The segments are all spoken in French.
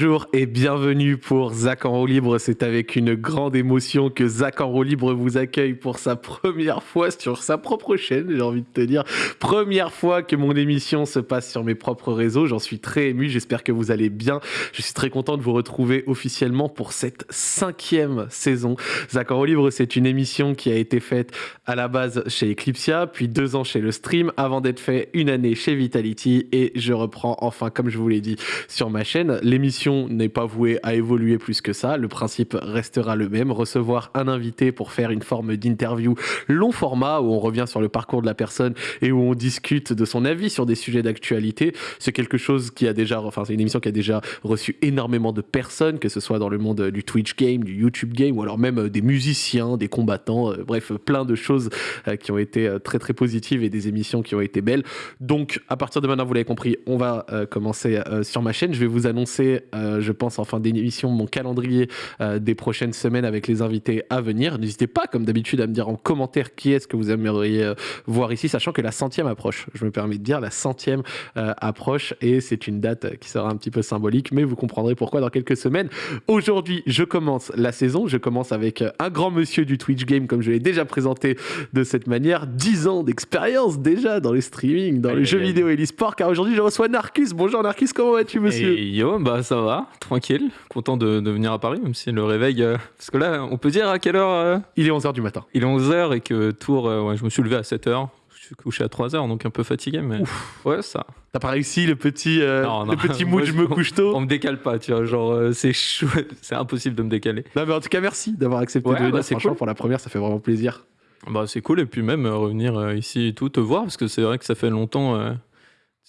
Bonjour et bienvenue pour Zach en roue libre. C'est avec une grande émotion que Zach en roue libre vous accueille pour sa première fois sur sa propre chaîne, j'ai envie de te dire. Première fois que mon émission se passe sur mes propres réseaux. J'en suis très ému. J'espère que vous allez bien. Je suis très content de vous retrouver officiellement pour cette cinquième saison. Zach en roue libre, c'est une émission qui a été faite à la base chez Eclipsia, puis deux ans chez le stream, avant d'être fait une année chez Vitality. Et je reprends enfin, comme je vous l'ai dit, sur ma chaîne l'émission n'est pas vouée à évoluer plus que ça. Le principe restera le même. Recevoir un invité pour faire une forme d'interview long format où on revient sur le parcours de la personne et où on discute de son avis sur des sujets d'actualité. C'est quelque chose qui a déjà, enfin, c'est une émission qui a déjà reçu énormément de personnes, que ce soit dans le monde du Twitch game, du YouTube game ou alors même des musiciens, des combattants, euh, bref, plein de choses euh, qui ont été euh, très très positives et des émissions qui ont été belles. Donc, à partir de maintenant, vous l'avez compris, on va commencer sur ma chaîne. Je vais vous annoncer euh, je pense, en fin d'émission, mon calendrier euh, des prochaines semaines avec les invités à venir. N'hésitez pas, comme d'habitude, à me dire en commentaire qui est-ce que vous aimeriez euh, voir ici, sachant que la centième approche. Je me permets de dire la centième approche et c'est une date qui sera un petit peu symbolique, mais vous comprendrez pourquoi dans quelques semaines. Aujourd'hui, je commence la saison. Je commence avec un grand monsieur du Twitch Game, comme je l'ai déjà présenté de cette manière. 10 ans d'expérience déjà dans le streaming, dans les jeux vidéo et l'e-sport, car aujourd'hui, je reçois Narcus. Bonjour Narcus, comment vas-tu, monsieur? Yo, bah ça va, tranquille, content de, venir à Paris, même si le réveil... Euh, parce que là, on peut dire à quelle heure euh Il est 11h du matin. Il est 11h et que Tours, euh, ouais, je me suis levé à 7h, je suis couché à 3h, donc un peu fatigué, mais ouais, ça. T'as pas réussi le petit, le petit mood, je me couche tôt On me décale pas, tu vois, genre c'est c'est impossible de me décaler. Non mais en tout cas, merci d'avoir accepté de venir, bah, franchement, pour la première, ça fait vraiment plaisir. Bah c'est cool, et puis même revenir ici et tout, te voir, parce que c'est vrai que ça fait longtemps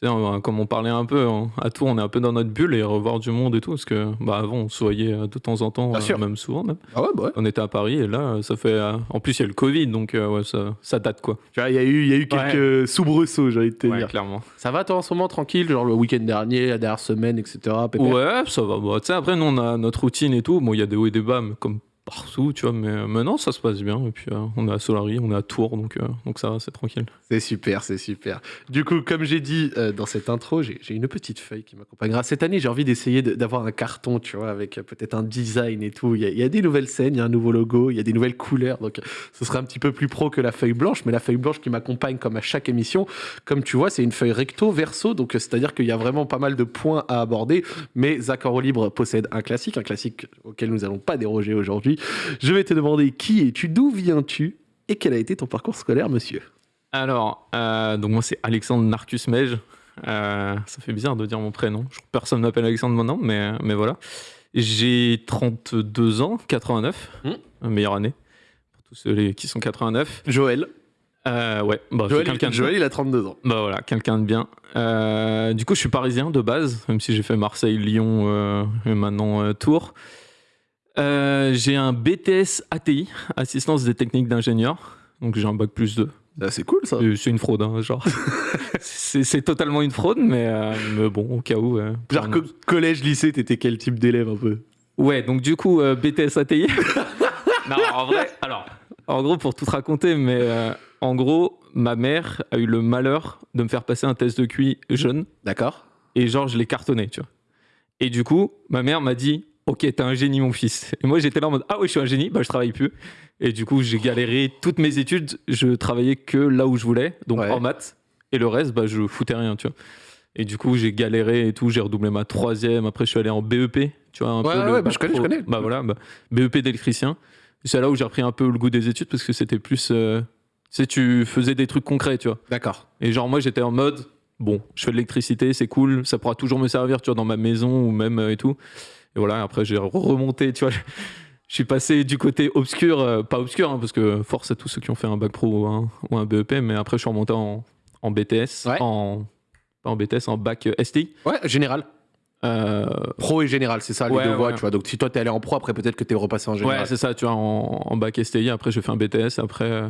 comme on parlait un peu à Tours, on est un peu dans notre bulle et revoir du monde et tout, parce que bah, avant on se voyait euh, de temps en temps, euh, même souvent même. Ah ouais, bah ouais. On était à Paris et là, ça fait. Euh, en plus, il y a le Covid, donc ouais, ça, ça, date quoi. Tu vois, il y a eu, y a eu quelques soubresauts, j'ai envie de te dire. clairement. Ça va toi en ce moment tranquille, genre le week-end dernier, la dernière semaine, etc. Ouais, ça va. Bah, après, nous on a notre routine et tout. Bon, il y a des hauts et des bas, mais comme partout, tu vois, mais maintenant ça se passe bien. Et puis euh, on est à Solari, on est à Tours, donc, euh, donc ça c'est tranquille. C'est super, c'est super. Du coup, comme j'ai dit euh, dans cette intro, j'ai une petite feuille qui m'accompagnera. Cette année, j'ai envie d'essayer d'avoir un carton, tu vois, avec peut-être un design et tout. Il y, a, des nouvelles scènes, il y a un nouveau logo, il y a des nouvelles couleurs, donc ce sera un petit peu plus pro que la feuille blanche, mais la feuille blanche qui m'accompagne comme à chaque émission, comme tu vois, c'est une feuille recto verso, donc c'est-à-dire qu'il y a vraiment pas mal de points à aborder, mais Zach Libre possède un classique, un classique auquel nous n'allons pas déroger aujourd'hui. Je vais te demander qui es-tu, d'où viens-tu et quel a été ton parcours scolaire, monsieur Alors, euh, donc moi c'est Alexandre Narcus Mej. Euh, ça fait bizarre de dire mon prénom. Personne ne m'appelle Alexandre maintenant, mais, mais voilà. J'ai 32 ans, 89, hmm. meilleure année pour tous ceux qui sont 89. Joël. Euh, ouais, bah, Joël, Joël il a 32 ans. Bah voilà, quelqu'un de bien. du coup, je suis parisien de base, même si j'ai fait Marseille, Lyon et maintenant Tours. Euh, j'ai un BTS ATI, assistance des techniques d'ingénieur. Donc j'ai un bac plus 2. Ah, c'est cool ça. C'est une fraude, hein, genre. c'est totalement une fraude, mais, euh, mais, bon, au cas où. Euh, genre collège, lycée, t'étais quel type d'élève un peu? Ouais, donc du coup, BTS ATI. non, en vrai, alors, en gros, pour tout raconter, mais en gros, ma mère a eu le malheur de me faire passer un test de QI jeune. D'accord. Et genre, je l'ai cartonné, tu vois. Et du coup, ma mère m'a dit Ok, t'es un génie, mon fils. Et moi, j'étais là en mode Ah oui, je suis un génie, bah je travaille plus. Et du coup, j'ai galéré toutes mes études. Je travaillais que là où je voulais, donc en maths. Et le reste, bah, je foutais rien, tu vois. Et du coup, j'ai galéré et tout. J'ai redoublé ma troisième. Après, je suis allé en BEP, tu vois. Un ouais, peu ouais, bah, je connais, je connais. Bah voilà, bah, BEP d'électricien. C'est là où j'ai repris un peu le goût des études parce que c'était plus. Euh, tu sais, tu faisais des trucs concrets, tu vois. D'accord. Et genre, moi, j'étais en mode Bon, je fais de l'électricité, c'est cool. Ça pourra toujours me servir, tu vois, dans ma maison ou même euh, et tout. Et voilà, après, j'ai remonté, tu vois. Je suis passé du côté obscur, euh, pas obscur, hein, parce que force à tous ceux qui ont fait un bac pro ou un, ou un BEP, mais après, je suis remonté en, en BTS, en, pas en BTS, en bac STI. Ouais, général. Euh, pro et général, c'est ça les deux voies, tu vois. Donc si toi t'es allé en pro, après peut-être que t'es repassé en général. Ouais, c'est ça, tu vois, en, bac STI. Après j'ai fait un BTS. Après, euh,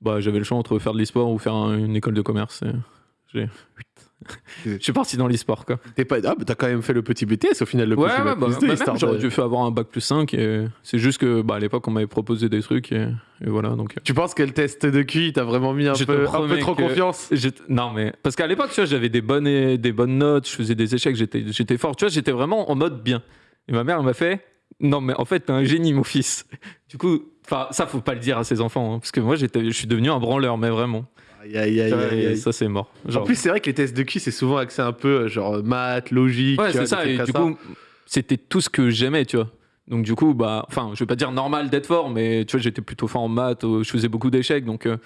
bah j'avais le choix entre faire de l'e-sport ou faire une école de commerce. J'ai je suis parti dans l'e-sport, quoi. T'es pas... Ah, bah t'as quand même fait le petit BTS au final, le Ouais, ouais, bah, plus bah, j'aurais dû faire avoir un bac plus 5. Et c'est juste que bah, à l'époque, on m'avait proposé des trucs. Et, et voilà, donc. euh, Tu penses que le test de QI t'a vraiment mis un Je peu, un peu promets trop que- confiance? Non, mais parce qu'à l'époque, tu vois, j'avais des bonnes, des bonnes notes, je faisais des échecs, j'étais, fort. Tu vois, j'étais vraiment en mode bien. Et ma mère elle m'a fait Non, mais en fait, t'es un génie, mon fils. Du coup, enfin, ça, faut pas le dire à ses enfants, hein, parce que moi, je suis devenu un branleur, mais vraiment. Aïe, aïe, aïe, Tu vois, aïe, et aïe. ça, c'est mort. Genre- En plus, c'est vrai que les tests de QI, c'est souvent axé un peu euh, genre maths, logique. ouais, c'est ça. Et du ça. coup, c'était tout ce que j'aimais, tu vois. Donc, du coup, bah, enfin, je vais pas dire normal d'être fort, mais tu vois, j'étais plutôt fort en maths, euh, je faisais beaucoup d'échecs, donc. euh,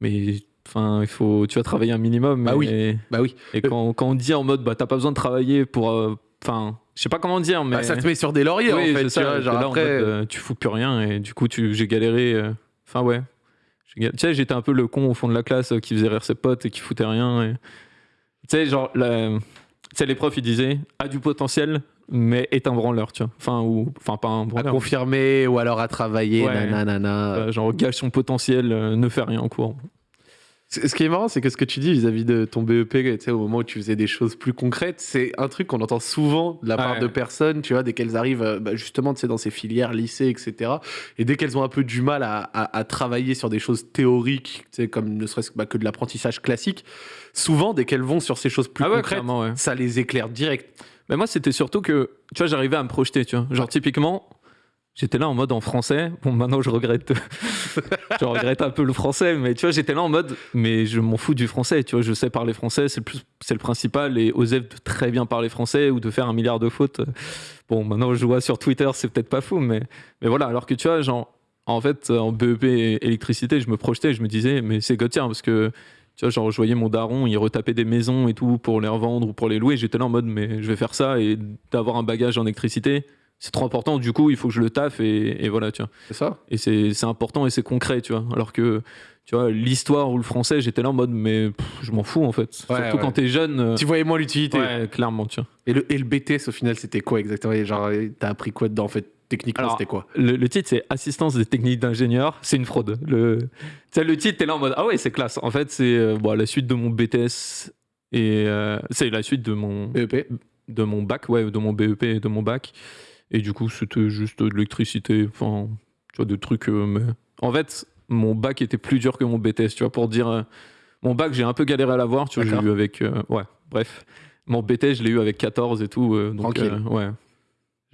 mais. Enfin, il faut, tu vas travailler un minimum. Bah oui. et- Bah oui. Et quand, quand on dit en mode, bah, t'as pas besoin de travailler pour. euh, Enfin, je sais pas comment dire, mais. Bah, ça te met sur des lauriers Oui, en fait. c'est Tu ça, vois, genre là en après. mode, euh, tu fous plus rien, et du coup, tu, j'ai galéré. euh, Enfin, ouais. Tu sais, j'étais un peu le con au fond de la classe euh, qui faisait rire ses potes et qui foutait rien. et- Tu sais, genre, la- tu sais, les profs, ils disaient, a du potentiel, mais est un branleur, tu vois. Enfin, ou. Enfin, pas un à branleur. confirmer ou alors à travailler, Ouais. nanana. euh, genre, gâche son potentiel, euh, ne fait rien en cours. Ce qui est marrant, c'est que ce que tu dis vis-à-vis de ton BEP, tu sais, au moment où tu faisais des choses plus concrètes, c'est un truc qu'on entend souvent de la part Ouais. de personnes, tu vois, dès qu'elles arrivent euh, bah, justement tu sais, dans ces filières, lycée, etc. Et dès qu'elles ont un peu du mal à, à- à travailler sur des choses théoriques, tu sais, comme ne serait-ce que, bah, que de l'apprentissage classique, souvent, dès qu'elles vont sur ces choses plus ah ouais, concrètes, ouais. ça les éclaire direct. Mais moi, c'était surtout que, tu vois, j'arrivais à me projeter, tu vois. Genre, typiquement, j'étais là en mode en français. Bon, maintenant, je regrette. je regrette un peu le français, mais tu vois, j'étais là en mode, mais je m'en fous du français, tu vois. Je sais parler français, c'est le, le principal. Et Osef de très bien parler français ou de faire un milliard de fautes. euh, Bon, maintenant, je vois sur Twitter, c'est peut-être pas fou, mais, mais voilà. Alors que tu vois, genre, en fait, en BEP électricité, je me projetais, je me disais, mais c'est Gauthier, parce que tu vois, genre, je voyais mon daron, il retapait des maisons et tout pour les revendre ou pour les louer. J'étais là en mode, mais je vais faire ça et d'avoir un bagage en électricité, c'est trop important. Du coup, il faut que je le taffe et, et voilà, tu vois. C'est ça Et c'est c'est important et c'est concret, tu vois. Alors que, tu vois, l'histoire ou le français, j'étais là en mode, mais pff, je m'en fous en fait. Surtout ouais. quand t'es jeune. euh, Tu voyais moins l'utilité. ouais, clairement, tu vois. Et, le, et le BTS, au final, c'était quoi exactement? Genre, t'as appris quoi dedans en fait Techniquement, c'était quoi? Le, le titre, c'est Assistance des techniques d'ingénieur. C'est une fraude. Le, tu sais, le titre, t'es là en mode Ah ouais, c'est classe. En fait, c'est euh, bon, la suite de mon BTS et euh, c'est la suite de mon, BEP de mon bac, ouais, de mon BEP et de mon bac. Et du coup, c'était juste de l'électricité, enfin, tu vois, des trucs. euh, mais... En fait, mon bac était plus dur que mon BTS, tu vois, pour dire. euh, mon bac, j'ai un peu galéré à l'avoir, tu vois, j'ai eu avec. euh, ouais, bref. Mon BTS, je l'ai eu avec 14 et tout. donc, Tranquille. ouais.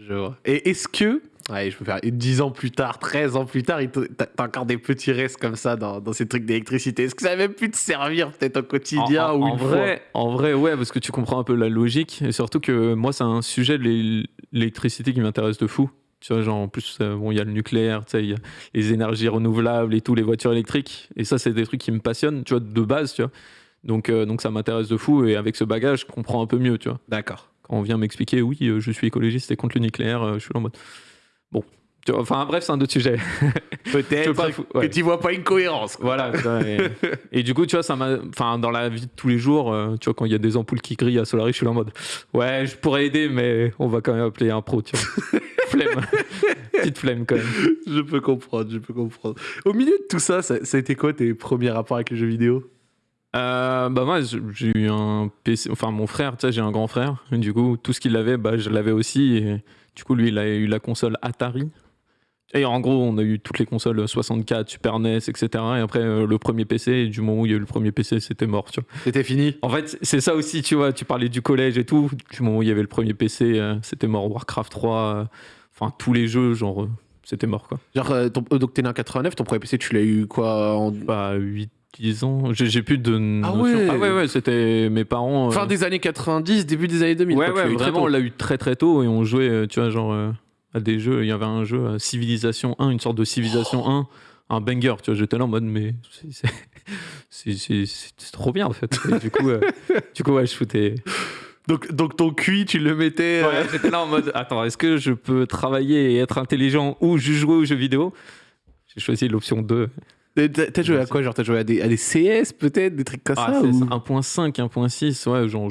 Je vois. Et est-ce que, ouais, je peux faire, et 10 ans plus tard, 13 ans plus tard, t'as encore des petits restes comme ça dans, dans ces trucs d'électricité? Est-ce que ça va même plus te servir peut-être au quotidien en, ou en vrai, en vrai, ouais, parce que tu comprends un peu la logique. Et surtout que moi, c'est un sujet de l'é- l'électricité qui m'intéresse de fou. Tu vois, genre, en plus, euh, bon, il y a le nucléaire, tu sais, il y a les énergies renouvelables et tout, les voitures électriques. Et ça, c'est des trucs qui me passionnent, tu vois, de base, tu vois. Donc, euh, donc ça m'intéresse de fou. Et avec ce bagage, je comprends un peu mieux, tu vois. D'accord. On vient m'expliquer, oui, euh, je suis écologiste et contre le nucléaire, euh, je suis en mode. Bon. Enfin, bref, c'est un autre sujet. Peut-être que ouais. tu vois pas une cohérence. quoi. Voilà. et, et du coup, tu vois, ça m'a. Enfin, dans la vie de tous les jours, euh, tu vois, quand il y a des ampoules qui grillent à Solaris, je suis là en mode. Ouais, je pourrais aider, mais on va quand même appeler un pro, tu vois. flemme. Petite flemme quand même. Je peux comprendre, je peux comprendre. Au milieu de tout ça, ça, ça a été quoi tes premiers rapports avec les jeux vidéo? Euh, bah, moi, j'ai eu un PC. Enfin, mon frère, tu sais, j'ai un grand frère. Du coup, tout ce qu'il avait, bah, je l'avais aussi. Et du coup, lui, il a eu la console Atari. Et en gros, on a eu toutes les consoles 64, Super NES, etc. Et après, euh, le premier PC, et du moment où il y a eu le premier PC, c'était mort, tu vois. C'était fini En fait, c'est ça aussi, tu vois. Tu parlais du collège et tout. Du moment où il y avait le premier PC, euh, c'était mort. Warcraft 3, euh, enfin, tous les jeux, genre, c'était mort, quoi. Genre, ton- donc t'es né en 89, ton premier PC, tu l'as eu quoi en Bah, 8, 10 ans. J'ai plus de. notion. ouais. Ah ouais, ouais, c'était mes parents. euh, fin des années 90, début des années 2000 Ouais, quoi, ouais, très vraiment, on l'a eu très très tôt et on jouait, euh, tu vois, genre euh, à des jeux. Il y avait un jeu, euh, Civilisation 1, une sorte de Civilisation 1, un banger, tu vois. J'étais là en mode, mais c'est- trop bien en fait. Et du coup, euh, du coup, ouais, je foutais. Donc, donc ton QI, tu le mettais. euh, Ouais, J'étais là en mode, attends, est-ce que je peux travailler et être intelligent ou juste jouer aux jeux vidéo? J'ai choisi l'option 2. T'as joué à quoi Genre, t'as joué à des, à des CS peut-être Des trucs comme Ah, ça ou- ça, 1.5, 1.6, ouais, genre.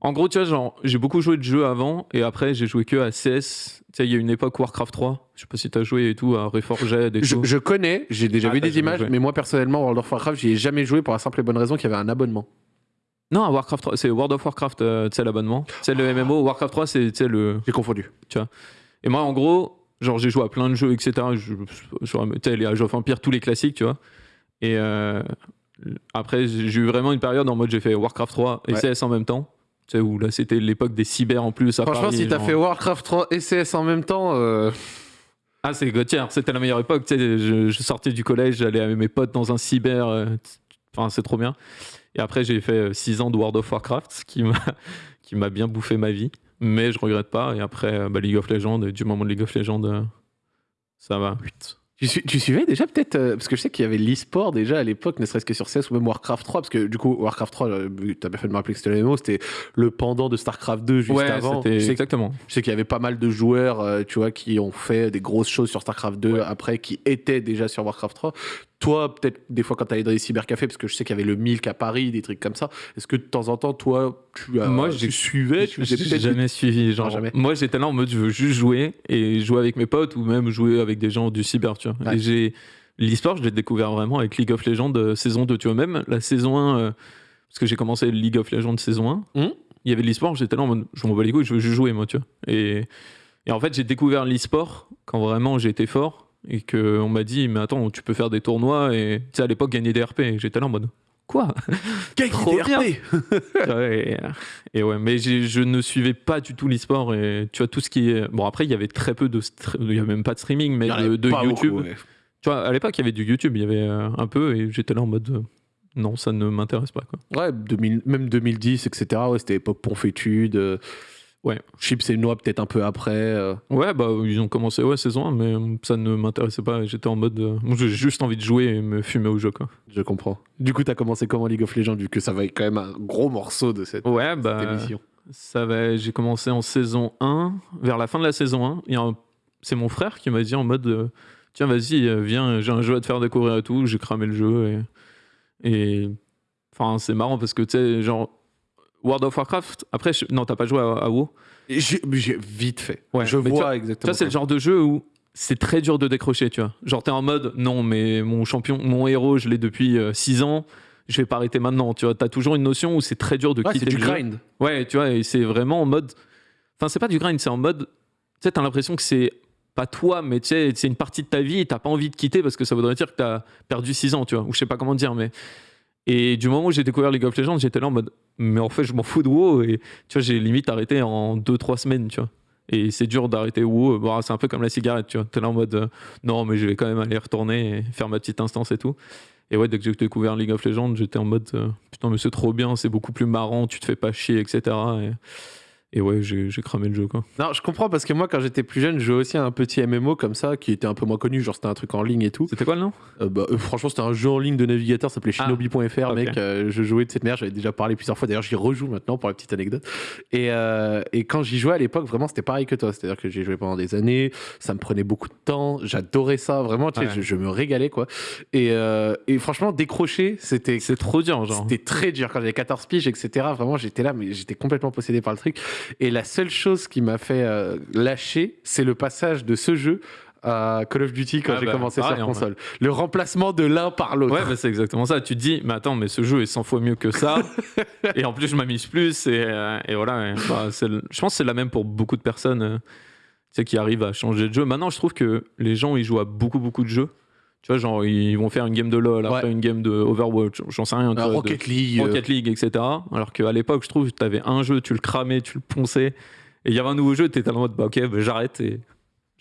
En gros, tu vois, genre, j'ai beaucoup joué de jeux avant et après, j'ai joué que à CS. Tu sais, il y a une époque Warcraft 3, je sais pas si t'as joué et tout, à Reforged et je, tout. je connais, j'ai déjà Ah, vu des images, joué. mais moi personnellement, World of Warcraft, j'y ai jamais joué pour la simple et bonne raison qu'il y avait un abonnement. Non, Warcraft 3, c'est World of Warcraft, euh, tu sais, l'abonnement. C'est le MMO. Warcraft 3, c'est tu le. J'ai confondu. Et moi, en gros, genre, j'ai joué à plein de jeux, etc. Je, je, tu sais, les Age of Empire, tous les classiques, tu vois. Et euh, après, j'ai eu vraiment une période en mode j'ai fait Warcraft 3 et Ouais. CS en même temps. Tu sais, où là, c'était l'époque des cyber en plus. à Franchement, Paris, si t'as genre- fait Warcraft 3 et CS en même temps, euh, Ah, c'est Gauthier, c'était la meilleure époque. Tu sais, je, je sortais du collège, j'allais avec mes potes dans un cyber. euh, Enfin, c'est trop bien. Et après, j'ai fait 6 ans de World of Warcraft, ce qui m'a bien bouffé ma vie. Mais je regrette pas. Et après, euh, bah, League of Legends, et du moment de League of Legends, euh, ça va. tu, suivais déjà peut-être, euh, parce que je sais qu'il y avait l'e-sport déjà à l'époque, ne serait-ce que sur CS ou même Warcraft 3, parce que du coup, Warcraft 3, euh, t'as bien fait de me rappeler que c'était le MMO, c'était le pendant de StarCraft 2 juste ouais, avant. Je sais, exactement. je sais qu'il y avait pas mal de joueurs, euh, tu vois, qui ont fait des grosses choses sur StarCraft 2 Ouais. après, qui étaient déjà sur Warcraft 3. Toi, peut-être des fois quand t'allais dans les cybercafés, parce que je sais qu'il y avait le Milk à Paris, des trucs comme ça, est-ce que de temps en temps, toi, tu, as, Moi, tu suivais, tu J'ai jamais suivi. Genre, jamais. Moi, j'étais là en mode je veux juste jouer et jouer avec mes potes ou même jouer avec des gens du cyber, tu vois. Ouais. Et j'ai l'e-sport, je l'ai découvert vraiment avec League of Legends euh, saison 2, tu vois. Même la saison 1, euh, parce que j'ai commencé League of Legends saison 1, Mhm. il y avait de l'e-sport, j'étais là en mode je m'en bats les couilles, je veux juste jouer, moi, tu vois. Et, et en fait, j'ai découvert l'e-sport quand vraiment été fort et qu'on m'a dit mais attends, tu peux faire des tournois et tu sais, à l'époque, gagner des RP. Et j'étais là en mode quoi? Gagner des. RP. Et, et ouais, mais je ne suivais pas du tout l'e-sport et tu vois tout ce qui est bon après il y avait très peu de il y avait même pas de streaming mais de, de YouTube. beaucoup, ouais. Tu vois à l'époque il y avait du YouTube, il y avait euh, un peu et j'étais là en mode euh, non ça ne m'intéresse pas quoi. Ouais, 2000 même 2010, etc. Ouais, c'était époque Ponfétude. Ouais. Chips et Noix peut-être un peu après. euh. Ouais bah ils ont commencé ouais saison 1 mais euh, ça ne m'intéressait pas j'étais en mode euh, moi j'ai juste envie de jouer et me fumer au jeu quoi. Je comprends. Du coup, t'as commencé comment League of Legends, vu que ça va être quand même un gros morceau de cette, Ouais cette bah émission? ça va j'ai commencé en saison 1 vers la fin de la saison 1 il y a un- c'est mon frère qui m'a dit en mode euh, tiens vas-y viens j'ai un jeu à te faire découvrir et tout j'ai cramé le jeu et et enfin c'est marrant parce que tu sais genre World of Warcraft après je- non t'as pas joué à, à WoW J'ai vite fait. Ouais, je mais tu vois vois- exactement. ça c'est le genre de jeu où c'est très dur de décrocher tu vois genre t'es en mode non mais mon champion mon héros je l'ai depuis 6 ans je vais pas arrêter maintenant tu vois t'as toujours une notion où c'est très dur de Ouais, quitter c'est du le jeu. grind. Ouais, tu vois, et c'est vraiment en mode. Enfin, c'est pas du grind, c'est en mode. Tu sais, t'as l'impression que c'est pas toi, mais tu sais, c'est une partie de ta vie et t'as pas envie de quitter parce que ça voudrait dire que t'as perdu 6 ans, tu vois, ou je sais pas comment dire, mais. Et du moment où j'ai découvert League of Legends, j'étais là en mode. Mais en fait, je m'en fous de WoW et tu vois, j'ai limite arrêté en 2-3 semaines, tu vois. Et c'est dur d'arrêter WoW. Bon, c'est un peu comme la cigarette, tu vois. T'es là en mode. euh, non, mais je vais quand même aller retourner et faire ma petite instance et tout. Et ouais, dès que j'ai découvert League of Legends, j'étais en mode euh, putain, mais c'est trop bien, c'est beaucoup plus marrant, tu te fais pas chier, etc. Et, et ouais, j'ai cramé le jeu quoi. Non, je comprends parce que moi, quand j'étais plus jeune, je jouais aussi à un petit MMO comme ça, qui était un peu moins connu, genre c'était un truc en ligne et tout. C'était quoi le nom? Euh, bah, euh, franchement, c'était un jeu en ligne de navigateur, ça s'appelait Ah, shinobi.fr, mec. euh, je jouais de cette merde, j'avais déjà parlé plusieurs fois. D'ailleurs, j'y rejoue maintenant pour la petite anecdote. Et, et quand j'y jouais à l'époque, vraiment, c'était pareil que toi. C'est-à-dire que j'ai joué pendant des années, ça me prenait beaucoup de temps, j'adorais ça, vraiment, tu sais, Ouais. je, je me régalais, quoi. Et, et franchement, décrocher, c'était. C'est trop dur, genre. C'était très dur quand j'avais 14 piges, etc. Vraiment, j'étais là, mais j'étais complètement possédé par le truc. Et la seule chose qui m'a fait euh, lâcher, c'est le passage de ce jeu à Call of Duty quand Ah j'ai bah, commencé pareil, sur console. Le remplacement de l'un par l'autre. Ouais, bah, c'est exactement ça. Tu te dis, mais attends, mais ce jeu est 100 fois mieux que ça. et en plus, je m'amuse plus. Et, euh, et voilà. Bah, le- je pense que c'est la même pour beaucoup de personnes euh, qui arrivent à changer de jeu. Maintenant, je trouve que les gens, ils jouent à beaucoup, beaucoup de jeux. Tu vois, genre, ils vont faire une game de LoL, après Ouais. une game de Overwatch, j'en sais rien. de- Rocket League. Rocket League, etc. Alors qu'à l'époque, je trouve tu avais un jeu, tu le cramais, tu le ponçais. Et il y avait un nouveau jeu, tu étais en mode, bah ok, bah, j'arrête et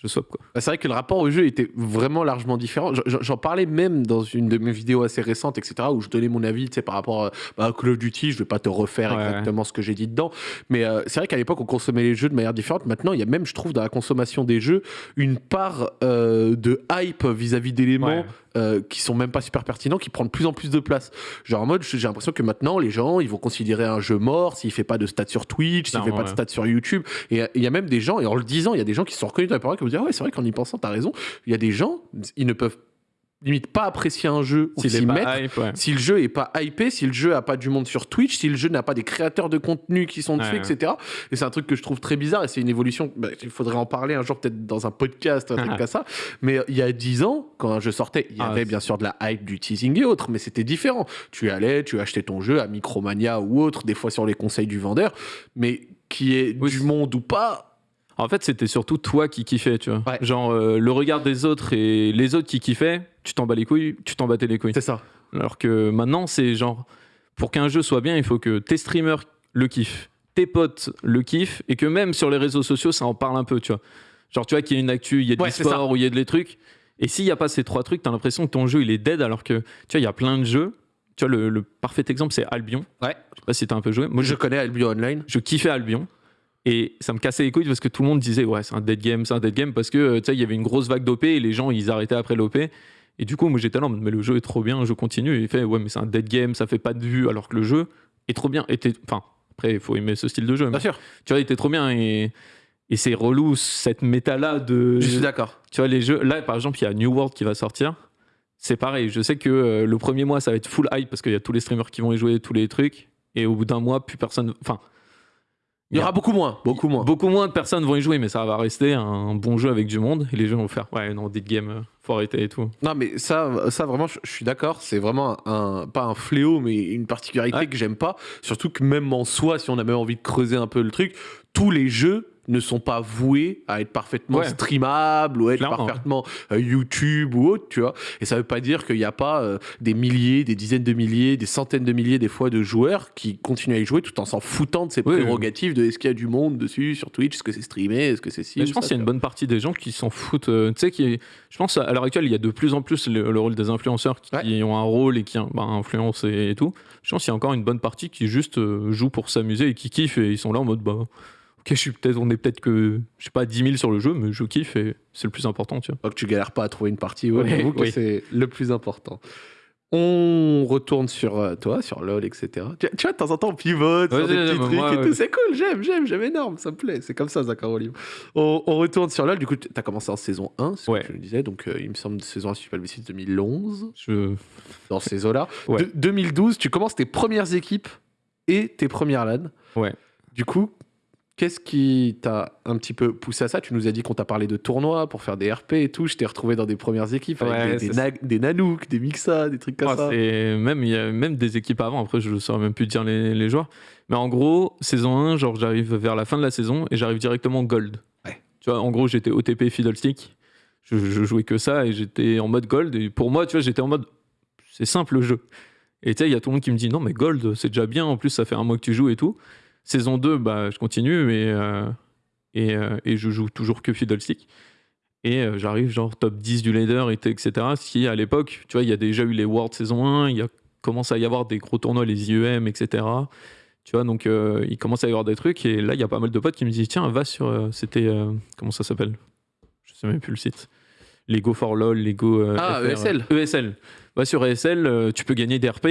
je swap quoi. Bah, C'est vrai que le rapport au jeu était vraiment largement différent. J'en- parlais même dans une de mes vidéos assez récentes, etc., où je donnais mon avis par rapport euh, bah, à Call of Duty. Je vais pas te refaire Ouais. exactement ce que j'ai dit dedans. Mais euh, c'est vrai qu'à l'époque, on consommait les jeux de manière différente. Maintenant, il y a même, je trouve, dans la consommation des jeux, une part euh, de hype vis-à-vis d'éléments Ouais. Euh, qui sont même pas super pertinents, qui prend de plus en plus de place. Genre en mode, j'ai l'impression que maintenant, les gens, ils vont considérer un jeu mort s'il fait pas de stats sur Twitch, s'il fait pas de stats sur YouTube. Et euh, il y a même des gens, et en le disant, il y a des gens qui se sont reconnus dans la parole qui vont dire, ah ouais, c'est vrai qu'en y pensant, t'as raison. Il y a des gens, ils ne peuvent limite pas apprécier un jeu ou s'y mettre. hype, ouais. Si le jeu est pas hypé, si le jeu a pas du monde sur Twitch, si le jeu n'a pas des créateurs de contenu qui sont dessus, Ouais, etc. Et c'est un truc que je trouve très bizarre et c'est une évolution. bah, il faudrait en parler un jour peut-être dans un podcast, un truc comme ça. Mais il y a 10 ans, quand un jeu sortait, il y Ah, avait bien sûr de la hype, du teasing et autres, mais c'était différent. Tu allais, tu achetais ton jeu à Micromania ou autre, des fois sur les conseils du vendeur, mais qui est Oui, du monde ou pas. En fait, c'était surtout toi qui kiffais, tu vois. Ouais. Genre, euh, le regard des autres et les autres qui kiffaient, tu t'en bats les couilles, tu t'en battais les couilles. C'est ça. Alors que maintenant, c'est genre, pour qu'un jeu soit bien, il faut que tes streamers le kiffent, tes potes le kiffent, et que même sur les réseaux sociaux, ça en parle un peu, tu vois. Genre, tu vois qu'il y a une actu, il y a de Ouais, ou il y a des trucs. Et s'il n'y a pas ces trois trucs, t'as l'impression que ton jeu, il est dead, alors que, tu vois, il y a plein de jeux. Tu vois, le, le parfait exemple, c'est Albion. Ouais. Je sais pas si t'as un peu joué. Moi, Moi, je connais Albion Online. je kiffais Albion. Et ça me cassait les couilles parce que tout le monde disait ouais c'est un dead game, c'est un dead game parce que euh, tu sais il y avait une grosse vague d'OP et les gens ils arrêtaient après l'OP. Et du coup moi j'étais là mais le jeu est trop bien, je continue. Et il fait ouais mais c'est un dead game, ça fait pas de vue alors que le jeu est trop bien. T'es- Enfin après il faut aimer ce style de jeu. mais Bien sûr. tu vois il était trop bien et, et c'est relou cette méta là de Je suis d'accord. tu vois les jeux là par exemple il y a New World qui va sortir. C'est pareil, je sais que euh, le premier mois ça va être full hype parce qu'il y a tous les streamers qui vont y jouer, tous les trucs. Et au bout d'un mois, plus personne. Enfin, Il y aura beaucoup moins. Beaucoup moins. Beaucoup moins de personnes vont y jouer, mais ça va rester un bon jeu avec du monde. Et les gens vont faire Ouais, non, dead game, euh, faut arrêter et tout. Non, mais ça, ça vraiment, je, je suis d'accord. C'est vraiment un, pas un fléau, mais une particularité Ouais. que j'aime pas. Surtout que même en soi, si on a même envie de creuser un peu le truc, tous les jeux ne sont pas voués à être parfaitement Ouais. streamables ou à être Clairement, parfaitement euh, YouTube ou autre, tu vois. Et ça veut pas dire qu'il n'y a pas euh, des milliers, des dizaines de milliers, des centaines de milliers des fois de joueurs qui continuent à y jouer tout en s'en foutant de ces Oui, oui. prérogatives de est-ce qu'il y a du monde dessus sur Twitch, est-ce que c'est streamé, est-ce que c'est si Mais je pense qu'il y a une bonne partie des gens qui s'en foutent. euh, tu sais, qui, je pense à l'heure actuelle, il y a de plus en plus le, le rôle des influenceurs qui Ouais. ont un rôle et qui bah, influencent et, et tout. Je pense qu'il y a encore une bonne partie qui juste euh, joue pour s'amuser et qui kiffent et ils sont là en mode bah. Ok, je suis peut-être, on est peut-être que, je sais pas, 10 000 sur le jeu, mais je kiffe et c'est le plus important, tu vois. Pas que tu galères pas à trouver une partie. Ouais, que oui. c'est le plus important. On retourne sur euh, toi, sur LoL, etc. Tu, tu vois, de temps en temps, on pivote sur Ouais, des ouais, petits ouais, trucs moi, et ouais. tout. C'est cool, j'aime, j'aime, j'aime énorme, ça me plaît. C'est comme ça, Zachary Olive. On, on retourne sur LoL. Du coup, tu as commencé en saison 1, c'est ce Ouais. que je le disais. Donc, euh, il me semble, saison 1, si je pas le 2011, Je... dans ces eaux-là. Ouais. De- 2012, tu commences tes premières équipes et tes premières LAN. Ouais. Du coup, qu'est-ce qui t'a un petit peu poussé à ça? Tu nous as dit qu'on t'a parlé de tournois pour faire des RP et tout. Je t'ai retrouvé dans des premières équipes avec Ouais, des, des, na- des Nanook, des Mixa, des trucs comme ça. même, il y a même des équipes avant, après je ne saurais même plus dire les, les joueurs. Mais en gros, saison 1, genre j'arrive vers la fin de la saison et j'arrive directement gold. Ouais. Tu vois, en gros, j'étais OTP Fiddlestick. Je, je jouais que ça et j'étais en mode gold. Et pour moi, tu vois, j'étais en mode c'est simple le jeu. Et tu sais, il y a tout le monde qui me dit non, mais gold, c'est déjà bien. En plus, ça fait un mois que tu joues et tout. Saison 2, bah, je continue et, euh, et, euh, et je joue toujours que Fiddlestick. Et euh, j'arrive genre top 10 du leader, etc. Si à l'époque, tu vois, il y a déjà eu les Worlds saison 1, il commencé à y avoir des gros tournois, les IEM, etc. Tu vois, donc il commence à y avoir des trucs. Et là, il y a pas mal de potes qui me disent Tiens, va sur. C'était. comment ça s'appelle? Je sais même plus le site. Les Go for LOL, les Go. euh, Ah, FR, ESL. ESL. Va sur ESL, tu peux gagner des RP.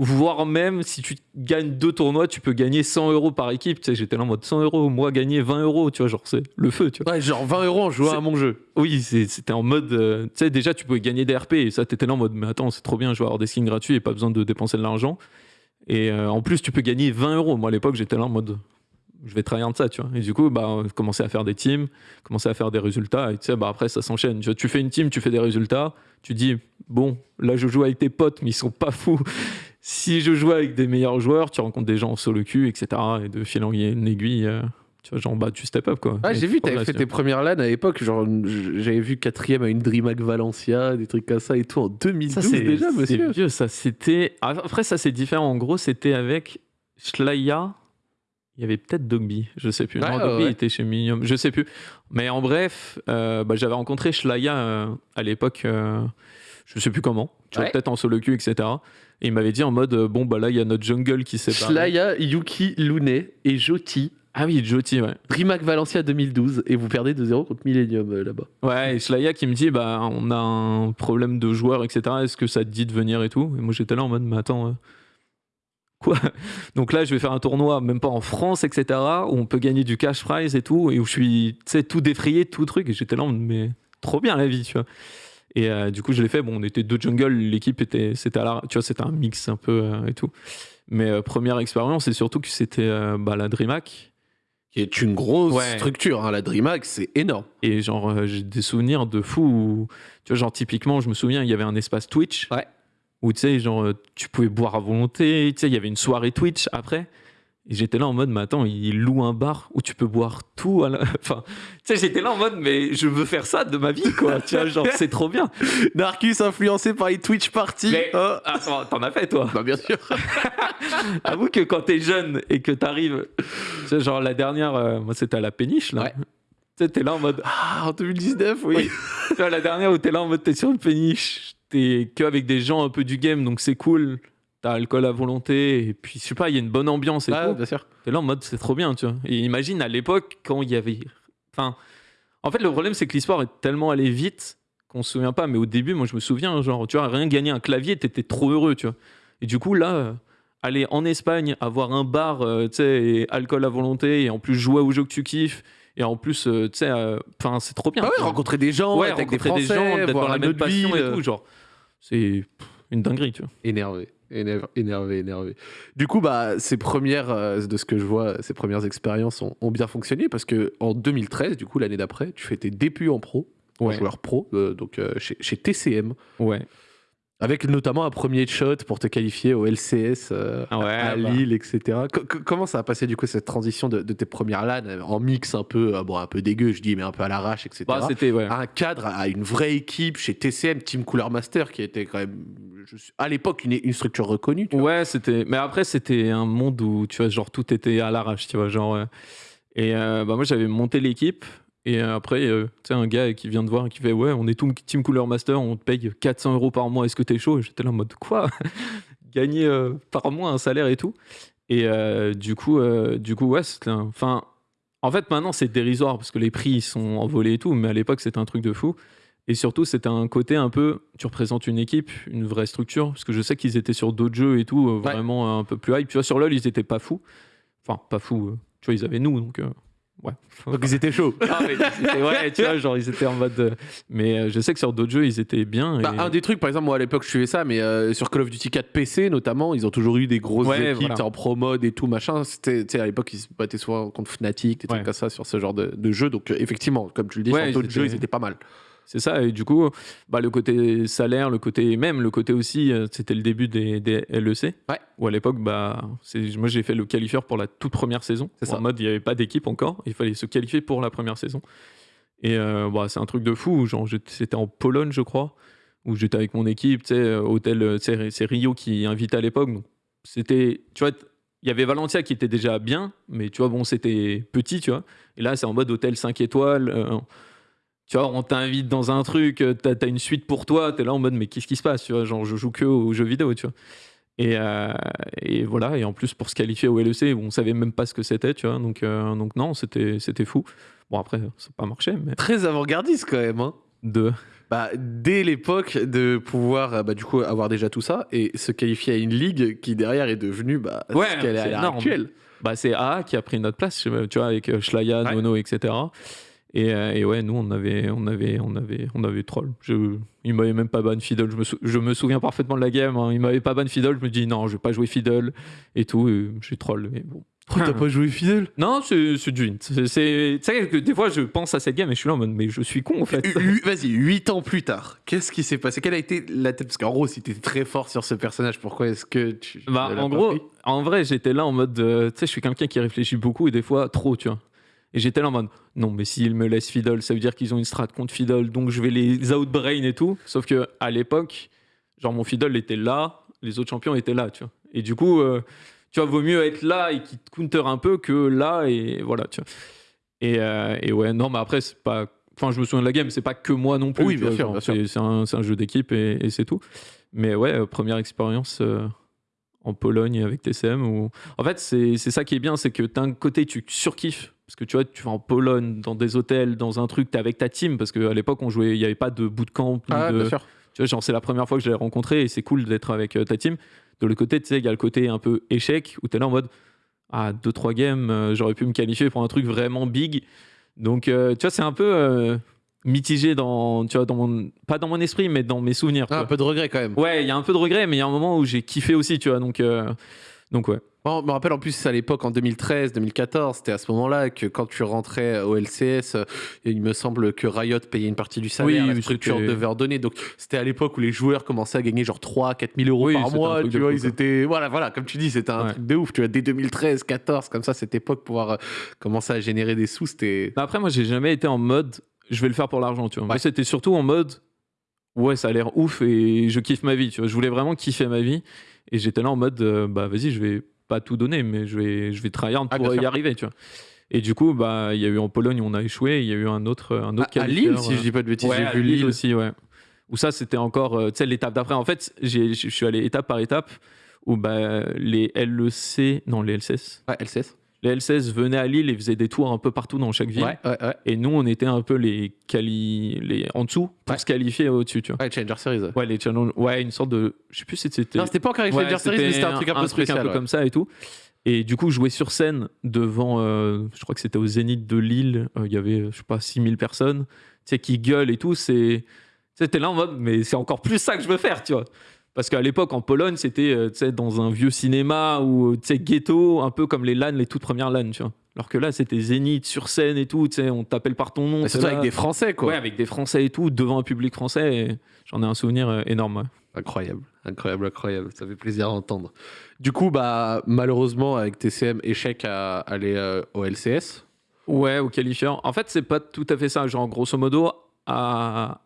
Voire même, si tu gagnes deux tournois, tu peux gagner 100 euros par équipe. Tu sais, j'étais là en mode 100 euros, moi gagner 20 euros, tu vois, genre c'est le feu, tu vois. Ouais, genre 20 euros en jouant à mon jeu. Oui, c'était en mode. euh, tu sais, déjà, tu pouvais gagner des RP et ça, t'étais là en mode, mais attends, c'est trop bien, je vais avoir des skins gratuits et pas besoin de dépenser de l'argent. Et euh, en plus, tu peux gagner 20 euros. Moi, à l'époque, j'étais là en mode, je vais tryhard ça, tu vois. Et du coup, bah, on commençait à faire des teams, commencer à faire des résultats. Et tu sais, bah, après, ça s'enchaîne. Tu fais une team, tu fais des résultats, tu dis, bon, là, je joue avec tes potes, mais ils sont pas fous. Si je joue avec des meilleurs joueurs, tu rencontres des gens en solo cul, etc. Et de fil en aiguille, euh, tu vois, genre, bah, tu step up, quoi. Ah, j'ai vu, t'avais fait tes premières LAN à l'époque. Genre, j'avais vu quatrième à une DreamHack Valencia, des trucs comme ça et tout en 2012 Ça, c'est déjà, c'est monsieur. vieux, ça. C'était. Après, ça, c'est différent. En gros, c'était avec Shlaya. Il y avait peut-être Dogby, je sais plus. Ouais, non, Dogby ouais. était chez Minium, je sais plus. Mais en bref, euh, bah, j'avais rencontré Shlaya euh, à l'époque, euh, je sais plus comment, tu vois, peut-être en solo queue, etc. Et il m'avait dit en mode, euh, bon, bah là, il y a notre jungle qui s'est barré. Shlaya, Yuki, Lune et Joti. Ah oui, Joti, ouais. DreamHack Valencia 2012 et vous perdez 2-0 contre Millennium euh, là-bas. Ouais, et Shlaya qui me dit, bah, on a un problème de joueurs, etc. Est-ce que ça te dit de venir et tout? Et moi, j'étais là en mode, mais attends, euh, quoi? Donc là, je vais faire un tournoi, même pas en France, etc., où on peut gagner du cash prize et tout, et où je suis, tu sais, tout défrayé, tout truc, et j'étais là en mode, mais trop bien la vie, tu vois. Et euh, du coup, je l'ai fait. Bon, on était deux jungle, l'équipe était, c'était à la, tu vois, c'était un mix un peu euh, et tout. Mais euh, première expérience, c'est surtout que c'était bah, la DreamHack. Qui est une grosse Ouais. structure, hein, la DreamHack, c'est énorme. Et genre, j'ai des souvenirs de fou où, tu vois, genre, typiquement, je me souviens, il y avait un espace Twitch. Ouais. Où, tu sais, genre, tu pouvais boire à volonté. Tu sais, il y avait une soirée Twitch après. Et j'étais là en mode, mais attends, il loue un bar où tu peux boire tout. à la- Enfin, tu sais, j'étais là en mode, mais je veux faire ça de ma vie, quoi. tu vois, genre, c'est trop bien. Narcus influencé par les Twitch parties. Mais- Oh. Attends, t'en as fait, toi? Bah bien sûr. Avoue que quand t'es jeune et que t'arrives, tu sais, genre, la dernière, euh, moi, c'était à la péniche, là. Ouais. Tu sais, t'es là en mode, Ah, en 2019, oui. Oui. tu vois, la dernière où t'es là en mode t'es sur une péniche, t'es que avec des gens un peu du game, donc c'est cool. T'as alcool à volonté, et puis je sais pas, il y a une bonne ambiance et Ah, tout. bien sûr. T'es là en mode c'est trop bien, tu vois. Et imagine à l'époque quand il y avait. Enfin, en fait, le problème c'est que l'histoire est tellement allée vite qu'on se souvient pas, mais au début, moi je me souviens, genre, tu vois, rien gagner un clavier, t'étais trop heureux, tu vois. Et du coup, là. Aller en Espagne, avoir un bar, euh, tu sais, et alcool à volonté, et en plus jouer au jeu que tu kiffes, et en plus, euh, tu sais, euh, enfin, c'est trop bien. Ah ouais, rencontrer des gens, ouais, avec des rencontrer Français, des gens, d'être voir dans la même passion ville. et tout, genre, c'est une dinguerie, tu vois. Énervé, énervé, énervé, énervé. Du coup, bah, ces premières, euh, de ce que je vois, ces premières expériences ont, ont bien fonctionné parce que en 2013, du coup, l'année d'après, tu fais tes débuts en pro, en Ouais. joueur pro, euh, donc euh, chez, chez TCM, Ouais. Avec notamment un premier shot pour te qualifier au LCS euh, Ah ouais, à bah. Lille, etc. Co- co- comment ça a passé du coup cette transition de, de tes premières LAN en mix un peu, euh, bon, un peu dégueu, je dis, mais un peu à l'arrache, etc. Bah, c'était, ouais. à un cadre, à une vraie équipe chez TCM, Team Cooler Master, qui était quand même, je suis- à l'époque, une, une structure reconnue. tu. Ouais, c'était. Mais après, c'était un monde où, tu vois, genre, tout était à l'arrache, tu vois. Genre. euh, Et bah, moi, j'avais monté l'équipe. Et euh, après, euh, tu sais, un gars qui vient de voir et qui fait Ouais, on est tout Team Cooler Master, on te paye 400 euros par mois, est-ce que t'es chaud? Et J'étais là en mode Quoi? Gagner euh, par mois un salaire et tout. Et euh, du coup, du coup, ouais, c'était. Enfin. En fait, maintenant, c'est dérisoire parce que les prix ils sont envolés et tout, mais à l'époque, c'était un truc de fou. Et surtout, c'était un côté un peu, tu représentes une équipe, une vraie structure, parce que je sais qu'ils étaient sur d'autres jeux et tout, Ouais. vraiment un peu plus hype. Tu vois, sur LoL, ils étaient pas fous. Enfin, pas fous. tu vois, ils avaient nous, donc ouais. Donc ils étaient chauds. Ah, mais ils étaient- ouais, tu vois, genre, ils étaient en mode. euh, mais euh, je sais que sur d'autres jeux, ils étaient bien. Bah, un des trucs, par exemple, moi à l'époque je suivais ça, mais euh, sur Call of Duty 4 PC notamment, ils ont toujours eu des grosses Ouais, équipes voilà. en pro mode et tout machin. C'était, tu sais, à l'époque ils se battaient souvent contre Fnatic, des trucs comme ça sur ce genre de, de jeu. Donc euh, effectivement, comme tu le dis, Ouais, sur d'autres jeux ils étaient pas mal. C'est ça, et du coup, bah, le côté salaire, le côté même, le côté aussi, euh, c'était le début des, des LEC. Ouais. Où à l'époque, bah, moi j'ai fait le qualifieur pour la toute première saison. C'est En mode, il n'y avait pas d'équipe encore, il fallait se qualifier pour la première saison. Et euh, bah, c'est un truc de fou, genre c'était en Pologne, je crois, où j'étais avec mon équipe, tu sais, euh, hôtel, c'est Rio qui invitait à l'époque. C'était, tu vois, il y avait Valentia qui était déjà bien, mais tu vois, bon, c'était petit, tu vois. Et là, c'est en mode hôtel 5 étoiles. euh, tu vois, on t'invite dans un truc, euh, t'as as une suite pour toi, t'es là en mode, mais qu'est-ce qui se passe, tu vois, genre, je joue que aux jeux vidéo, tu vois. Et, euh, et voilà, et en plus, pour se qualifier au LEC, on savait même pas ce que c'était, tu vois, donc, euh, donc non, c'était fou. Bon, après, ça n'a pas marché, mais Très avant-gardiste quand même. Hein. de. Bah, dès l'époque de pouvoir bah, du coup avoir déjà tout ça et se qualifier à une ligue qui derrière est devenue bah, Ouais, ce qu'elle est à l'heure actuelle. Bah, c'est AA qui a pris notre place, tu vois, avec Schlaya, Ouais. Nono, etc. Et, euh, et ouais, nous, on avait, on avait, on avait, on avait troll. Je, il m'avait même pas ban Fiddle. Je me, sou- je me souviens parfaitement de la game. hein. Il m'avait pas ban Fiddle. Je me dis non, je vais pas jouer Fiddle et tout. Et j'ai troll. Mais bon. Oh, T'as pas joué fidèle Non, c'est du hint. C'est- que des fois, je pense à cette game et je suis là en mode, mais je suis con en fait. Vas-y, 8 ans plus tard, qu'est-ce qui s'est passé? Quelle a été la tête? Parce qu'en gros, si t'étais très fort sur ce personnage, pourquoi est-ce que tu. Bah, en gros, en vrai, j'étais là en mode. euh, tu sais, je suis quelqu'un qui réfléchit beaucoup et des fois trop, tu vois. Et j'étais là en mode, non, mais s'ils me laissent Fiddle, ça veut dire qu'ils ont une strat contre Fiddle, donc je vais les outbrain et tout. Sauf que à l'époque, genre mon Fiddle était là, les autres champions étaient là, tu vois. Et du coup, euh, tu vois, vaut mieux être là et qui te counter un peu que là, et voilà, tu vois. Et, euh, et ouais, non, mais après, c'est pas. Enfin, je me souviens de la game, c'est pas que moi non plus. Oui, bien vois, sûr, genre, bien sûr. c'est- un, jeu d'équipe et, et c'est tout. Mais ouais, euh, première expérience euh, en Pologne avec TCM. Où... En fait, c'est c'est ça qui est bien, c'est que d'un côté, tu surkiffes. Parce que tu vois, tu vas en Pologne, dans des hôtels, dans un truc, t'es avec ta team. Parce qu'à l'époque, on jouait, il n'y avait pas de bootcamp. Ah, de... bien sûr. Tu vois, genre, c'est la première fois que je l'ai rencontré et c'est cool d'être avec euh, ta team. De l'autre côté, tu sais, il y a le côté un peu échec où tu es là en mode Ah, 2-3 games, euh, j'aurais pu me qualifier pour un truc vraiment big. Donc, euh, tu vois, c'est un peu. euh, mitigé dans, tu vois, dans mon, pas dans mon esprit, mais dans mes souvenirs. Ah, un peu de regret quand même. Ouais, il y a un peu de regret, mais il y a un moment où j'ai kiffé aussi, tu vois. Donc, euh, donc ouais. Je me rappelle en plus à l'époque en 2013, 2014, c'était à ce moment-là que quand tu rentrais au LCS, euh, il me semble que Riot payait une partie du salaire, Oui, la structure devait redonner. Donc c'était à l'époque où les joueurs commençaient à gagner genre 3 4 000 euros Oui, par mois. Tu vois, ils quoi. étaient voilà, voilà, comme tu dis, c'était un Ouais. truc de ouf. Tu vois, dès 2013, 14, comme ça, cette époque pouvoir euh, commencer à générer des sous, c'était Bah après, moi, j'ai jamais été en mode je vais le faire pour l'argent, tu vois. Moi, c'était surtout en mode ouais, ça a l'air ouf et je kiffe ma vie, tu vois. Je voulais vraiment kiffer ma vie et j'étais là en mode euh, bah vas-y, je vais pas tout donner, mais je vais, je vais tryhard Ah, pour y sûr. arriver, tu vois. Et du coup, bah, il y a eu en Pologne on a échoué, il y a eu un autre, un autre à, à qualifieur, Lille, si euh, je dis pas de bêtises, ouais, j'ai à vu Lille Lille. aussi, ouais. Où ça, c'était encore, euh, tu sais, l'étape d'après. En fait, je suis allé étape par étape où bah, les LEC, non, les LCS, Ouais, LCS. Les LCS venaient à Lille et faisaient des tours un peu partout dans chaque ville. Ouais, ouais, ouais. Et nous, on était un peu les, quali... les... en dessous pour se qualifier au-dessus, tu vois. Ouais, Challenger Series. Ouais, les challenge... ouais, une sorte de. Je sais plus si c'était. Non, c'était pas encore Ouais, Challenger Series, mais c'était un truc un peu spécial. un peu comme ça et tout. Et du coup, jouer sur scène devant, euh, je crois que c'était au Zénith de Lille, euh, il y avait, je sais pas, 6000 personnes, tu sais, qui gueulent et tout, c'est. T'es là en mode, mais c'est encore plus ça que je veux faire, tu vois. Parce qu'à l'époque, en Pologne, c'était euh, dans un vieux cinéma ou sais, ghetto, un peu comme les LAN, les toutes premières LAN, tu vois. Alors que là, c'était Zénith sur scène et tout, tu sais, on t'appelle par ton nom. Surtout avec des Français, quoi. Ouais, avec des Français et tout, devant un public français. J'en ai un souvenir euh, énorme. ouais. Incroyable, incroyable, incroyable. Ça fait plaisir à entendre. Du coup, bah, malheureusement, avec TCM, échec à aller euh, au LCS. Ouais, au qualifieur. En fait, c'est pas tout à fait ça. Genre, grosso modo, à...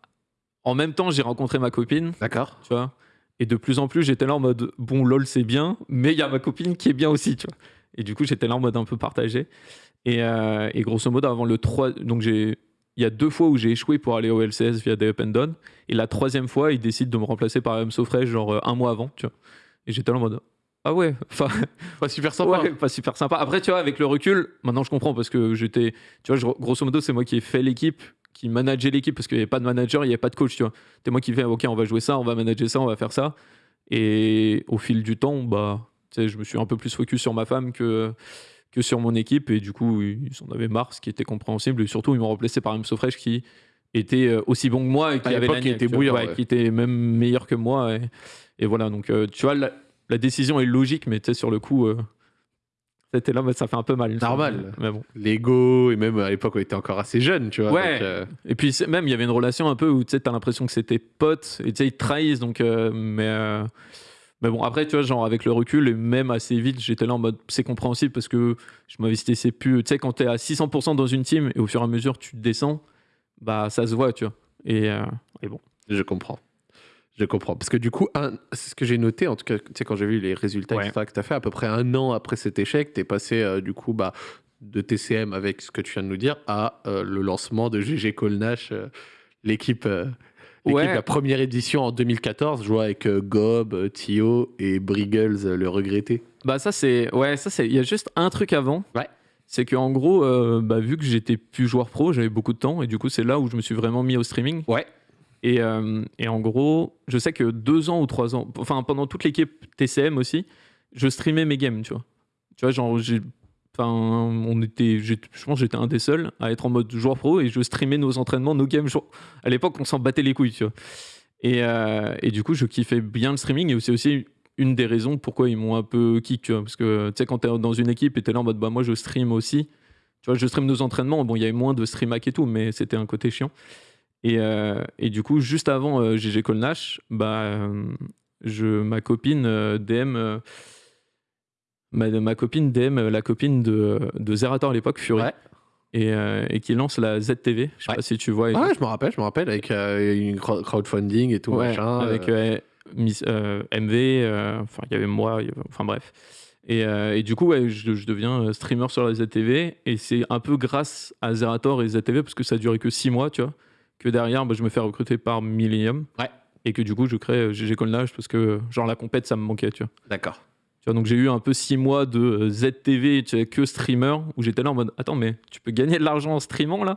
en même temps, j'ai rencontré ma copine, D'accord. tu vois. Et de plus en plus, j'étais là en mode, bon, lol, c'est bien, mais il y a ma copine qui est bien aussi, tu vois. Et du coup, j'étais là en mode un peu partagé. Et, euh, et grosso modo, avant le 3. Donc, j'ai. Il y a deux fois où j'ai échoué pour aller au LCS via des up and down. Et la troisième fois, il décide de me remplacer par MSO Fresh, genre euh, un mois avant, tu vois. Et j'étais là en mode. Ah ouais, enfin, Pas super sympa. Ouais, pas super sympa. Après, tu vois, avec le recul, maintenant je comprends parce que j'étais, tu vois, je- grosso modo, c'est moi qui ai fait l'équipe, qui manageait l'équipe parce qu'il n'y avait pas de manager, il n'y avait pas de coach, tu vois. C'est moi qui fais, ok, on va jouer ça, on va manager ça, on va faire ça. Et au fil du temps, bah, je me suis un peu plus focus sur ma femme que, que sur mon équipe et du coup, ils en avaient marre, ce qui était compréhensible. Et surtout, ils m'ont remplacé par MSO Fresh qui était euh, aussi bon que moi et qui À avait était tu vois. bouillant, Ouais, ouais. qui était même meilleur que moi. Et, et voilà, donc euh, tu vois, la, la décision est logique, mais tu sais, sur le coup, euh, c'était là, mais ça fait un peu mal. Normal. Mais bon. L'ego, et même à l'époque, on était encore assez jeune, tu vois. Ouais. donc, euh, Et puis même, il y avait une relation un peu où tu sais, t'as l'impression que c'était potes et tu sais, ils te trahissent. Donc, euh, mais, euh, mais bon, après, tu vois, genre avec le recul et même assez vite, j'étais là en mode c'est compréhensible parce que je m'investissais plus. Tu sais, quand t'es à 600% dans une team et au fur et à mesure tu descends, bah ça se voit, tu vois. Et, et bon. je comprends. Je comprends. Parce que du coup, c'est ce que j'ai noté, en tout cas, tu sais, quand j'ai vu les résultats Ouais. que tu as fait, à peu près un an après cet échec, tu es passé euh, du coup bah, de TCM avec ce que tu viens de nous dire à euh, le lancement de GG Colnash, euh, l'équipe. euh, l'équipe Ouais. de la première édition en 2014, jouant avec Gob, Tio et Briggles, le regretté. Bah ça c'est ouais ça c'est il y a juste un truc avant. Ouais. C'est que en gros bah, vu que j'étais plus joueur pro j'avais beaucoup de temps et du coup c'est là où je me suis vraiment mis au streaming. Ouais. Et, euh, et en gros je sais que deux ans ou trois ans enfin pendant toute l'équipe TCM aussi je streamais mes games tu vois. Tu vois genre enfin on était je pense j'étais un des seuls à être en mode joueur pro et je streamais nos entraînements nos games à l'époque on s'en battait les couilles tu vois. Et, euh, et du coup je kiffais bien le streaming et c'est aussi une des raisons pourquoi ils m'ont un peu kick. Parce que, tu sais, quand t'es dans une équipe et t'es là en mode, bah, moi, je stream aussi. Tu vois, je stream nos entraînements. Bon, il y avait moins de stream hack et tout, mais c'était un côté chiant. Et, euh, et du coup, juste avant euh, GG Colnash, bah, euh, je, ma copine euh, DM. euh, ma, ma copine DM, la copine de, de Zerator à l'époque, Fury. Ouais. Et, euh, et qui lance la ZTV. Je sais Ouais. pas si tu vois. Ah ouais, je me rappelle, je me rappelle, avec euh, une crowd- crowdfunding et tout, Ouais, machin. avec euh, euh, Miss- euh, MV, euh, enfin il y avait moi, enfin bref. Et, euh, et du coup, ouais, je, je deviens streamer sur la ZTV et c'est un peu grâce à Zerator et ZTV parce que ça a duré que 6 mois, tu vois, que derrière bah, je me fais recruter par Millennium. Ouais. Et que du coup, je crée GG Colnage parce que genre la compète ça me manquait, tu vois. D'accord. Tu vois, donc j'ai eu un peu 6 mois de euh, ZTV tu sais, que streamer où j'étais là en mode attends, mais tu peux gagner de l'argent en streamant là?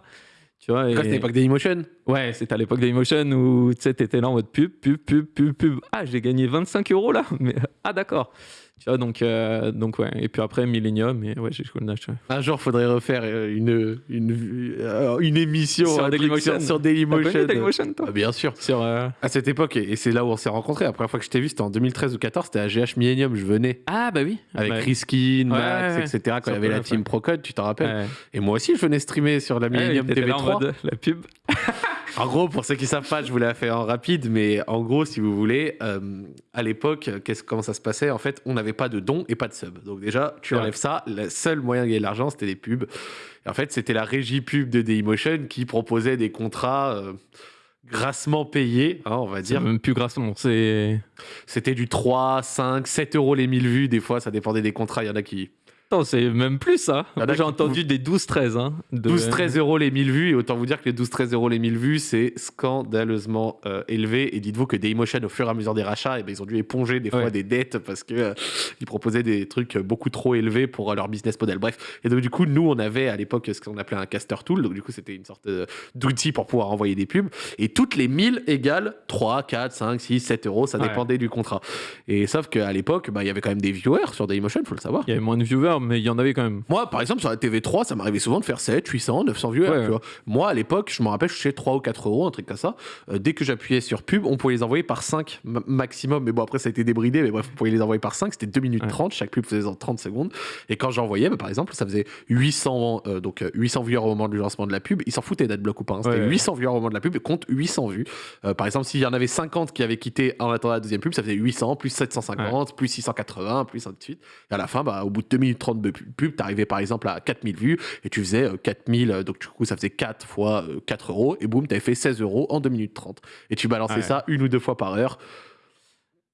Tu vois, et- c'était l'époque Dailymotion Ouais, c'était à l'époque d'Emotion où tu sais, t'étais là en mode pub, pub, pub, pub, pub. Ah, j'ai gagné 25 euros là? Mais ah, d'accord. Tu vois, donc, euh, donc ouais. Et puis après, Millennium, et ouais, j'ai joué le Nash. ouais. Un jour, faudrait refaire euh, une, une, euh, une émission Sur Dailymotion. sur, Dailymotion. connu Dailymotion, toi Ah, bien sûr. Sur. euh, À cette époque, et c'est là où on s'est rencontrés, la première fois que je t'ai vu, c'était en 2013 ou 14, c'était à GH Millennium, je venais. Ah, bah oui. Avec Ouais. Riskin, Ouais, Max, ouais, etc. Quand il y avait la team. Procode, tu t'en rappelles Ouais. Et moi aussi, je venais streamer sur la Ouais, Millennium t'étais là en TV3. mode, la pub. En gros, pour ceux qui savent pas, je vous l'ai fait en rapide, mais en gros, si vous voulez, euh, à l'époque, comment ça se passait? En fait, on n'avait pas de dons et pas de subs. Donc déjà, tu enlèves ça. Le seul moyen de gagner de l'argent, c'était les pubs. Et en fait, c'était la régie pub de Dailymotion qui proposait des contrats euh, grassement payés, hein, on va dire. même plus grassement. C'est. C'était du 3, 5, 7 euros les 1000 vues. Des fois, ça dépendait des contrats. Il y en a qui... C'est même plus ça. Il y en a Moi, J'ai entendu des 12-13. Hein, de- 12-13 euros les 1000 vues, et autant vous dire que les 12-13 euros les 1000 vues, c'est scandaleusement euh, élevé. Et dites-vous que Dailymotion, au fur et à mesure des rachats, eh ben, ils ont dû éponger des fois Ouais. des dettes parce que euh, ils proposaient des trucs beaucoup trop élevés pour euh, leur business model. Bref, et donc du coup, nous, on avait à l'époque ce qu'on appelait un caster tool. Donc du coup, c'était une sorte euh, d'outil pour pouvoir envoyer des pubs. Et toutes les 1000 égales 3, 4, 5, 6, 7 euros, ça Ouais. dépendait du contrat. Et sauf qu'à l'époque, bah, il y avait quand même des viewers sur Dailymotion, faut le savoir. Il y avait moins de viewers, mais il y en avait quand même. Moi, par exemple, sur la TV3, ça m'arrivait souvent de faire 7, 800, 900 viewers. Ouais, tu vois. Moi, à l'époque, je me rappelle, je touchais 3 ou 4 euros, un truc comme ça. Euh, dès que j'appuyais sur pub, on pouvait les envoyer par 5 ma- maximum. Mais bon, après, ça a été débridé. Mais bref, on pouvait les envoyer par 5. C'était 2 minutes Ouais. 30. Chaque pub faisait en 30 secondes. Et quand j'envoyais, bah, par exemple, ça faisait 800, euh, donc, euh, 800 viewers au moment du lancement de la pub. Ils s'en foutaient d'adblock ou pas. hein. C'était Ouais, ouais. 800 viewers au moment de la pub et compte 800 vues. Euh, par exemple, s'il y en avait 50 qui avaient quitté en attendant la deuxième pub, ça faisait 800, plus 750, plus 680, plus ainsi de suite. Et à la fin, bah, au bout de 2 minutes 30 de pu- pub, t'arrivais par exemple à 4000 vues et tu faisais euh, 4000, euh, donc du coup, ça faisait 4 fois euh, 4 euros et boum, t'avais fait 16 euros en 2 minutes 30. Et tu balançais Ouais. ça une ou deux fois par heure.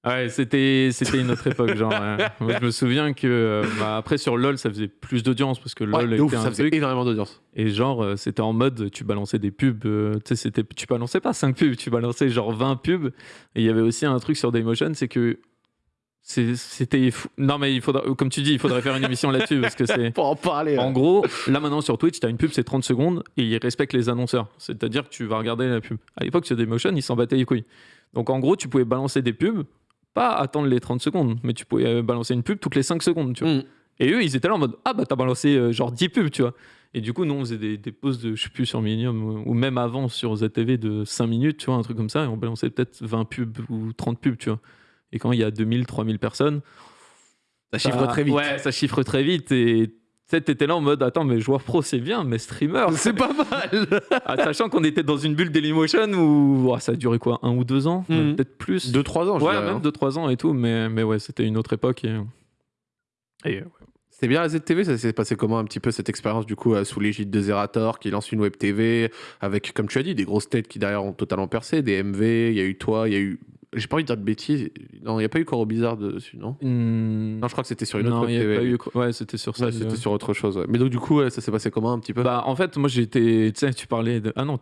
Ouais, c'était c'était une autre époque, genre. ouais. Moi, je me souviens que euh, bah, après sur LoL, ça faisait plus d'audience parce que Ouais, LoL de était ouf, un ça faisait truc. énormément d'audience. Et genre, euh, c'était en mode, tu balançais des pubs, euh, tu sais, c'était, tu balançais pas 5 pubs, tu balançais genre 20 pubs. Et il y avait aussi un truc sur Daymotion, c'est que c'était fou. Non, mais il faudra, comme tu dis, il faudrait faire une émission là-dessus parce que c'est. Pour en parler. En ouais. gros, là maintenant sur Twitch, tu as une pub, c'est 30 secondes et ils respectent les annonceurs. C'est-à-dire que tu vas regarder la pub. À l'époque, sur Daymotion, ils s'en battaient les couilles. Donc en gros, tu pouvais balancer des pubs, pas attendre les 30 secondes, mais tu pouvais euh, balancer une pub toutes les 5 secondes, tu vois. Mm. Et eux, ils étaient là en mode Ah bah t'as balancé euh, genre 10 pubs, tu vois. Et du coup, nous, on faisait des, des pauses de, je sais plus, sur Millennium ou, ou même avant sur ZTV de 5 minutes, tu vois, un truc comme ça, et on balançait peut-être 20 pubs ou 30 pubs, tu vois. Et quand il y a 2000, 3000 personnes, Ça chiffre très vite. Ouais, ça chiffre très vite. Et t'étais là en mode Attends, mais joueur pro, c'est bien, mais streamer. C'est pas mal. Ah, sachant qu'on était dans une bulle Dailymotion où ça a duré quoi Un ou deux ans. Même Peut-être plus 2-3 ans, je Ouais, dirais, hein. même 2-3 ans et tout, mais, mais ouais, c'était une autre époque. Et, et, C'était bien la ZTV, ça s'est passé comment un petit peu cette expérience du coup euh, sous l'égide de Zerator qui lance une web TV avec, comme tu as dit, des grosses têtes qui derrière ont totalement percé, des MV, il y a eu toi, il y a eu. J'ai pas envie de dire de bêtises, non, il n'y a pas eu Coro Bizarre dessus, non hmm, Non, je crois que c'était sur une autre non, il y TV. pas eu. Ouais, c'était sur ça. Ouais, c'était sur autre chose. ouais. Mais donc, du coup, ça s'est passé comment un petit peu? Bah, en fait, moi j'étais. Tu sais, tu parlais de. Ah non.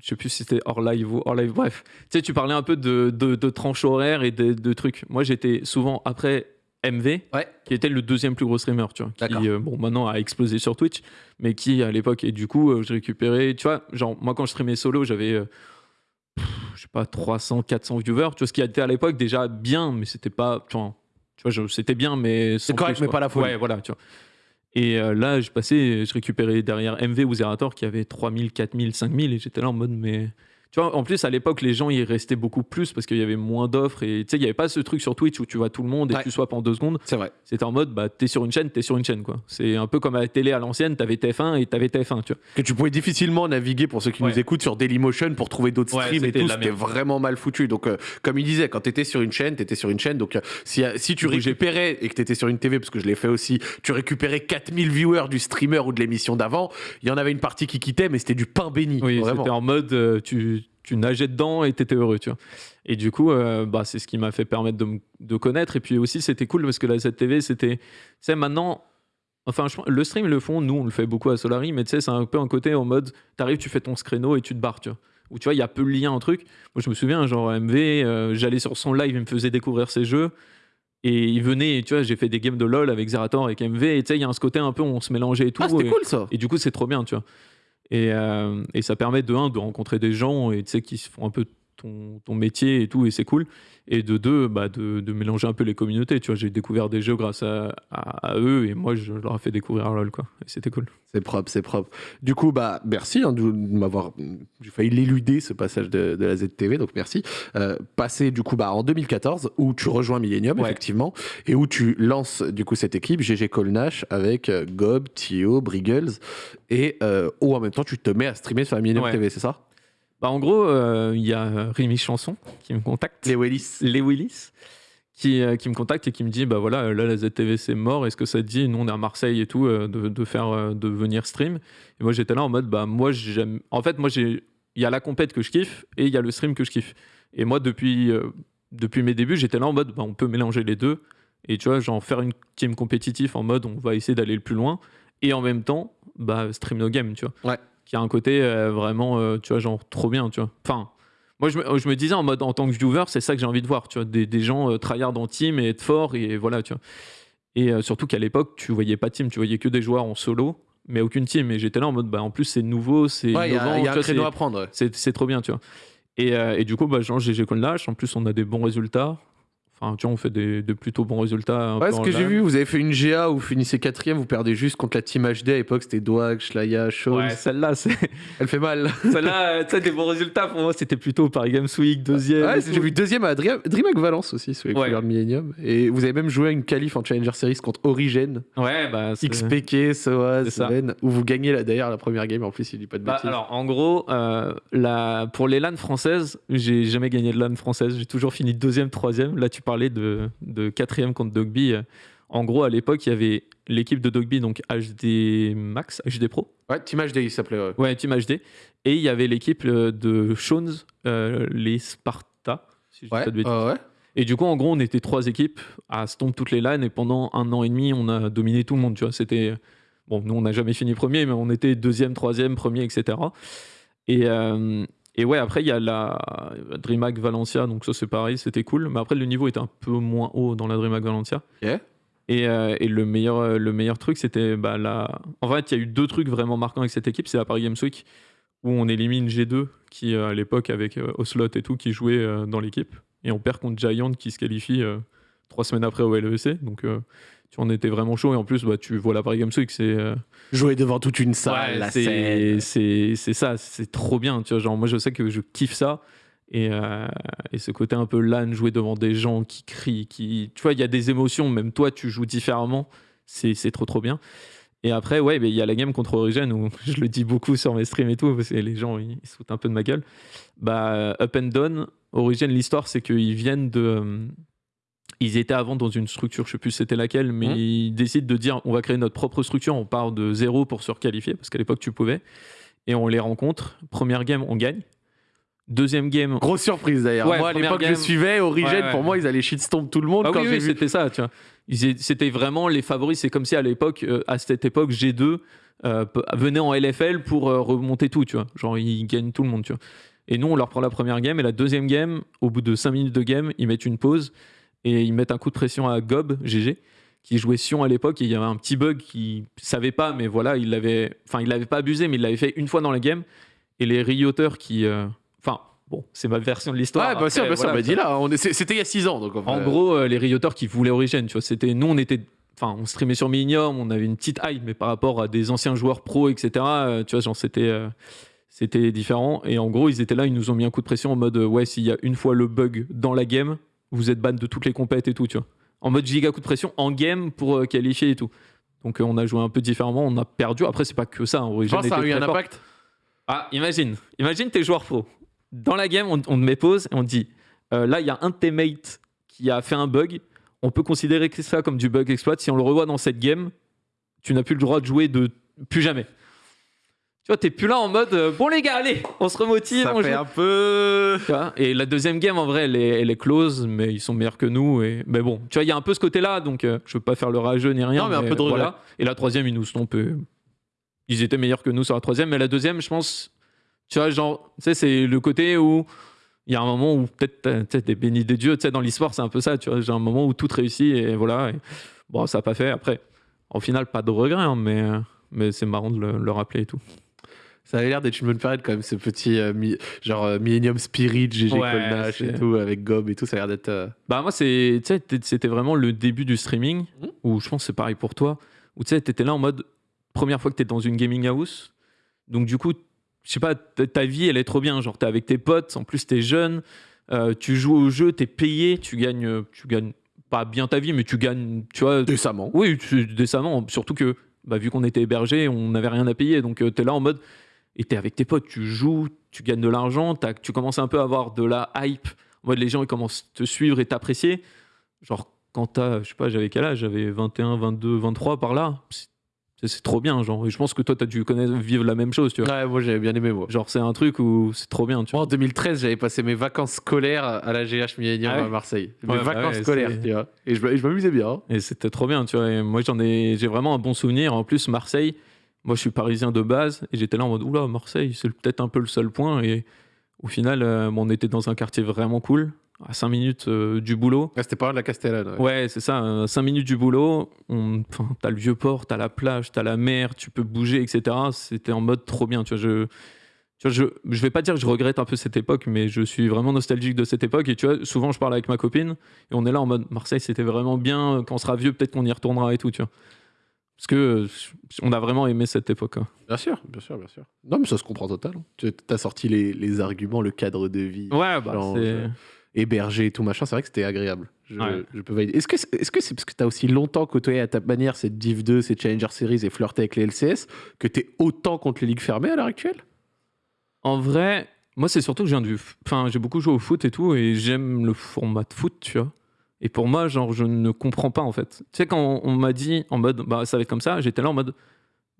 Je sais plus si c'était hors live ou hors live. Bref, tu sais, tu parlais un peu de, de, de tranches horaires et de, de trucs. Moi j'étais souvent après MV, Ouais. qui était le deuxième plus gros streamer, tu vois. Qui, euh, bon, maintenant a explosé sur Twitch, mais qui à l'époque. Et du coup, euh, je récupérais. Tu vois, genre, moi quand je streamais solo, j'avais. euh, je sais pas, 300, 400 viewers. Tu vois, ce qui était à l'époque déjà bien, mais c'était pas. Tu vois, tu vois, c'était bien, mais. sans correct, plus, mais pas la folie. Ouais, voilà, tu vois. Et euh, là, je passais, je récupérais derrière MV ou Zerator qui avait 3000, 4000, 5000 et j'étais là en mode, mais. Tu vois, en plus, à l'époque, les gens, ils restaient beaucoup plus parce qu'il y avait moins d'offres et tu sais, il n'y avait pas ce truc sur Twitch où tu vois tout le monde et Ouais. tu swaps en deux secondes. C'est vrai. C'était en mode, bah, t'es sur une chaîne, t'es sur une chaîne, quoi. C'est un peu comme à la télé à l'ancienne, t'avais TF1 et t'avais TF1, tu vois. Que tu pouvais difficilement naviguer pour ceux qui Ouais. nous écoutent sur Dailymotion pour trouver d'autres Ouais, streams et tout. C'était vraiment mal foutu. Donc, euh, comme il disait, quand t'étais sur une chaîne, t'étais sur une chaîne. Donc, euh, si, si tu récupérais et que t'étais sur une TV, parce que je l'ai fait aussi, tu récupérais 4000 viewers du streamer ou de l'émission d'avant, il y en avait une partie qui quittait, mais c'était du pain béni. Oui, c'était en mode, euh, tu, tu nageais dedans et t'étais heureux, tu vois. Et du coup, euh, bah, c'est ce qui m'a fait permettre de, me- de connaître. Et puis aussi, c'était cool parce que la ZTV, c'était. Tu sais, maintenant. Enfin, je le stream, ils le font, nous, on le fait beaucoup à Solari, mais tu sais, c'est un peu un côté en mode, t'arrives, tu fais ton scréno et tu te barres, tu vois. Où tu vois, il y a peu de lien en truc. Moi, je me souviens, genre, MV, euh, j'allais sur son live, il me faisait découvrir ses jeux. Et il venait, et tu vois, j'ai fait des games de LoL avec Zerator, avec MV, et tu sais, il y a un ce côté un peu, on se mélangeait et tout. Ah, c'était et- cool ça. et du coup, c'est trop bien, tu vois. Et, euh, et ça permet de un de rencontrer des gens et qui se font un peu ton, ton métier et tout, et c'est cool. Et de deux, bah, de, de mélanger un peu les communautés. Tu vois, j'ai découvert des jeux grâce à, à- à eux, et moi, je leur ai fait découvrir LoL, quoi. Et c'était cool. C'est propre, c'est propre. Du coup, bah, merci hein, de m'avoir. J'ai failli l'éluder ce passage de, de la ZTV, donc merci. Euh, passé du coup bah, en 2014, où tu rejoins Millennium, Ouais. effectivement, et où tu lances du coup cette équipe GG Colnash avec euh, Gob, Tio, Briggles, et euh, où en même temps tu te mets à streamer sur la Millennium Ouais. TV, c'est ça? Bah, en gros, euh, il y a Rémi Chanson qui me contacte. Les Willis. les Willis qui, euh, qui me contacte et qui me dit bah voilà euh, là la ZTV c'est mort est-ce que ça te dit nous on est à Marseille et tout euh, de, de faire euh, de venir stream? Et moi j'étais là en mode bah moi j'aime en fait moi j'ai il y a la compète que je kiffe et il y a le stream que je kiffe et moi depuis euh, depuis mes débuts j'étais là en mode bah on peut mélanger les deux et tu vois genre faire une team compétitive en mode on va essayer d'aller le plus loin et en même temps bah stream no game tu vois Ouais. Qui a un côté euh, vraiment euh, tu vois genre trop bien tu vois enfin moi, je me, je me disais en mode en tant que viewer, c'est ça que j'ai envie de voir, tu vois, des, des gens euh, tryhard en team et être fort et voilà, tu vois. Et euh, surtout qu'à l'époque, tu voyais pas de team, tu voyais que des joueurs en solo, mais aucune team. Et j'étais là en mode, bah en plus c'est nouveau, c'est Ouais, il y a, innovant, il y a un vois, créneau à prendre. ouais. c'est trop bien, tu vois. Et, et du coup, bah, genre GG Lâche, en plus on a des bons résultats. Enfin, tu vois, on fait des, de plutôt bons résultats. Ouais, ce que j'ai vu, vous avez fait une GA où vous finissez quatrième, vous perdez juste contre la team HD à l'époque, c'était Doag, Shlaya, Shows. Ouais, celle-là, c'est- Elle fait mal. celle-là, euh, tu sais, des bons résultats pour moi, c'était plutôt Paris Games Week, deuxième. Ouais, j'ai vu deuxième à Dream- DreamHack Valence aussi, sur les Ouais. couleurs de Millennium. Et vous avez même joué à une qualif en Challenger Series contre Origin, Ouais, bah. XPK, ça. Seven, où vous gagnez là, d'ailleurs la première game en plus, il dit pas de Bah, bêtises. alors, en gros, euh, la, pour les LAN françaises, j'ai jamais gagné de LAN française. J'ai toujours fini deuxième, troisième. Là, tu parlais de, de quatrième contre Dogby. Euh, En gros, à l'époque, il y avait l'équipe de Dogby, donc HD Max, HD Pro. Ouais, Team HD, il s'appelait. ouais. Ouais, Team HD. Et il y avait l'équipe euh, de Shones, euh, les Sparta, si je dis Ouais, pas de bêtises. ouais, ouais. Et du coup, en gros, on était trois équipes à stomp toutes les LAN et pendant un an et demi, on a dominé tout le monde. Tu vois, c'était bon. Nous, on n'a jamais fini premier, mais on était deuxième, troisième, premier, etc. Et, euh, et ouais, après, il y a la DreamHack Valencia, donc ça c'est pareil, c'était cool. Mais après, le niveau était un peu moins haut dans la DreamHack Valencia. Et, euh, et le, meilleur, euh, le meilleur truc, c'était bah, la. En fait, il y a eu deux trucs vraiment marquants avec cette équipe. C'est la Paris Games Week où on élimine G2, qui euh, à l'époque, avec Ocelot et tout, qui jouait dans l'équipe. Et on perd contre Giant, qui se qualifie euh, trois semaines après au LEC. Donc, euh, tu en étais vraiment chaud. Et en plus, bah, tu vois la Paris Games Week, c'est. euh, Jouer devant toute une salle, Ouais, la c'est- scène. c'est c'est ça, c'est trop bien. Tu vois, genre, moi, je sais que je kiffe ça. Et, euh, et ce côté un peu LAN, jouer devant des gens qui crient, qui. Tu vois, il y a des émotions, même toi, tu joues différemment. C'est c'est trop, trop bien. Et après, ouais, il y a la game contre Origin où je le dis beaucoup sur mes streams et tout, parce que les gens, ils, ils se foutent un peu de ma gueule. Bah, Up and Down, Origin, l'histoire, c'est qu'ils viennent de. Ils étaient avant dans une structure, je sais plus c'était laquelle, mais Mhm. ils décident de dire on va créer notre propre structure, on part de zéro pour se requalifier, parce qu'à l'époque tu pouvais, et on les rencontre. Première game, on gagne. Deuxième game, Grosse surprise d'ailleurs. Ouais, moi à l'époque, je game. suivais Origin, Ouais, ouais. pour moi, ils allaient shitstomp tout le monde Ah quand oui, j'ai oui, vu. c'était ça, tu vois. C'était vraiment les favoris. C'est comme si à l'époque, euh, à cette époque, G2 euh, venait en LFL pour euh, remonter tout, tu vois. Genre, ils gagnent tout le monde, tu vois. Et nous, on leur prend la première game et la deuxième game, au bout de 5 minutes de game, ils mettent une pause et ils mettent un coup de pression à Gob, GG, qui jouait Sion à l'époque et il y avait un petit bug qui savait pas, mais voilà, il l'avait, enfin, il l'avait pas abusé, mais il l'avait fait une fois dans la game. Et les rioteurs qui, euh, enfin, bon, c'est ma version de l'histoire. Ouais, bien sûr, Après, bien sûr. voilà, bah, dis là, c'était il y a 6 ans. Donc, en gros, euh, les rioteurs qui voulaient Origin, tu vois, c'était nous, on était, enfin, on streamait sur Millennium, on avait une petite hype, mais par rapport à des anciens joueurs pro, etc. euh, tu vois, genre c'était, euh, c'était différent. Et en gros, ils étaient là, ils nous ont mis un coup de pression en mode, ouais, s'il y a une fois le bug dans la game, vous êtes ban de toutes les compètes et tout, tu vois. En mode giga coup de pression en game pour euh, qualifier et tout. Donc euh, on a joué un peu différemment, on a perdu. Après, c'est pas que ça. hein, je pense ça a eu un fort. impact. Ah, imagine, imagine tes joueurs pro. Dans la game, on, on te met pause et on dit euh, là, il y a un de tes mates qui a fait un bug. On peut considérer que ça comme du bug exploit. Si on le revoit dans cette game, tu n'as plus le droit de jouer de plus jamais. Tu vois, t'es plus là en mode euh, bon les gars, allez, on se remotive, Ça on fait joue. un peu. Tu vois, et la deuxième game, en vrai, elle est, elle est close, mais ils sont meilleurs que nous. Et... Mais bon, tu vois, il y a un peu ce côté-là, donc euh, je veux pas faire le rageux ni rien. Non, mais un peu de voilà. Et la troisième, ils nous stompent. euh, Ils étaient meilleurs que nous sur la troisième, mais la deuxième, je pense, tu vois, genre, tu sais, c'est le côté où il y a un moment où peut-être t'es béni des dieux, tu sais, dans l'histoire, c'est un peu ça, tu vois, j'ai un moment où tout réussit et voilà. et bon, ça n'a pas fait. Après, au final, pas de regret, hein, mais, mais c'est marrant de le, le rappeler et tout. Ça avait l'air d'être une bonne période quand même, ce petit euh, mi- genre euh, Millennium Spirit, GG Ouais, Colnash et c'est- tout, avec Gob et tout, ça a l'air d'être. euh, Bah moi c'est tu sais t- c'était vraiment le début du streaming Mhm. où je pense que c'est pareil pour toi où tu sais t'étais là en mode première fois que t'es dans une gaming house donc du coup je sais pas ta ta vie elle est trop bien genre t'es avec tes potes en plus t'es jeune euh, tu joues au jeu t'es payé tu gagnes euh, tu gagnes pas bien ta vie mais tu gagnes tu vois décemment. oui tu- décemment surtout que bah, vu qu'on était hébergé on n'avait rien à payer donc tu t'es là en mode et t'es avec tes potes tu joues tu gagnes de l'argent tu commences un peu à avoir de la hype en mode les gens ils commencent à te suivre et t'apprécier genre quand t'as je sais pas j'avais quel âge? J'avais 21 22 23 par là c'est trop bien genre et je pense que toi t'as dû connaître vivre la même chose tu vois Ouais, moi j'avais bien aimé moi. genre c'est un truc où c'est trop bien tu Moi vois en 2013, j'avais passé mes vacances scolaires à la GH Millennium Ah ouais? À Marseille. Mes Ouais, bah vacances ouais, scolaires, c'est- tu vois. Et je, m'amusais bien. hein. et c'était trop bien tu vois et moi j'en ai j'ai vraiment un bon souvenir en plus Marseille moi je suis parisien de base et j'étais là en mode oula Marseille c'est peut-être un peu le seul point et au final euh, on était dans un quartier vraiment cool à 5 minutes euh, du boulot Ouais, C'était pas de la Castellane. ouais. Ouais, c'est ça. 5 minutes du boulot, on... enfin, t'as le vieux port, t'as la plage, t'as la mer, tu peux bouger, etc. C'était en mode trop bien. Tu vois, je, tu vois, je, je vais pas dire que je regrette un peu cette époque, mais je suis vraiment nostalgique de cette époque. Et tu vois, souvent je parle avec ma copine et on est là en mode Marseille, c'était vraiment bien. Quand on sera vieux, peut-être qu'on y retournera et tout, tu vois. Parce que euh, on a vraiment aimé cette époque. hein. Bien sûr, bien sûr, bien sûr. Non, mais ça se comprend totalement. Tu as sorti les, les arguments, le cadre de vie, Ouais, bah, c'est. hébergé et tout machin. C'est vrai que c'était agréable. Je, Ouais. je peux valider. Est-ce que c'est est-ce que c'est parce que tu as aussi longtemps côtoyé à ta manière cette Div 2, ces Challenger Series et flirté avec les LCS que tu es autant contre les ligues fermées à l'heure actuelle? En vrai, moi, c'est surtout que je viens du. Enfin, j'ai beaucoup joué au foot et tout, et j'aime le format de foot, tu vois. Et pour moi, genre, je ne comprends pas, en fait. Tu sais, quand on, m'a dit en mode, bah, ça va être comme ça, j'étais là en mode,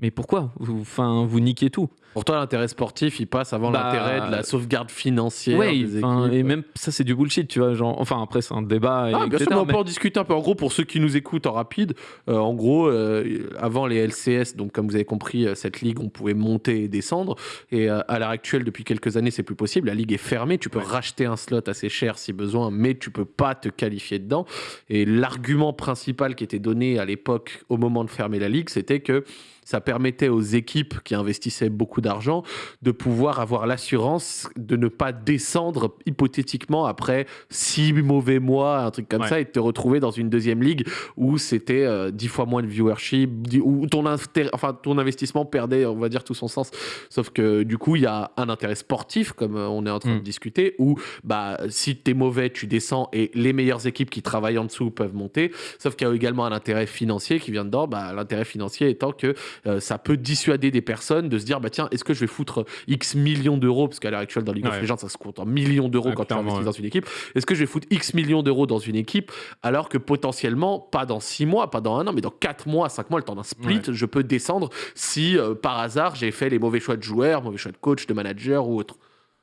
mais pourquoi vous, Enfin, vous niquez tout. Pour toi, l'intérêt sportif, il passe avant Bah, l'intérêt de la sauvegarde financière des équipes. et même ça, c'est du bullshit, tu vois. Genre, enfin, après, c'est un débat. et Ah, bien sûr, mais on mais- peut en discuter un peu. En gros, pour ceux qui nous écoutent en rapide, euh, en gros, euh, avant les LCS, donc comme vous avez compris, euh, cette ligue, on pouvait monter et descendre. Et euh, à l'heure actuelle, depuis quelques années, c'est plus possible. La ligue est fermée. Tu peux Ouais. racheter un slot assez cher si besoin, mais tu peux pas te qualifier dedans. Et l'argument principal qui était donné à l'époque, au moment de fermer la ligue, c'était que ça permettait aux équipes qui investissaient beaucoup d'argent de pouvoir avoir l'assurance de ne pas descendre hypothétiquement après six mauvais mois, un truc comme Ouais. ça, et de te retrouver dans une deuxième ligue où c'était euh, dix fois moins de viewership, où ton, inter- enfin, ton investissement perdait, on va dire, tout son sens. Sauf que du coup, il y a un intérêt sportif, comme euh, on est en train Mm. de discuter, où bah, si t'es mauvais, tu descends et les meilleures équipes qui travaillent en dessous peuvent monter. Sauf qu'il y a également un intérêt financier qui vient dedans. Bah, L'intérêt financier étant que euh, ça peut dissuader des personnes de se dire bah tiens est-ce que je vais foutre X millions d'euros parce qu'à l'heure actuelle dans League of Ouais. Legends ça se compte en millions d'euros Ouais, quand tu investis ouais. dans une équipe est-ce que je vais foutre X millions d'euros dans une équipe alors que potentiellement pas dans 6 mois pas dans un an mais dans 4 mois 5 mois le temps d'un split je peux descendre si euh, par hasard j'ai fait les mauvais choix de joueurs mauvais choix de coach de manager ou autre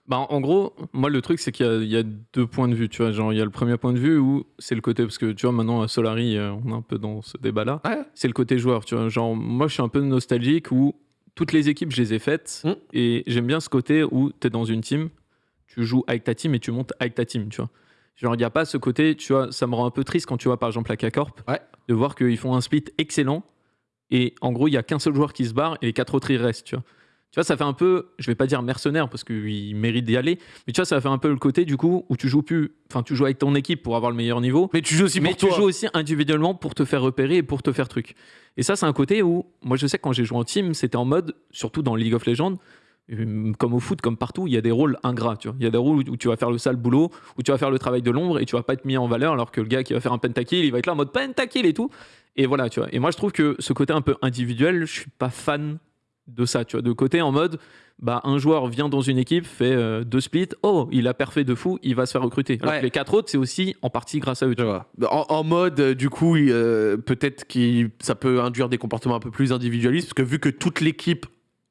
Bah, en gros, moi, le truc, c'est qu'il y a- il y, a deux points de vue. Tu vois, genre, il y a le premier point de vue où c'est le côté. Parce que, tu vois, maintenant, à Solari, euh, on est un peu dans ce débat-là. ouais C'est le côté joueur. Tu vois, genre, moi, je suis un peu nostalgique où toutes les équipes, je les ai faites. Mm. Et j'aime bien ce côté où tu es dans une team, tu joues avec ta team et tu montes avec ta team, tu vois. Genre, il n'y a pas ce côté, tu vois, ça me rend un peu triste quand tu vois, par exemple, la K-Corp, Ouais. de voir qu'ils font un split excellent. Et en gros, il y a qu'un seul joueur qui se barre et les quatre autres, ils restent, tu vois. Tu vois, ça fait un peu, je vais pas dire mercenaire parce qu'il mérite d'y aller, mais tu vois, ça fait un peu le côté du coup où tu joues plus, enfin, tu joues avec ton équipe pour avoir le meilleur niveau, mais tu joues aussi mais pour tu toi joues aussi individuellement pour te faire repérer et pour te faire truc. Et ça, c'est un côté où, moi, je sais que quand j'ai joué en team, c'était en mode, surtout dans League of Legends, euh, comme au foot, comme partout, il y a des rôles ingrats. Tu vois. Il y a des rôles où tu vas faire le sale boulot, où tu vas faire le travail de l'ombre et tu vas pas être mis en valeur, alors que le gars qui va faire un pentakill, il va être là en mode pentakill et tout. Et voilà, tu vois. Et moi, je trouve que ce côté un peu individuel, je suis pas fan de ça, tu vois. De côté en mode, bah, un joueur vient dans une équipe, fait euh, deux splits, oh, il a parfait de fou, il va se faire recruter. Alors Ouais. que les quatre autres, c'est aussi en partie grâce à eux. tu vois. En, en mode, euh, du coup, euh, peut-être que ça peut induire des comportements un peu plus individualistes, parce que vu que toute l'équipe,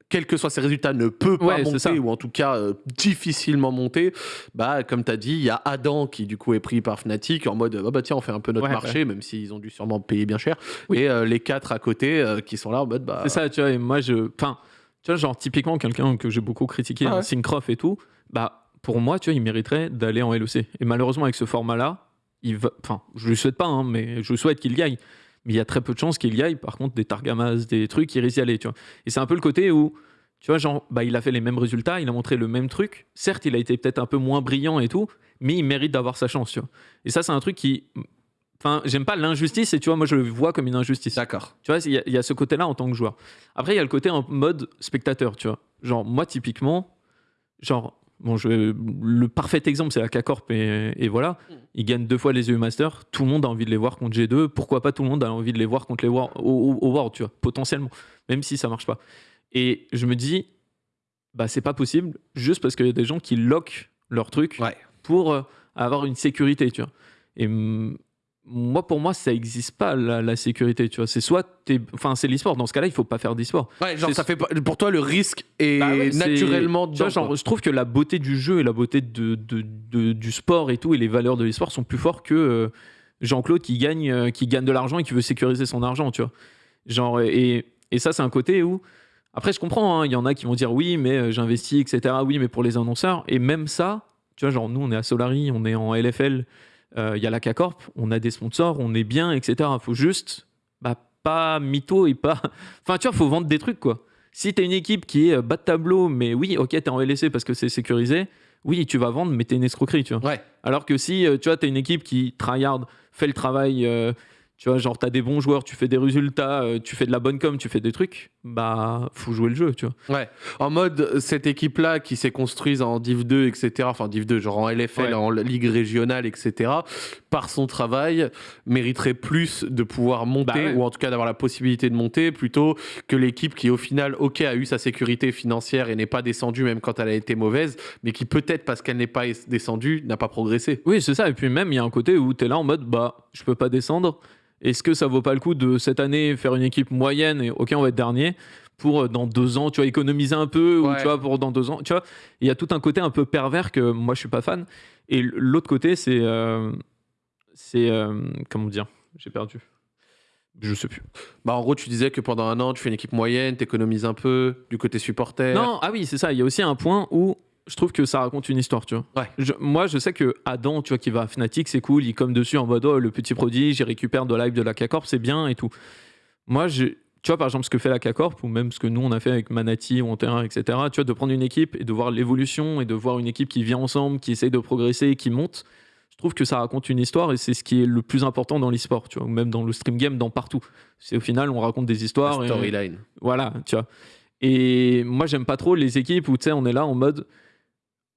quels que soient ses résultats, ne peut pas Ouais, monter, ou en tout cas euh, difficilement monter, bah, comme tu as dit, il y a Adam qui, du coup, est pris par Fnatic en mode, ah bah tiens, on fait un peu notre Ouais, marché, même s'ils ont dû sûrement payer bien cher. Oui. Et euh, les quatre à côté euh, qui sont là en mode, bah. C'est ça, tu vois. Et moi, je. Enfin, tu vois, genre, typiquement, quelqu'un que j'ai beaucoup critiqué, Ah Syncroft et tout, bah, pour moi, tu vois, il mériterait d'aller en LEC. Et malheureusement, avec ce format-là, il va. Enfin, je lui souhaite pas, hein, mais je souhaite qu'il y aille. Mais il y a très peu de chances qu'il y aille. Par contre, des Targamas, des trucs, il risque d'y aller, tu vois. Et c'est un peu le côté où Tu vois, genre, bah, il a fait les mêmes résultats, il a montré le même truc. Certes, il a été peut-être un peu moins brillant et tout, mais il mérite d'avoir sa chance, tu vois. Et ça, c'est un truc qui. Enfin, j'aime pas l'injustice, et tu vois, moi, je le vois comme une injustice. D'accord. Tu vois, il y, y a ce côté-là en tant que joueur. Après, il y a le côté en mode spectateur, tu vois. Genre, moi, typiquement, genre, bon, je, le parfait exemple, c'est la K-Corp, et, et voilà. Ils gagnent deux fois les EU Masters. Tout le monde a envie de les voir contre G2. Pourquoi pas tout le monde a envie de les voir contre les War- au, au- World, tu vois, potentiellement, même si ça marche pas. Et je me dis, bah, c'est pas possible, juste parce qu'il y a des gens qui loquent leur truc Ouais. pour euh, avoir une sécurité, tu vois. Et mm, moi, pour moi, ça n'existe pas la, la sécurité, tu vois. C'est soit, t'es- enfin, c'est l'e-sport. Dans ce cas-là, il faut pas faire d'e-sport. Ouais, genre ça fait pour toi le risque est Bah ouais, naturellement dedans, genre, je trouve que la beauté du jeu et la beauté de, de- de- du sport et tout et les valeurs de l'e-sport sont plus forts que euh, Jean-Claude qui gagne, euh, qui gagne de l'argent et qui veut sécuriser son argent, tu vois. Genre, et, et ça, c'est un côté où. Après, je comprends, hein, il y en a qui vont dire oui, mais euh, j'investis, etc. Oui, mais pour les annonceurs. Et même ça, tu vois, genre, nous, on est à Solari, on est en LFL, il y a la K-Corp, on a des sponsors, on est bien, etc. faut juste bah, pas mytho et pas. Enfin, tu vois, faut vendre des trucs, quoi. Si t'es une équipe qui est euh, bas de tableau, mais oui, ok, t'es en LEC parce que c'est sécurisé, oui, tu vas vendre, mais t'es une escroquerie, tu vois. Ouais. Alors que si, euh, tu vois, t'es une équipe qui tryhard, fait le travail, euh, tu vois, genre t'as des bons joueurs, tu fais des résultats, euh, tu fais de la bonne com, tu fais des trucs, bah, faut jouer le jeu, tu vois. Ouais. En mode, cette équipe-là qui s'est construite en Div 2, etc., enfin Div 2, genre en LFL, Ouais. en Ligue régionale, etc., par son travail, mériterait plus de pouvoir monter, Bah ouais. ou en tout cas d'avoir la possibilité de monter, plutôt que l'équipe qui, au final, ok, a eu sa sécurité financière et n'est pas descendue, même quand elle a été mauvaise, mais qui peut-être, parce qu'elle n'est pas es- descendue, n'a pas progressé. Oui, c'est ça. Et puis même, il y a un côté où t'es là en mode, bah, je peux pas descendre. Est-ce que ça vaut pas le coup de cette année faire une équipe moyenne et ok, on va être dernier pour euh, dans deux ans, tu vois, économiser un peu ou tu vois pour dans deux ans, tu vois? Il y a tout un côté un peu pervers que moi je suis pas fan. Et l'autre côté, c'est euh, c'est euh, comment dire, j'ai perdu. Je sais plus. Bah, en gros, tu disais que pendant un an, tu fais une équipe moyenne, t'économises un peu du côté supporter. Non, ah oui, c'est ça. Il y a aussi un point où je trouve que ça raconte une histoire, tu vois. Ouais. Je- moi, je sais que Adam, tu vois, qui va à Fnatic, c'est cool. Il comme dessus en mode oh, le petit prodige, il récupère de live de la K-Corp, c'est bien et tout. Moi, je, tu vois, par exemple, ce que fait la K-Corp, ou même ce que nous, on a fait avec Manati ou en terrain, etc., tu vois, de prendre une équipe et de voir l'évolution et de voir une équipe qui vient ensemble, qui essaye de progresser, qui monte. Je trouve que ça raconte une histoire et c'est ce qui est le plus important dans l'e-sport, tu vois, ou même dans le stream game, dans partout. C'est au final, on raconte des histoires. Storyline. voilà, tu vois. Et moi, j'aime pas trop les équipes où, tu sais, on est là en mode,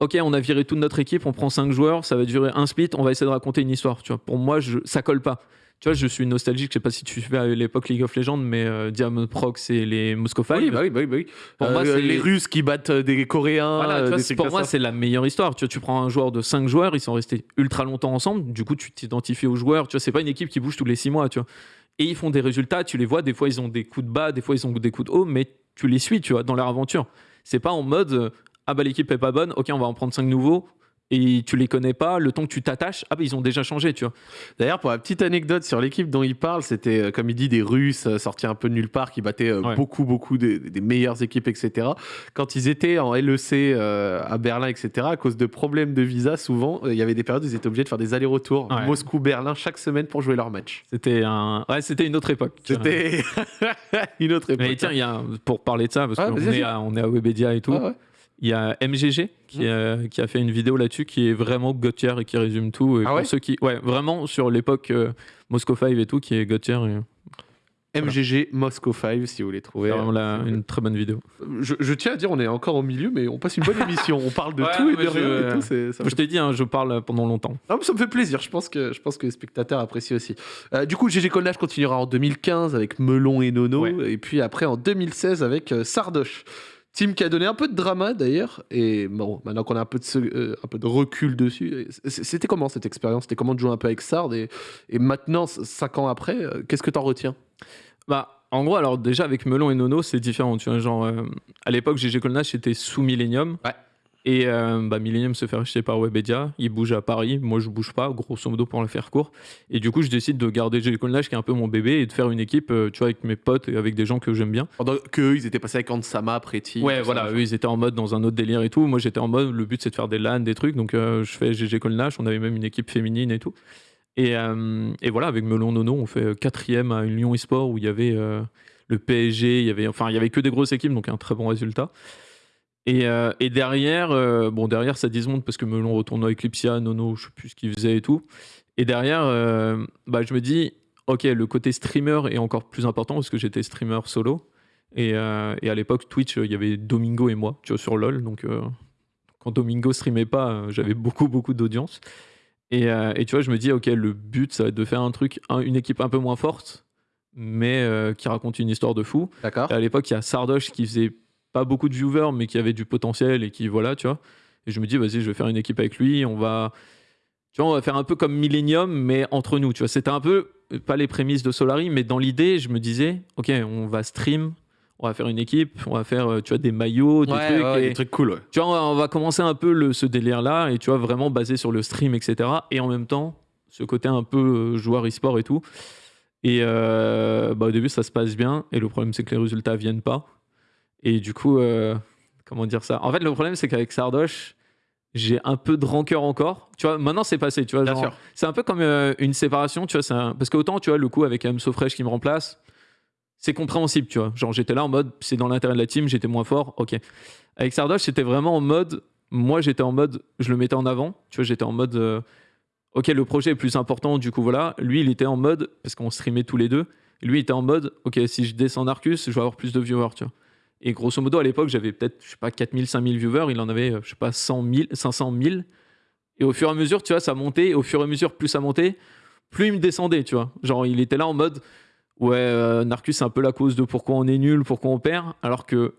ok, on a viré toute notre équipe, on prend cinq joueurs, ça va durer un split, on va essayer de raconter une histoire, tu vois. Pour moi, je, ça colle pas. Tu vois, je suis nostalgique, je sais pas si tu suivais à l'époque League of Legends, mais euh, Diamond Prox et les Moscow Five. Oui, bah oui, bah oui, bah oui. Pour Euh, moi, c'est- les Russes qui battent euh, des Coréens. Voilà, vois, des pour moi, c'est la meilleure histoire. Tu vois, tu prends un joueur de 5 joueurs, ils sont restés ultra longtemps ensemble. Du coup, tu t'identifies aux joueurs. Tu vois, c'est pas une équipe qui bouge tous les 6 mois, tu vois. Et ils font des résultats, tu les vois. Des fois, ils ont des coups de bas, des fois, ils ont des coups de haut, mais tu les suis, tu vois, dans leur aventure. C'est pas en mode ah bah l'équipe est pas bonne, ok, on va en prendre 5 nouveaux. Et tu les connais pas, le temps que tu t'attaches, ah bah ils ont déjà changé, tu vois. D'ailleurs, pour la petite anecdote sur l'équipe dont il parle, c'était, euh, comme il dit, des Russes euh, sortis un peu de nulle part qui battaient euh, Ouais. beaucoup, beaucoup des, des meilleures équipes, etc. Quand ils étaient en LEC euh, à Berlin, etc., à cause de problèmes de visa, souvent, euh, il y avait des périodes où ils étaient obligés de faire des allers-retours Ouais. Moscou-Berlin chaque semaine pour jouer leur match. C'était un... ouais, c'était une autre époque. C'était une autre époque. Mais tiens, y a un- pour parler de ça, parce Ouais, qu'on est, à- on est à Webedia et tout. Ouais. Il y a MGG qui, euh, qui a fait une vidéo là-dessus qui est vraiment Gauthier et qui résume tout. Et Ah pour ouais ceux qui, ouais, vraiment sur l'époque euh, Moscow 5 et tout, qui est Gauthier. et MGG Moscow 5, si vous voulez trouver. vraiment Euh, une très bonne vidéo. je, je tiens à dire, on est encore au milieu, mais on passe une bonne émission. On parle de Ouais, tout et de je- rien et tout. c'est- ça me Je t'ai dit, hein, je parle pendant longtemps. Ah, mais ça me fait plaisir, je pense que, je pense que les spectateurs apprécient aussi. Euh, du coup, GG Colnage continuera en 2015 avec Melon et Nono, et puis après en 2016 avec Sardoche. Team qui a donné un peu de drama d'ailleurs, et bon, maintenant qu'on a un peu de, euh, un peu de recul dessus, c- c'était comment cette expérience? C'était comment de jouer un peu avec Sard et, et maintenant, cinq ans après, euh, qu'est-ce que t'en retiens? Bah, en gros, alors déjà avec Melon et Nono, c'est différent. Tu vois, genre, euh, à l'époque, GG Colnash était sous Millennium. Ouais. Et euh, bah, Millennium se fait racheter par Webedia. Il bouge à Paris. Moi, je bouge pas, grosso modo, pour le faire court. Et du coup, je décide de garder GG Colnash, qui est un peu mon bébé, et de faire une équipe, euh, tu vois, avec mes potes et avec des gens que j'aime bien. Pendant qu'eux, ils étaient passés avec Ansama, Preti. Ouais, voilà, ça, eux, ils étaient en mode dans un autre délire et tout. Moi, j'étais en mode, le but, c'est de faire des LAN, des trucs. Donc, euh, je fais GG Colnash. On avait même une équipe féminine et tout. Et, et voilà, avec Melon Nono, on fait quatrième à une Lyon eSport où il y avait le PSG, il y avait, enfin, il y avait que des grosses équipes, donc un très bon résultat. Et, euh, et derrière, euh, bon, derrière, ça dismonte parce que Melon retourne avec Eclipsia, Nono, je sais plus ce qu'il faisait et tout. Et derrière, euh, bah, je me dis, ok, le côté streamer est encore plus important parce que j'étais streamer solo. Et, et à l'époque, Twitch, il y avait Domingo et moi, tu vois, sur LoL. Donc, quand Domingo streamait pas, j'avais beaucoup, beaucoup d'audience. Et, et tu vois, je me dis, ok, le but, ça va être de faire un truc, un- une équipe un peu moins forte, mais qui raconte une histoire de fou. D'accord. Et à l'époque, il y a Sardoche qui faisait pas beaucoup de viewers, mais qui avait du potentiel et qui, voilà, tu vois. Et je me dis, vas-y, je vais faire une équipe avec lui. On va, tu vois, on va faire un peu comme Millennium, mais entre nous, tu vois. C'était un peu, pas les prémices de Solari, mais dans l'idée, je me disais, ok, on va stream, on va faire une équipe, on va faire, euh, tu vois, des maillots, des Ouais, trucs. ouais, et- des trucs cool, ouais. tu vois, on va- on va commencer un peu le, ce délire-là, et tu vois, vraiment basé sur le stream, etc. Et en même temps, ce côté un peu euh, joueur e-sport et tout. Et euh, bah, au début, ça se passe bien, et le problème, c'est que les résultats viennent pas. Et du coup, euh, comment dire ça? En fait, le problème, c'est qu'avec Sardoche, j'ai un peu de rancœur encore. Tu vois, maintenant, c'est passé, tu vois. Bien genre, sûr. c'est un peu comme euh, une séparation, tu vois. un- Parce qu'autant, tu vois, le coup avec Amso Fresh qui me remplace, c'est compréhensible, tu vois. Genre, j'étais là en mode, c'est dans l'intérêt de la team, j'étais moins fort, ok. Avec Sardoche, c'était vraiment en mode, moi, j'étais en mode, je le mettais en avant, tu vois, j'étais en mode, euh, ok, le projet est plus important, du coup, voilà. Lui, il était en mode, parce qu'on streamait tous les deux, lui, il était en mode, ok, si je descends Arcus, je vais avoir plus de viewers, tu vois. Et grosso modo, à l'époque, j'avais peut-être, je sais pas, 4000, 5000 viewers, il en avait, euh, je sais pas, 100 000, 500 000. Et au fur et à mesure, tu vois, ça montait. Et au fur et à mesure, plus ça montait, plus il me descendait, tu vois. Genre, il était là en mode, ouais, euh, Narcus, c'est un peu la cause de pourquoi on est nul, pourquoi on perd. Alors que,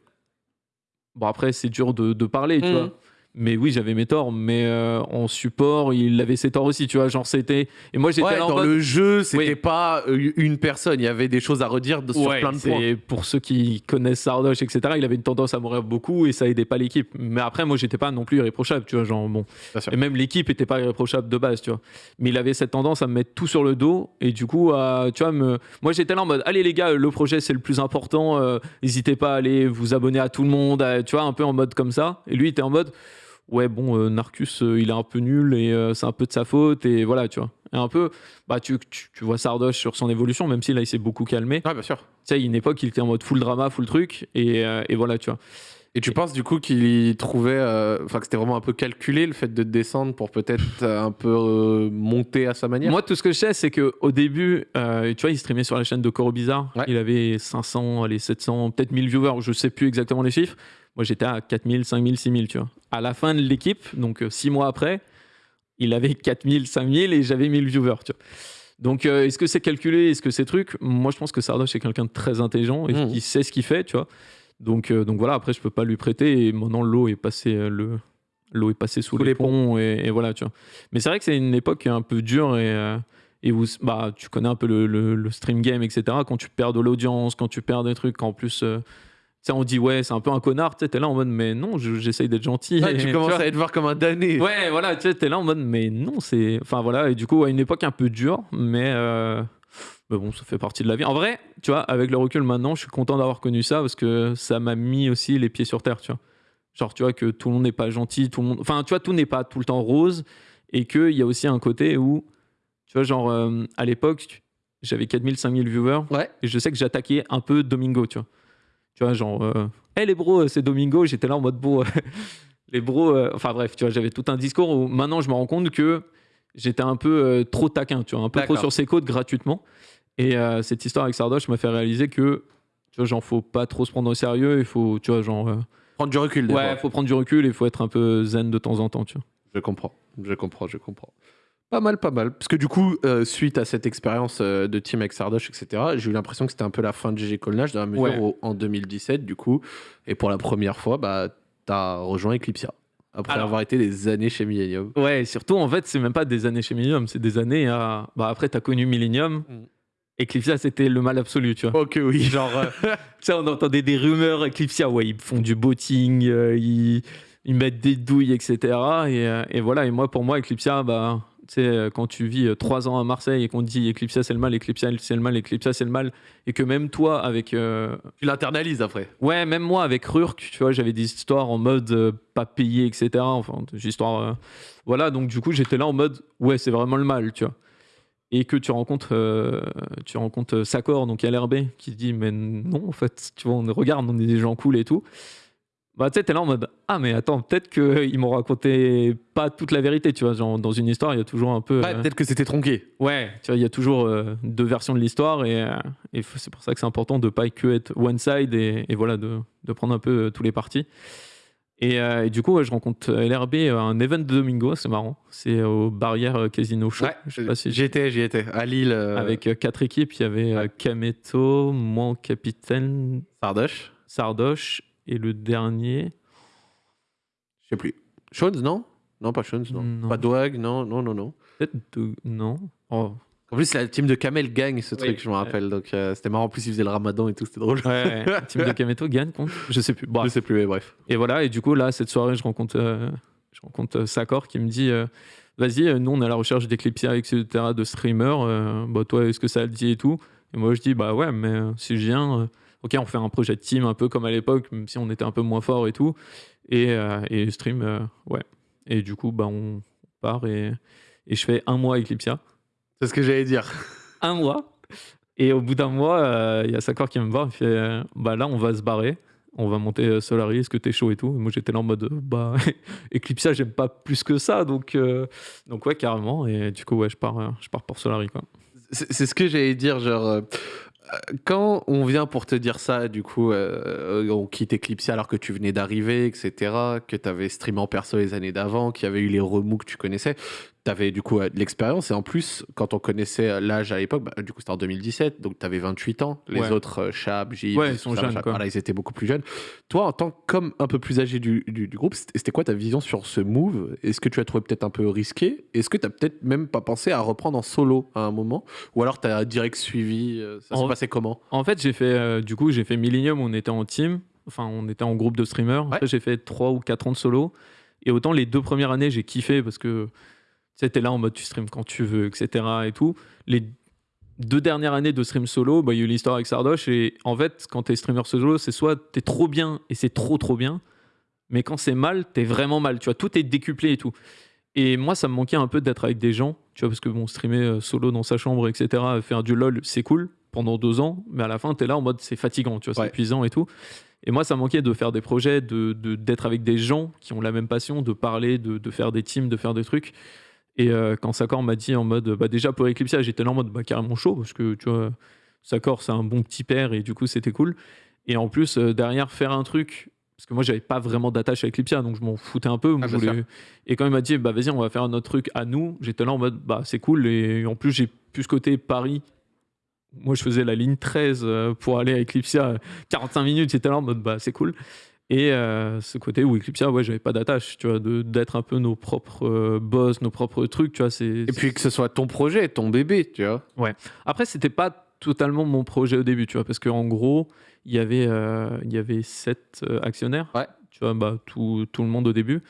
bon, après, c'est dur de, de parler, tu Mhm. vois. Mais oui, j'avais mes torts, mais euh, en support, il avait ses torts aussi, tu vois. Genre, c'était. Et moi, j'étais Ouais, là en dans mode. le jeu, c'était Oui. pas euh, une personne. Il y avait des choses à redire de- sur Ouais, plein de points. Pour ceux qui connaissent Sardoche, etc., il avait une tendance à mourir beaucoup et ça aidait pas l'équipe. Mais après, moi, j'étais pas non plus irréprochable, tu vois. Genre, bon. Et même l'équipe était pas irréprochable de base, tu vois. Mais il avait cette tendance à me mettre tout sur le dos et du coup, à, tu vois, me... moi, j'étais là en mode, allez les gars, le projet, c'est le plus important. euh, N'hésitez pas à aller vous abonner à tout le monde, à- tu vois, un peu en mode comme ça. Et lui, il était en mode, ouais, bon, euh, Narcus, euh, il est un peu nul et euh, c'est un peu de sa faute et voilà, tu vois. Et un peu, bah, tu, tu, tu vois Sardoche sur son évolution, même si là, il s'est beaucoup calmé. Ouais, bien sûr. Tu sais, il y a une époque, il était en mode full drama, full truc, et, et voilà, tu vois. Et tu penses du coup qu'il trouvait, euh, enfin que c'était vraiment un peu calculé le fait de descendre pour peut-être euh, un peu euh, monter à sa manière? Moi, tout ce que je sais, c'est qu'au début, tu vois, il streamait sur la chaîne de Coro Bizarre. Ouais. Il avait 500, allez, 700, peut-être 1000 viewers, je sais plus exactement les chiffres. Moi, j'étais à 4000, 5000, 6000, tu vois. À la fin de l'équipe, donc 6 mois après, il avait 4000, 5000 et j'avais 1000 viewers, tu vois. Donc, euh, est-ce que c'est calculé? Est-ce que c'est truc? Moi, je pense que Sardoche est quelqu'un de très intelligent et Mhm. qui sait ce qu'il fait, tu vois. Donc, euh, donc voilà, après, je peux pas lui prêter. Et maintenant, l'eau est passée, euh, le, l'eau est passée sous, Sous les, les ponts. Et, et voilà, tu vois. Mais c'est vrai que c'est une époque un peu dure et, euh, et où bah, tu connais un peu le, le- le stream game, etc. Quand tu perds de l'audience, quand tu perds des trucs, qu'en plus, euh, tu sais, on dit ouais, c'est un peu un connard. Tu t'es là en mode, mais non, je- j'essaye d'être gentil. Ouais, Et, tu commences à être voir comme un damné. Ouais, voilà, tu t'es là en mode, mais non, c'est. Enfin voilà, et du coup, à une époque un peu dure, mais. euh, mais bon, ça fait partie de la vie. En vrai, tu vois, avec le recul maintenant, je suis content d'avoir connu ça parce que ça m'a mis aussi les pieds sur terre, tu vois. Genre, tu vois, que tout le monde n'est pas gentil, tout le monde. Enfin, tu vois, tout n'est pas tout le temps rose et qu'il y a aussi un côté où, tu vois, genre, euh, à l'époque, j'avais 4000, 5000 viewers Ouais. et je sais que j'attaquais un peu Domingo, tu vois. Tu vois, genre, euh, hey les bros, c'est Domingo. J'étais là en mode, bon, les bros, euh, enfin bref, tu vois, j'avais tout un discours où maintenant je me rends compte que j'étais un peu euh, trop taquin, tu vois, un peu trop sur ses côtes gratuitement. Et euh, cette histoire avec Sardoche m'a fait réaliser que, tu vois, genre, faut pas trop se prendre au sérieux, il faut, tu vois, genre, euh, Prendre du recul. des ouais, fois. faut prendre du recul et il faut être un peu zen de temps en temps, tu vois. Je comprends, je comprends, je comprends. Pas mal, pas mal. Parce que du coup, euh, suite à cette expérience euh, de team avec Sardoche, etc., j'ai eu l'impression que c'était un peu la fin de GG Colnage, dans la mesure Ouais. où en 2017, du coup, et pour la première fois, bah, t'as rejoint Eclipsia. Après Alors- avoir été des années chez Millennium. Ouais, et surtout, en fait, c'est même pas des années chez Millennium, c'est des années à. Bah, après, t'as connu Millennium. Mm. Eclipsia, c'était le mal absolu, tu vois. Ok, oui. Genre, euh, tu sais, on entendait des rumeurs Eclipsia, ouais, ils font du botting, euh, ils, ils mettent des douilles, etc. Et, euh, et voilà, et moi, pour moi, Eclipsia, bah, sais, euh, quand tu vis euh, trois ans à Marseille et qu'on te dit Eclipsia, c'est le mal, Eclipsia, c'est le mal, Eclipsia, c'est le mal, et que même toi, avec. euh, Tu l'internalises après. Ouais, même moi, avec Rurk, tu vois, j'avais des histoires en mode euh, pas payé, etc. Enfin, des histoires. euh, Voilà, donc du coup, j'étais là en mode, ouais, c'est vraiment le mal, tu vois. et que tu rencontres, tu rencontres Sakor, donc LRB, qui dit Mais non, en fait, tu vois, on regarde, on est des gens cool et tout. Bah, tu sais, t'es là en mode Ah, mais attends, peut-être qu'ils m'ont raconté pas toute la vérité, tu vois. Genre, dans une histoire, il y a toujours un peu. Ouais, euh, peut-être que c'était tronqué. Ouais, tu vois, il y a toujours euh, deux versions de l'histoire et, euh, et c'est pour ça que c'est important de pas que être one side et, et voilà, de, de prendre un peu euh, tous les partis. Et, euh, et du coup, ouais, je rencontre LRB à un event de Domingo, c'est marrant. C'est au Barrière euh, Casino Show. Ouais, je sais pas si j'y étais, j'y étais. À Lille, euh, Avec euh, quatre équipes, il y avait euh, Ouais. Kameto, moi en capitaine, Sardoche. Sardoche et le dernier. Je sais plus. Shones, non? Non, pas Shones, non. Non. Pas Dwag, non, non, non, non. Peut-être. Non. Oh. En plus, la team de Kamel gagne ce Oui. truc, je me rappelle. Donc, euh, c'était marrant. En plus, ils faisaient le ramadan et tout, c'était drôle. Ouais, ouais. Team de Kameto gagne contre Je sais plus. Bon, Je sais plus, mais bref. Et voilà, et du coup, là, cette soirée, je rencontre, euh, je rencontre euh, Sakor qui me dit euh, Vas-y, nous, on est à la recherche d'Eclipsia, etc., de streamers. euh, bah, toi, est-ce que ça te dit et tout? Et moi, je dis Bah ouais, mais euh, si je viens, euh, ok, on fait un projet de team un peu comme à l'époque, même si on était un peu moins fort et tout. Et, euh, et stream, euh, ouais. Et du coup, bah, on part et, et je fais un mois Eclipsia. C'est ce que j'allais dire. Un mois. Et au bout d'un mois, euh, il y a Sakor qui me voir, il fait Bah là, on va se barrer. On va monter Solari, est-ce que t'es chaud et tout Et moi j'étais là en mode Bah, Eclipsia, j'aime pas plus que ça, donc, donc ouais, carrément. Et du coup, ouais, je pars, je pars pour Solari, quoi. C'est c'est ce que j'allais dire, genre. Euh, euh, quand on vient pour te dire ça, du coup, euh, on quitte Eclipse alors que tu venais d'arriver, etc., que tu avais streamé en perso les années d'avant, qu'il y avait eu les remous que tu connaissais, tu avais du coup euh, de l'expérience. Et en plus, quand on connaissait euh, l'âge à l'époque, bah, du coup, c'était en 2017, donc tu avais 28 ans. Les Ouais. autres, euh, Chab, J, Ouais, ils sont jeunes, quoi. Voilà, ils étaient beaucoup plus jeunes. Toi, en tant que comme un peu plus âgé du, du- du groupe, c'était quoi ta vision sur ce move? Est-ce que tu as trouvé peut-être un peu risqué? Est-ce que tu as peut-être même pas pensé à reprendre en solo à un moment? Ou alors tu as direct suivi euh, Ça En- se passait comment? En fait, j'ai fait, euh, du coup, j'ai fait Millennium, on était en team, enfin, on était en groupe de streamers. Ouais. Après, j'ai fait 3 ou 4 ans de solo. Et autant les deux premières années, j'ai kiffé parce que tu sais, t'es là en mode tu stream quand tu veux, etc. et tout. Les deux dernières années de stream solo, bah, il y a eu l'histoire avec Sardoche. Et en fait, quand t'es streamer solo, c'est soit t'es trop bien et c'est trop trop bien, mais quand c'est mal, t'es vraiment mal. Tu vois, tout est décuplé et tout. Et moi, ça me manquait un peu d'être avec des gens, tu vois, parce que bon, streamer euh, solo dans sa chambre, etc., faire du LOL, c'est cool pendant deux ans, mais à la fin, t'es là en mode c'est fatigant, tu vois, c'est Ouais. épuisant et tout. Et moi, ça me manquait de faire des projets, de de- d'être avec des gens qui ont la même passion, de parler, de, de faire des teams, de faire des trucs. Et euh, quand Sakor m'a dit en mode, bah déjà pour Eclipsia, j'étais là en mode bah, carrément chaud, parce que tu vois, Sakor, c'est un bon petit père, et du coup, c'était cool. Et en plus, euh, derrière, faire un truc, parce que moi, j'avais pas vraiment d'attache à Eclipsia, donc je m'en foutais un peu. Ah, je bien voulais- Et quand il m'a dit, bah vas-y, on va faire notre truc à nous, j'étais là en mode, bah c'est cool. Et en plus, j'ai plus ce côté Paris. Moi, je faisais la ligne 13 euh, pour aller à Eclipsia, 45 minutes, j'étais là en mode, bah c'est cool. Et euh, ce côté où Eclipsia, ouais, j'avais pas d'attache, tu vois, d'être un peu nos propres euh, boss, nos propres trucs, tu vois. Et puis que ce soit ton projet, ton bébé, tu vois. après, c'était pas totalement mon projet au début, tu vois, parce qu'en gros, il y avait, euh, il y avait sept actionnaires, Ouais. tu vois, bah, tout, tout le monde au début.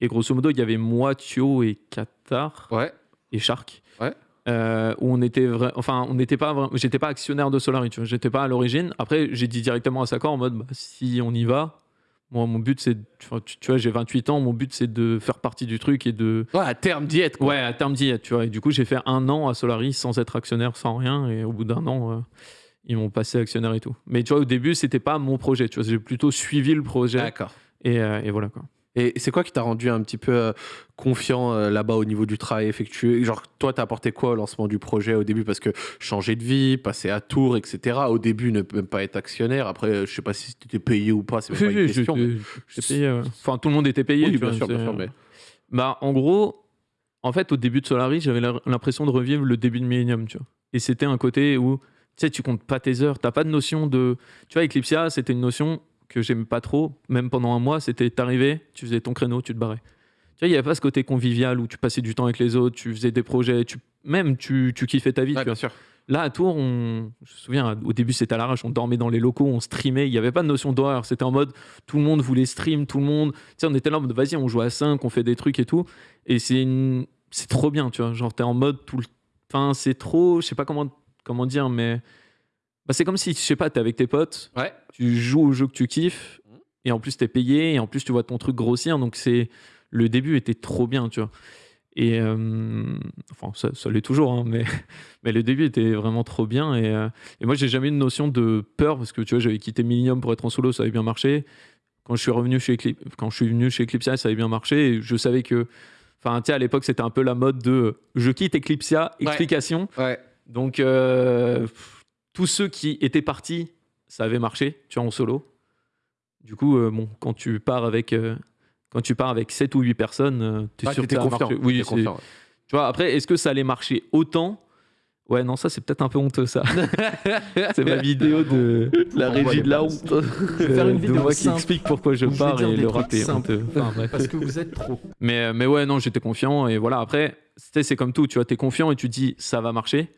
Et grosso modo, il y avait moi, Thio et Qatar Ouais. et Shark. Ouais. Euh, où on était vrai, enfin, on n'était pas, j'étais pas actionnaire de Solari, tu vois, j'étais pas à l'origine. Après, j'ai dit directement à Sakor en mode, bah, si on y va, moi, mon but, c'est, tu, vois, j'ai 28 ans, mon but, c'est de faire partie du truc et de, Ouais, à terme d'y être, quoi. Ouais, à terme d'y être, tu vois. Et du coup, j'ai fait un an à Solari sans être actionnaire, sans rien. Et au bout d'un an, euh, ils m'ont passé actionnaire et tout. Mais tu vois, au début, c'était pas mon projet. Tu vois, j'ai plutôt suivi le projet. D'accord. Et, euh, et voilà quoi. Et c'est quoi qui t'a rendu un petit peu euh, confiant euh, là-bas au niveau du travail effectué? Genre, toi, t'as apporté quoi au lancement du projet au début? Parce que changer de vie, passer à Tours, etc. Au début, ne même pas être actionnaire. Après, je sais pas si t'étais payé ou pas, c'est même pas une question. mais- payé, Enfin, tout le monde était payé. Oui, tu bien vois, sûr, bien c'est- sûr, mais- Bah, en gros, en fait, au début de Solari, j'avais l'impression de revivre le début de Millennium, tu vois. Et c'était un côté où, tu sais, tu comptes pas tes heures, t'as pas de notion de. Tu vois, Eclipsia, c'était une notion que j'aimais pas trop, même pendant un mois, c'était t'arrivais, tu faisais ton créneau, tu te barrais. Tu vois, il y avait pas ce côté convivial où tu passais du temps avec les autres, tu faisais des projets, tu, même tu, tu kiffais ta vie. Ouais, tu bien sûr. Là, à Tours, on... je me souviens, au début, c'était à l'arrache, on dormait dans les locaux, on streamait, il n'y avait pas de notion d'horaire. C'était en mode, tout le monde voulait stream, tout le monde. Tu sais, on était là en mode, vas-y, on joue à 5, on fait des trucs et tout. Et c'est une... c'est trop bien, tu vois. Genre, t'es en mode tout le. Enfin, c'est trop. Je sais pas comment, comment dire, mais. Bah, c'est comme si, je sais pas, t'es avec tes potes, Ouais. tu joues au jeu que tu kiffes, et en plus, t'es payé, et en plus, tu vois ton truc grossir. Donc, c'est. Le début était trop bien, tu vois. Et euh, enfin, ça, ça l'est toujours, hein, mais, mais le début était vraiment trop bien. Et, euh, et moi, j'ai jamais eu une notion de peur parce que tu vois, j'avais quitté Millennium pour être en solo, ça avait bien marché. Quand je suis revenu chez Eclipse, quand je suis venu chez Eclipsia, ça avait bien marché. Et je savais que, enfin, tu sais, à l'époque, c'était un peu la mode de je quitte Eclipsia, explication. Ouais. Donc, euh, tous ceux qui étaient partis, ça avait marché, tu vois, en solo. Du coup, euh, bon, quand tu pars avec, euh, quand tu pars avec 7 ou 8 personnes, euh, t'es Ouais, sûr que ça marcher. Oui, confiant, ouais. tu vois, après, est-ce que ça allait marcher autant? Ouais, non, ça, c'est peut-être un peu honteux, ça. c'est ma vidéo de La régie de la honte. vais faire une de vidéo moi qui explique pourquoi je pars et le rap est simples. honteux. Enfin, bref. Parce que vous êtes trop. Mais, mais ouais, non, j'étais confiant. Et voilà, après, tu sais, c'est comme tout. Tu vois, t'es confiant et tu dis ça va marcher.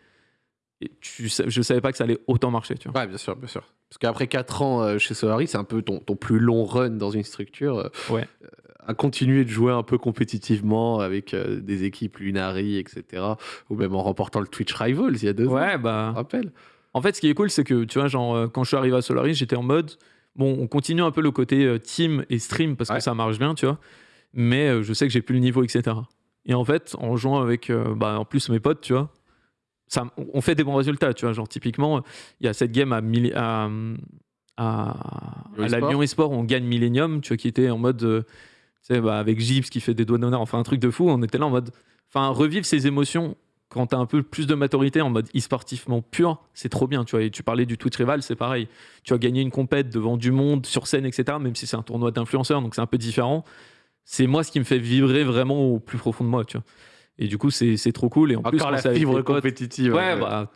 Et tu, je savais pas que ça allait autant marcher, tu vois. Ouais, bien sûr, bien sûr. Parce qu'après 4 ans euh, chez Solari, c'est un peu ton, ton plus long run dans une structure. euh, Ouais. euh, à continuer de jouer un peu compétitivement avec des équipes Lunari, etc. Ou même en remportant le Twitch Rivals il y a deux ans. Ouais, Je bah. rappelle. En fait, ce qui est cool, c'est que, tu vois, genre, quand je suis arrivé à Solaris, j'étais en mode, bon, on continue un peu le côté team et stream parce Ouais. que ça marche bien, tu vois, mais je sais que j'ai plus le niveau, etc. Et en fait, en jouant avec, bah, en plus, mes potes, tu vois, ça, on fait des bons résultats, tu vois, genre, typiquement, il y a cette game à, à, à, Lyon à la Esport. Lyon Esport, on gagne Millennium, tu vois, qui était en mode, euh, tu sais, bah, avec Gibbs qui fait des doigts d'honneur, enfin, un truc de fou, on était là en mode, enfin, revivre ces émotions quand t'as un peu plus de maturité en mode e-sportivement pur, c'est trop bien, tu vois. Et tu parlais du Twitch Rival, c'est pareil. Tu as gagné une compète devant du monde, sur scène, etc., même si c'est un tournoi d'influenceurs, donc c'est un peu différent. C'est moi ce qui me fait vibrer vraiment au plus profond de moi, tu vois. Et du coup, c'est c'est trop cool. Et en plus, Encore quand la fibre compétitive. Ouais, bah,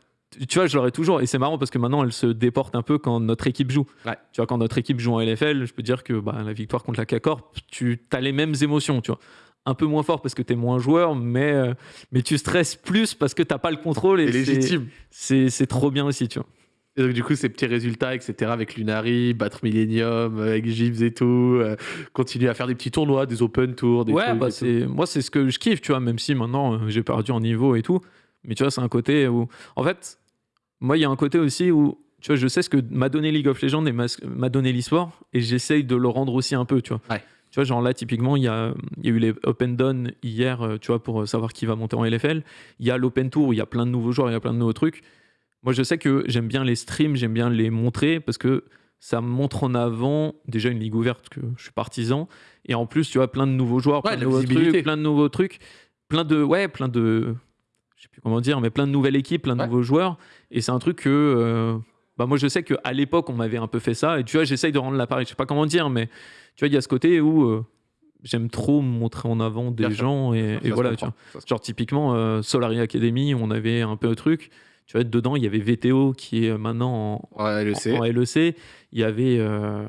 tu- vois, je l'aurais toujours. Et c'est marrant parce que maintenant, elle se déporte un peu quand notre équipe joue. Ouais. Tu vois, quand notre équipe joue en LFL, je peux dire que bah, la victoire contre la K-Corp, tu as les mêmes émotions, tu vois. Un peu moins fort parce que tu es moins joueur, mais, euh, mais tu stresses plus parce que tu pas le contrôle. Et C'est légitime. C'est c'est trop bien aussi, tu vois. Et donc, du coup, ces petits résultats, etc., avec Lunari, battre Millennium, euh, avec Gibbs et tout, euh, continuer à faire des petits tournois, des open tours, des ouais, trucs bah, c'est moi, c'est ce que je kiffe, tu vois, même si maintenant euh, j'ai perdu en niveau et tout. Mais tu vois, c'est un côté où. En fait, moi, il y a un côté aussi où. Tu vois, je sais ce que m'a donné League of Legends et m'a donné l'e-sport, et j'essaye de le rendre aussi un peu, tu vois. Ouais. Tu vois, genre là, typiquement, il y a, y a eu les Open Dawn hier, tu vois, pour savoir qui va monter en LFL. Il y a l'Open Tour où il y a plein de nouveaux joueurs, il y a plein de nouveaux trucs. Moi, je sais que j'aime bien les streams, j'aime bien les montrer parce que ça montre en avant déjà une ligue ouverte que je suis partisan et en plus tu vois plein de nouveaux joueurs, plein de nouveaux trucs, plein de nouveaux trucs, plein de ouais, plein de je sais plus comment dire mais plein de nouvelles équipes, plein de Ouais. nouveaux joueurs et c'est un truc que euh, bah moi je sais que à l'époque on m'avait un peu fait ça et tu vois j'essaye de rendre l'appareil, je sais pas comment dire mais tu vois il y a ce côté où euh, j'aime trop montrer en avant des Bien sûr. gens et, Ça et se voilà tu vois. Genre typiquement euh, Solari Academy, on avait un peu un truc. Tu vois, dedans, il y avait VTO qui est maintenant en, Ouais, le en- en LEC. Il y avait, euh,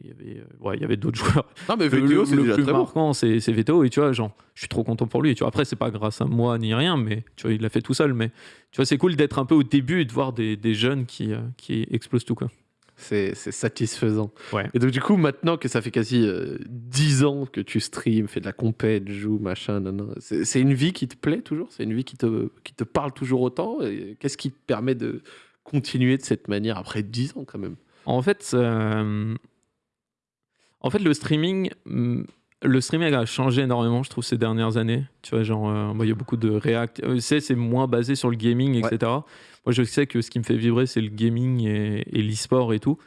il y avait, euh, ouais, il y avait d'autres joueurs. Non, mais VTO, c'est le déjà plus très marquant, c'est c'est VTO. Et tu vois, genre, je suis trop content pour lui. Tu vois, après, c'est pas grâce à moi ni rien, mais tu vois, il l'a fait tout seul. Mais tu vois, c'est cool d'être un peu au début et de voir des, des jeunes qui, euh, qui explosent tout. Quoi. C'est satisfaisant. Ouais. Et donc, du coup, maintenant que ça fait quasi euh, 10 ans que tu streams, fais de la compète, joues, machin, c'est une vie qui te plaît toujours? C'est une vie qui te, qui te parle toujours autant? Qu'est-ce qui te permet de continuer de cette manière après 10 ans quand même? En fait, euh, en fait, le streaming, hum, le streaming a changé énormément, je trouve, ces dernières années. Tu vois, genre, euh, bah, il y a beaucoup de React. euh, c'est, c'est moins basé sur le gaming, etc. Moi, je sais que ce qui me fait vibrer, c'est le gaming et, et l'e-sport et tout.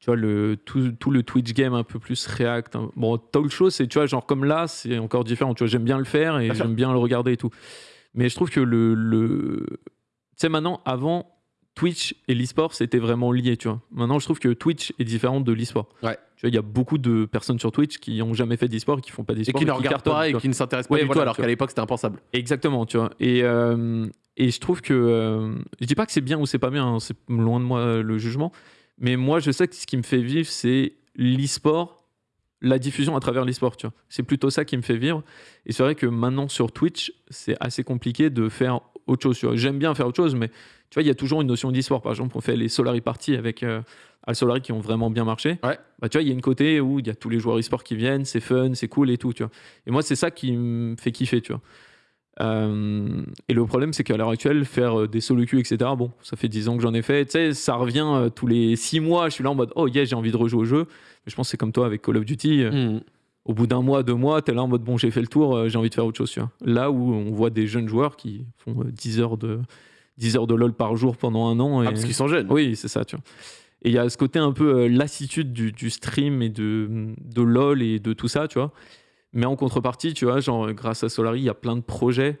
Tu vois, le, tout, tout le Twitch game un peu plus React. hein. Bon, Talk Show, c'est, tu vois, genre, comme là, c'est encore différent. Tu vois, j'aime bien le faire et j'aime bien le regarder et tout. Mais je trouve que le. le... Tu sais, maintenant, avant, Twitch et l'e-sport, c'était vraiment lié, tu vois. Maintenant, je trouve que Twitch est différent de l'e-sport. Ouais. Tu vois, il y a beaucoup de personnes sur Twitch qui n'ont jamais fait d'e-sport et qui font pas Et d'e-sport. qui ne regardent pas et qui ne s'intéressent pas Ouais, du voilà, tout, alors qu'à l'époque c'était impensable. Exactement, tu vois. Et, euh, et je trouve que. euh, je dis pas que c'est bien ou c'est pas bien, hein, c'est loin de moi euh, le jugement. Mais moi, je sais que ce qui me fait vivre, c'est l'e-sport, la diffusion à travers l'e-sport, tu vois. C'est plutôt ça qui me fait vivre. Et c'est vrai que maintenant, sur Twitch, c'est assez compliqué de faire autre chose. tu vois. J'aime bien faire autre chose, mais tu vois, il y a toujours une notion d'e-sport. Par exemple, on fait les Solari Party avec euh, Al Solari qui ont vraiment bien marché. Ouais. Bah, tu vois, il y a une côté où il y a tous les joueurs e-sport qui viennent, c'est fun, c'est cool et tout, tu vois. Et moi, c'est ça qui me fait kiffer, tu vois. Euh, et le problème, c'est qu'à l'heure actuelle, faire euh, des solo etc., bon, ça fait 10 ans que j'en ai fait. Tu sais, ça revient euh, tous les 6 mois. Je suis là en mode, oh yeah, j'ai envie de rejouer au jeu. Mais je pense que c'est comme toi avec Call of Duty. Hmm. au bout d'un mois, deux mois, tu es là en mode bon, j'ai fait le tour, j'ai envie de faire autre chose. tu vois. Là où on voit des jeunes joueurs qui font euh, 10 heures de 10 heures de LoL par jour pendant un an. Ah, et- parce qu'ils sont jeunes. oui, c'est ça, tu vois. Et il y a ce côté un peu euh, lassitude du, du stream et de, de LoL et de tout ça, tu vois. Mais en contrepartie, tu vois, genre, grâce à Solari, il y a plein de projets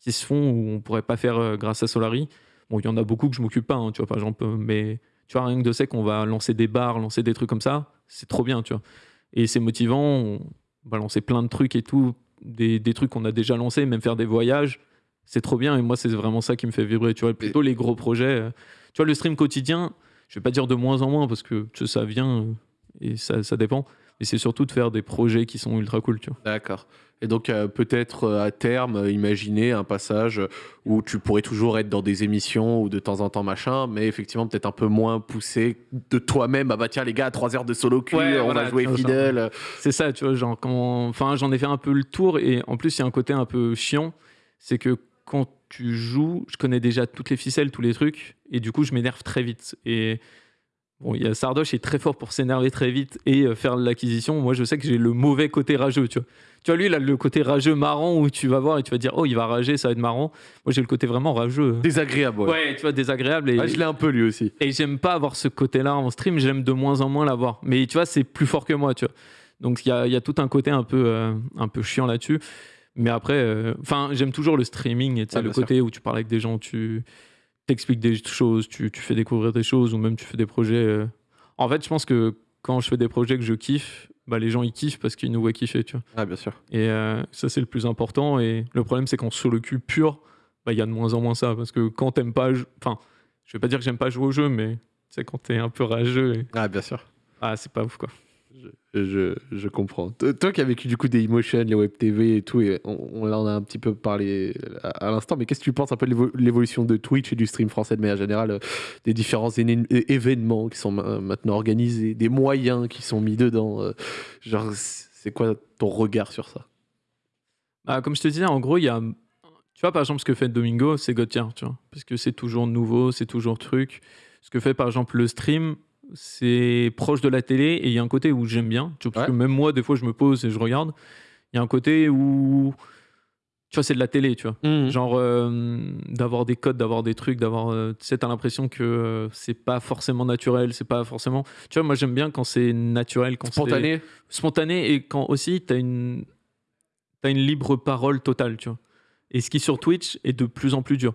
qui se font où on pourrait pas faire euh, grâce à Solari. Bon, il y en a beaucoup que je m'occupe pas, hein, tu vois, par exemple. euh, Mais tu vois, rien que de sais qu'on va lancer des bars, lancer des trucs comme ça, c'est trop bien, tu vois. Et c'est motivant, on va lancer plein de trucs et tout, des, des trucs qu'on a déjà lancés, même faire des voyages. C'est trop bien et moi, c'est vraiment ça qui me fait vibrer, tu vois. Plutôt les gros projets. euh, Tu vois, le stream quotidien, je vais pas dire de moins en moins parce que tu sais, ça vient euh, et ça, ça dépend. Mais c'est surtout de faire des projets qui sont ultra cool, tu vois. D'accord. Et donc, euh, peut-être euh, à terme, euh, imaginer un passage où tu pourrais toujours être dans des émissions ou de temps en temps machin, mais effectivement, peut-être un peu moins poussé de toi-même. Ah bah tiens, les gars, 3 heures de solo Ouais, on voilà, va jouer fidèle. C'est ça, tu vois, genre quand... Enfin, j'en ai fait un peu le tour et en plus, il y a un côté un peu chiant, c'est que quand tu joues, je connais déjà toutes les ficelles, tous les trucs, et du coup, je m'énerve très vite. Et bon, il y a Sardoche est très fort pour s'énerver très vite et euh, faire l'acquisition. Moi, je sais que j'ai le mauvais côté rageux, tu vois. Tu vois, lui, il a le côté rageux marrant où tu vas voir et tu vas dire, oh, il va rager, ça va être marrant. Moi, j'ai le côté vraiment rageux. Désagréable, ouais. Ouais, tu vois, désagréable. Et, Ah, je l'ai un peu lui aussi. et j'aime pas avoir ce côté-là en stream, j'aime de moins en moins l'avoir. Mais tu vois, c'est plus fort que moi, tu vois. Donc il y a, il y a tout un côté un peu, euh, un peu chiant là-dessus. Mais après, euh, enfin, j'aime toujours le streaming et Ah, le sûr. côté où tu parles avec des gens, tu t'expliques des choses, tu, tu fais découvrir des choses ou même tu fais des projets. euh. En fait, je pense que quand je fais des projets que je kiffe, bah, les gens ils kiffent parce qu'ils nous voient kiffer, tu vois. Ah, bien sûr. Et euh, ça, c'est le plus important. Et le problème, c'est qu'en solo cul pur, bah, il y a de moins en moins ça. Parce que quand t'aimes pas. Enfin, je vais pas dire que j'aime pas jouer au jeu, mais sais, quand t'es un peu rageux, et... Ah, bien sûr. ah, c'est pas ouf, quoi. Je, je, comprends. Toi qui as vécu du coup des emotions, les web TV et tout, et on, on en a un petit peu parlé à, à l'instant, mais qu'est-ce que tu penses un peu de l'évo- l'évolution de Twitch et du stream français de manière générale, euh, des différents événements qui sont ma- maintenant organisés, des moyens qui sont mis dedans euh, Genre, c'est quoi ton regard sur ça? Bah, comme je te disais, en gros, il y a. Tu vois, par exemple, ce que fait Domingo, c'est God tier, tu vois. Parce que c'est toujours nouveau, c'est toujours truc. Ce que fait, par exemple, le stream, c'est proche de la télé et il y a un côté où j'aime bien. Tu vois, parce Ouais. que même moi, des fois, je me pose et je regarde. Il y a un côté où. Tu vois, c'est de la télé, tu vois. Genre, euh, d'avoir des codes, d'avoir des trucs, d'avoir. euh, tu sais, t'as l'impression que euh, c'est pas forcément naturel, c'est pas forcément. Tu vois, moi, j'aime bien quand c'est naturel, quand c'est Spontané spontané et quand aussi tu as une, t'as une libre parole totale, tu vois. Et ce qui sur Twitch est de plus en plus dur.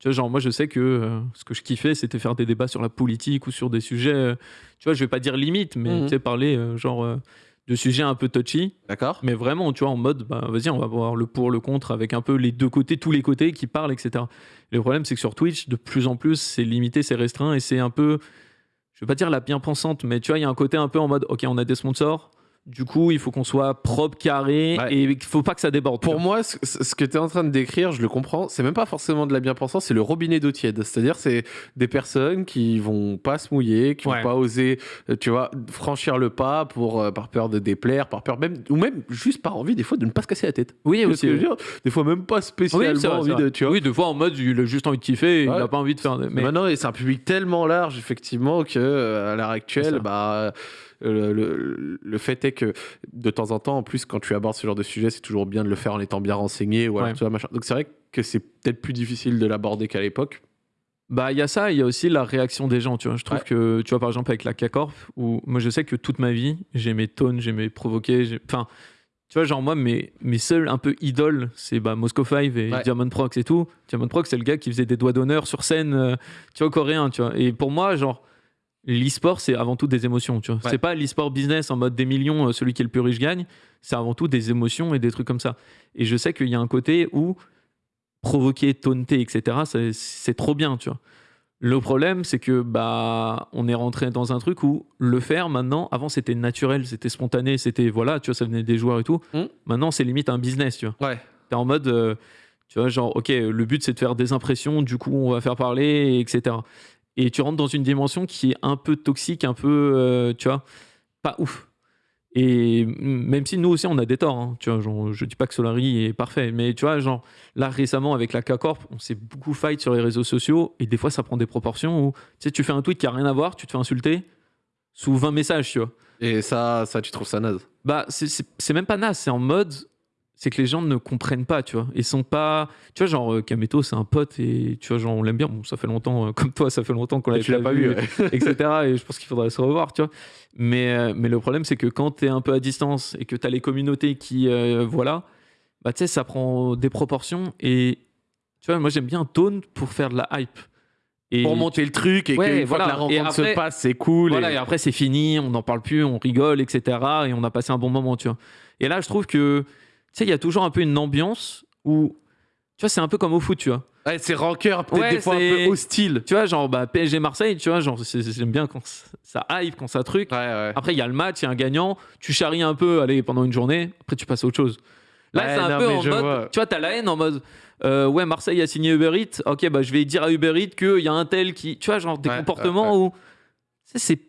Tu vois, genre moi je sais que euh, ce que je kiffais c'était faire des débats sur la politique ou sur des sujets, euh, tu vois, je vais pas dire limite, mais Mhm. tu sais, parler euh, genre euh, de sujets un peu touchy, D'accord mais vraiment, tu vois, en mode, bah, vas-y, on va voir le pour, le contre, avec un peu les deux côtés, tous les côtés qui parlent, etc. Le problème, c'est que sur Twitch, de plus en plus, c'est limité, c'est restreint, et c'est un peu, je vais pas dire la bien pensante, mais tu vois, il y a un côté un peu en mode, ok, on a des sponsors, du coup, il faut qu'on soit propre, carré, Ouais. et il faut pas que ça déborde. Pour moi, ce, ce que tu es en train de décrire, je le comprends, c'est même pas forcément de la bien-pensance, c'est le robinet d'eau tiède. C'est-à-dire, c'est des personnes qui vont pas se mouiller, qui Ouais. vont pas oser, euh, tu vois, franchir le pas pour, euh, par peur de déplaire, par peur même, ou même juste par envie, des fois, de ne pas se casser la tête. oui, aussi. dire Des fois, même pas Oui, spécialement c'est vrai, envie de, tu vois. Oui, de fois en mode, il a juste envie de kiffer, et il Ouais. a pas envie de faire. Mais maintenant, c'est un public tellement large, effectivement, que euh, à l'heure actuelle, bah, le, le- le fait est que de temps en temps, en plus, quand tu abordes ce genre de sujet, c'est toujours bien de le faire en étant bien renseigné. Ou alors, Ouais. tu vois, machin. Donc c'est vrai que c'est peut-être plus difficile de l'aborder qu'à l'époque. Bah, il y a ça, il y a aussi la réaction des gens, tu vois. Je trouve Ouais. que, tu vois, par exemple, avec la K-Corp, où moi, je sais que toute ma vie, j'aimais Tone, j'aimais provoquer. j'ai- Enfin, tu vois, genre, moi, mes, mes seuls un peu idoles, c'est bah, Moscow 5 et Ouais. Diamond Prox et tout. Diamond Prox, c'est le gars qui faisait des doigts d'honneur sur scène, euh, tu vois, coréen, tu vois. Et pour moi, genre, l'e-sport, c'est avant tout des émotions, tu vois. Ouais. C'est pas l'e-sport business en mode des millions, euh, celui qui est le plus riche gagne. C'est avant tout des émotions et des trucs comme ça. Et je sais qu'il y a un côté où provoquer, taunter, etc., c'est- trop bien, tu vois. Le problème, c'est que bah, on est rentré dans un truc où le faire maintenant, avant c'était naturel, c'était spontané, c'était voilà, tu vois, ça venait des joueurs et tout. Mm. Maintenant, c'est limite un business, tu vois. Ouais. T'es en mode, euh, tu vois, genre, ok, le but c'est de faire des impressions, du coup, on va faire parler, etc. Et tu rentres dans une dimension qui est un peu toxique, un peu, euh, tu vois, pas ouf. Et même si nous aussi on a des torts, hein, tu vois, genre, je dis pas que Solari est parfait, mais tu vois, genre là récemment avec la K-Corp, on s'est beaucoup fight sur les réseaux sociaux et des fois ça prend des proportions où tu sais, tu fais un tweet qui a rien à voir, tu te fais insulter, sous 20 messages, tu vois. Et ça, ça, tu trouves ça naze? Bah, c'est même pas naze, c'est en mode. C'est que les gens ne comprennent pas, tu vois. Ils sont pas. Tu vois, genre, euh, Kameto, c'est un pote et tu vois, genre, on l'aime bien. Bon, ça fait longtemps, euh, comme toi, ça fait longtemps qu'on l'a l'as pas vu, ouais. etc. Et je pense qu'il faudrait se revoir, tu vois. Mais, euh, mais le problème, c'est que quand tu es un peu à distance et que tu as les communautés qui. euh, voilà, bah, tu sais, ça prend des proportions. Et tu vois, moi, j'aime bien Tone pour faire de la hype. Et Pour monter le truc et Ouais, qu'une fois voilà. que la rencontre après- se passe, c'est cool. voilà, et- et après, c'est fini, on n'en parle plus, on rigole, etc. Et on a passé un bon moment, tu vois. Et là, je trouve que, sais, il y a toujours un peu une ambiance où, tu vois, c'est un peu comme au foot, tu vois. Ouais, c'est rancœur, peut-être Ouais, des fois un peu hostile. Tu vois, genre, bah, PSG Marseille, tu vois, genre, j'aime bien quand ça hype, quand ça truc. Ouais, ouais. Après, il y a le match, il y a un gagnant, tu charries un peu, allez, pendant une journée, après, tu passes à autre chose. Là, c'est un non, peu en mode, vois. tu vois, t'as la haine en mode, euh, ouais, Marseille a signé Uber Eats, ok, bah, je vais dire à Uber Eats qu'il y a un tel qui, tu vois, genre, des comportements où, tu c'est,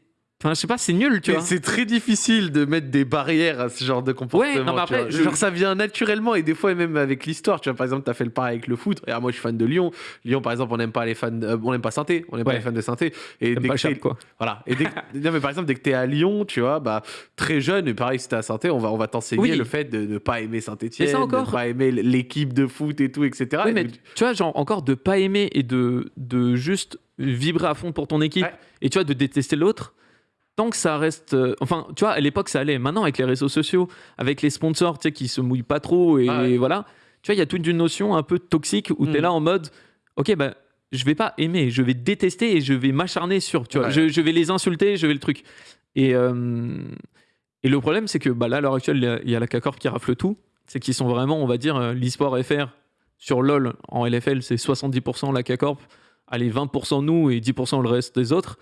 enfin, je sais pas, c'est nul, tu Mais vois. c'est très difficile de mettre des barrières à ce genre de comportement. Ouais, non, mais après, je- Genre, ça vient naturellement et des fois, même avec l'histoire. Tu vois, par exemple, tu as fait le pareil avec le foot. Regarde, moi, je suis fan de Lyon. Lyon, par exemple, on n'aime pas les fans, euh, on n'aime pas Sainté. On n'aime pas les fans de Sainté. Et dès pas que Chap, t'es- quoi. Voilà. Et dès que- non, mais par exemple, dès que tu es à Lyon, tu vois, bah, très jeune, et pareil, si t'es à Sainté, on va, on va t'enseigner Oui. le fait de ne pas aimer de encore- ne pas aimer l'équipe de foot et tout, etc. Oui, Et mais tu vois, genre, encore de pas aimer et de, de juste vibrer à fond pour ton équipe Ouais. et tu vois, de détester l'autre, tant que ça reste. euh, enfin, tu vois, à l'époque, ça allait. Maintenant, avec les réseaux sociaux, avec les sponsors, tu sais, qui se mouillent pas trop et Ah ouais. voilà, tu vois, il y a toute une notion un peu toxique où tu es Mm. là en mode, ok, bah. Je vais pas aimer, je vais détester et je vais m'acharner sur, tu vois, Ouais. je, je vais les insulter, je vais le truc. Et, euh, et le problème, c'est que bah, là, à l'heure actuelle, il y a- il y a la CACORP qui rafle tout. C'est qu'ils sont vraiment, on va dire, euh, l'e-sport FR sur LoL en LFL, c'est 70% la CACORP, allez, 20% nous et 10% le reste des autres.